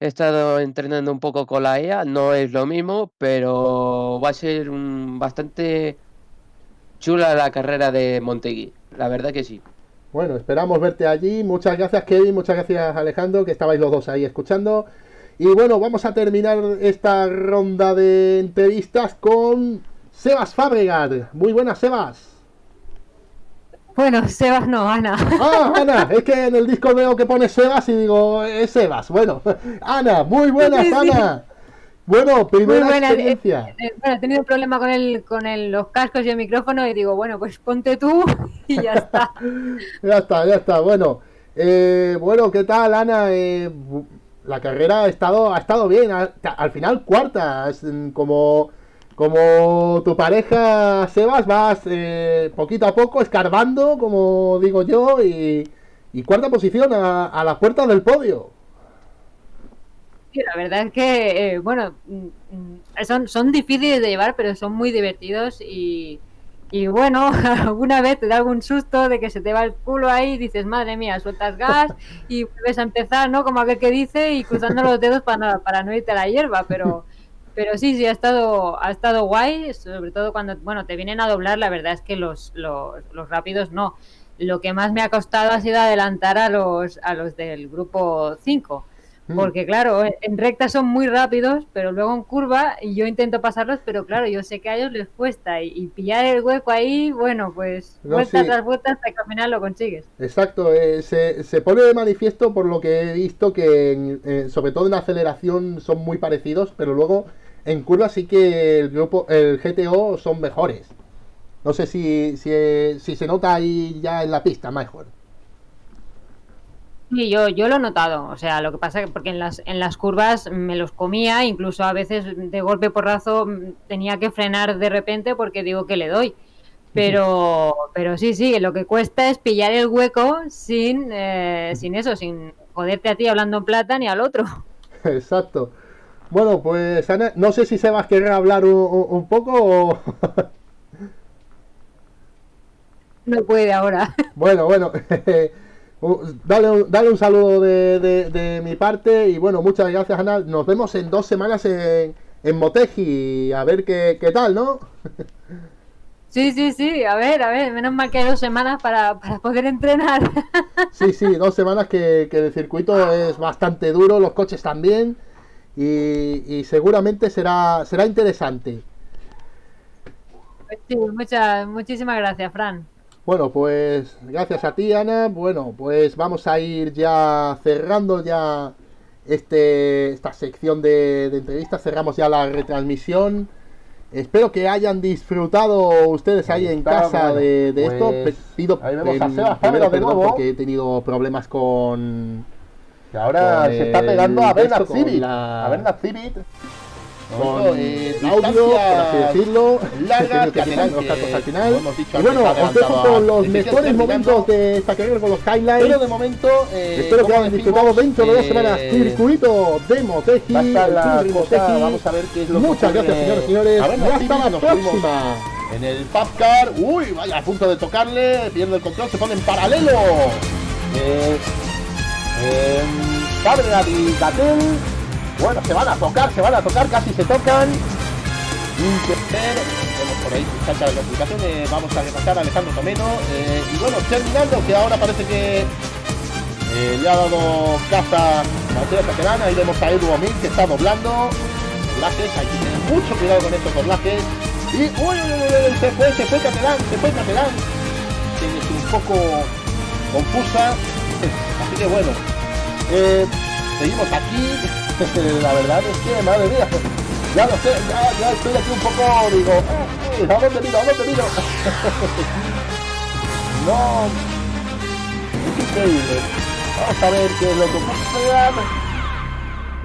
he estado entrenando un poco con la IA, no es lo mismo, pero va a ser mm, bastante chula la carrera de Montegui, la verdad que sí. Bueno, esperamos verte allí. Muchas gracias, Kevin. Muchas gracias, Alejandro, que estabais los dos ahí escuchando. Y bueno, vamos a terminar esta ronda de entrevistas con Sebas Fabregat. Muy buenas, Sebas. Bueno, Sebas no, Ana. Ah, Ana, es que en el disco veo que pone Sebas y digo, es Sebas. Bueno, Ana, muy buenas, Sí, sí. Ana. Bueno, Muy primera buena. experiencia. Eh, bueno, he tenido un problema con el, con el, los cascos y el micrófono y digo, bueno, pues ponte tú y ya está. Ya está, ya está. Bueno, eh, bueno, ¿qué tal, Ana? Eh, la carrera ha estado, ha estado bien. ha- al final, cuarta. es, mm, como como tu pareja, Sebas, vas eh, poquito a poco escarbando, como digo yo, y, y cuarta posición a, a las puertas del podio. Sí, la verdad es que, eh, bueno, mm, son, son difíciles de llevar, pero son muy divertidos y, y bueno, alguna vez te da algún susto de que se te va el culo ahí y dices, madre mía, sueltas gas y vuelves a empezar, ¿no? Como aquel que dice y cruzando los dedos para, para no irte a la hierba, pero, pero sí, sí, ha estado, ha estado guay, sobre todo cuando, bueno, te vienen a doblar, la verdad es que los, los, los rápidos no. Lo que más me ha costado ha sido adelantar a los, a los del grupo 5. Mm. Porque claro, en- recta son muy rápidos, pero luego en curva y yo intento pasarlos, pero claro, yo sé que a ellos les cuesta y, y pillar el hueco ahí, bueno, pues No, vuelta sí. tras vuelta hasta que al final lo consigues. Exacto, eh, se, se pone de manifiesto por lo que he visto que en- eh, sobre todo en aceleración son muy parecidos, pero luego en curva sí que el grupo, el GTO son mejores. No sé si, si, si se nota ahí ya en la pista mejor. Sí, yo, yo lo he notado, o sea, lo que pasa que porque en las, en las curvas me los comía, incluso a veces de golpe porrazo mm, tenía que frenar de repente porque digo que le doy. Pero, pero sí, sí, lo que cuesta es pillar el hueco sin, eh, sin eso, sin joderte a ti hablando en plata ni al otro. Exacto. Bueno, pues Ana, no sé si Sebas querrá hablar un, poco o... No puede ahora. Bueno, bueno, dale, un- dale un saludo de, de- de mi parte y bueno, muchas gracias Ana. Nos vemos en dos semanas en, en Motegi, a ver qué, qué tal, ¿no? Sí, sí, sí, a ver, a ver, menos mal que hay dos semanas para, para poder entrenar. Sí, sí, dos semanas que, que el circuito es bastante duro, los coches también y, y seguramente será, será interesante. Pues sí, muchas, muchísimas gracias, Fran. Bueno, pues gracias a ti, Ana. Bueno, pues vamos a ir ya cerrando ya este, esta sección de, de entrevistas. Cerramos ya la retransmisión. Espero que hayan disfrutado ustedes ahí en está, casa bueno, de, de esto. pues, Pido ahí vemos a Sebas primero Pablo de perdón nuevo. porque he tenido problemas con, Que ahora se está pegando a Bernard la- A Bernard Civit. con eh, audio, por así decirlo. largas que que quitan los que, al final. hemos dicho Y bueno, os dejo con los mejores momentos de esta carrera con los highlights. Pero de momento, eh, Espero que hayan disfrutado dentro de dos eh, semanas circuito de Motegi. la cosa, vamos a ver qué es lo que Muchas ocurre. gracias, señores señores. A ver, y hasta la nos próxima. En el Pubcar, uy, vaya, a punto de tocarle, pierde el control, se pone en paralelo. Eh, Cabral y Gatel, bueno, se van a tocar, se van a tocar, casi se tocan. Inter, vemos por ahí salta la clasificación, eh, vamos a repasar a Alejandro Tomeno. eh, y bueno, terminando, que ahora parece que eh, le ha dado caza Mateo Caterán, ahí vemos a Edu Omil que está doblando. Doblajes, hay que tener mucho cuidado con estos doblajes. Y uy, uy, uy, uy, se fue, se fue Catalán, se fue Catalán. Que un poco confusa. Así que bueno. eh, seguimos aquí. La verdad es que, madre mía. Ya lo sé, ya, estoy aquí un poco, digo, eh, eh, ¿a dónde miro? ¿A dónde miro? no. Es increíble. Vamos a ver qué es lo que ocurre.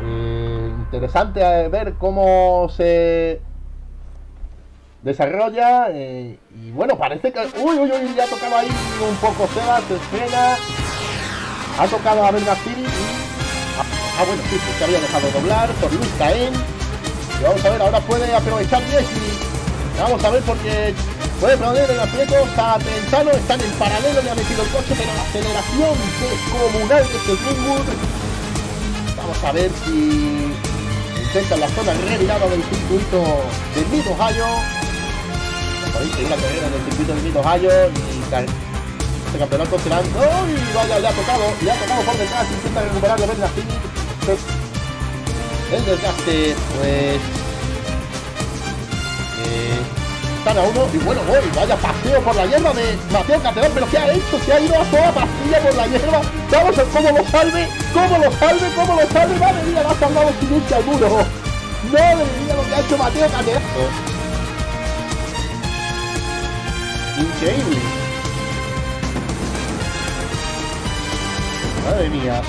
Eh, interesante ver cómo se desarrolla eh, y bueno parece que uy uy uy ya ha tocado ahí un poco Sebas se frena ha tocado a Bernard Civit y ah, ah, bueno sí que se había dejado doblar por Luis Caen y vamos a ver ahora puede aprovechar Leslie vamos a ver porque puede poner en aprietos a Tentano están en paralelo le ha metido el coche pero la aceleración descomunal que es el Greenwood. Vamos a ver si intenta la zona revirada del circuito de Mid Ohio. La carrera en el circuito de Mid Ohio este campeonato será ¡Uy! Vaya, le ha tocado, le ha tocado por detrás, intenta recuperarlo Bernard Civit. El desgaste, pues. eh, están a uno y bueno, voy, vaya paseo por la hierba de Mateo Caterán, pero ¿qué ha hecho? Se ha ido a toda pastilla por la hierba. Vamos a ver cómo lo salve, cómo lo salve, cómo lo salve. Madre mía, lo ha salvado sin irse al muro. Madre mía, lo que ha hecho Mateo Caterán. Increíble. Madre mía.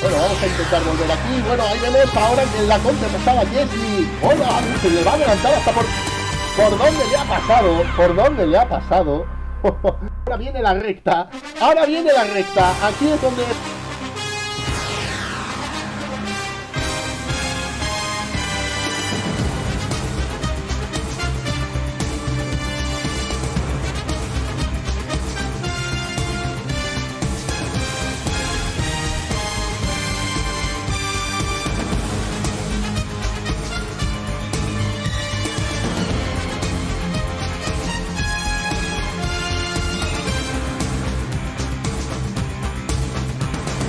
Bueno, vamos a intentar volver aquí. Bueno, ahí vemos ahora en la contrapasada Jessie. Hola, se le va a adelantar hasta por... ¿Por dónde le ha pasado? ¿Por dónde le ha pasado? Ahora viene la recta. Ahora viene la recta. Aquí es donde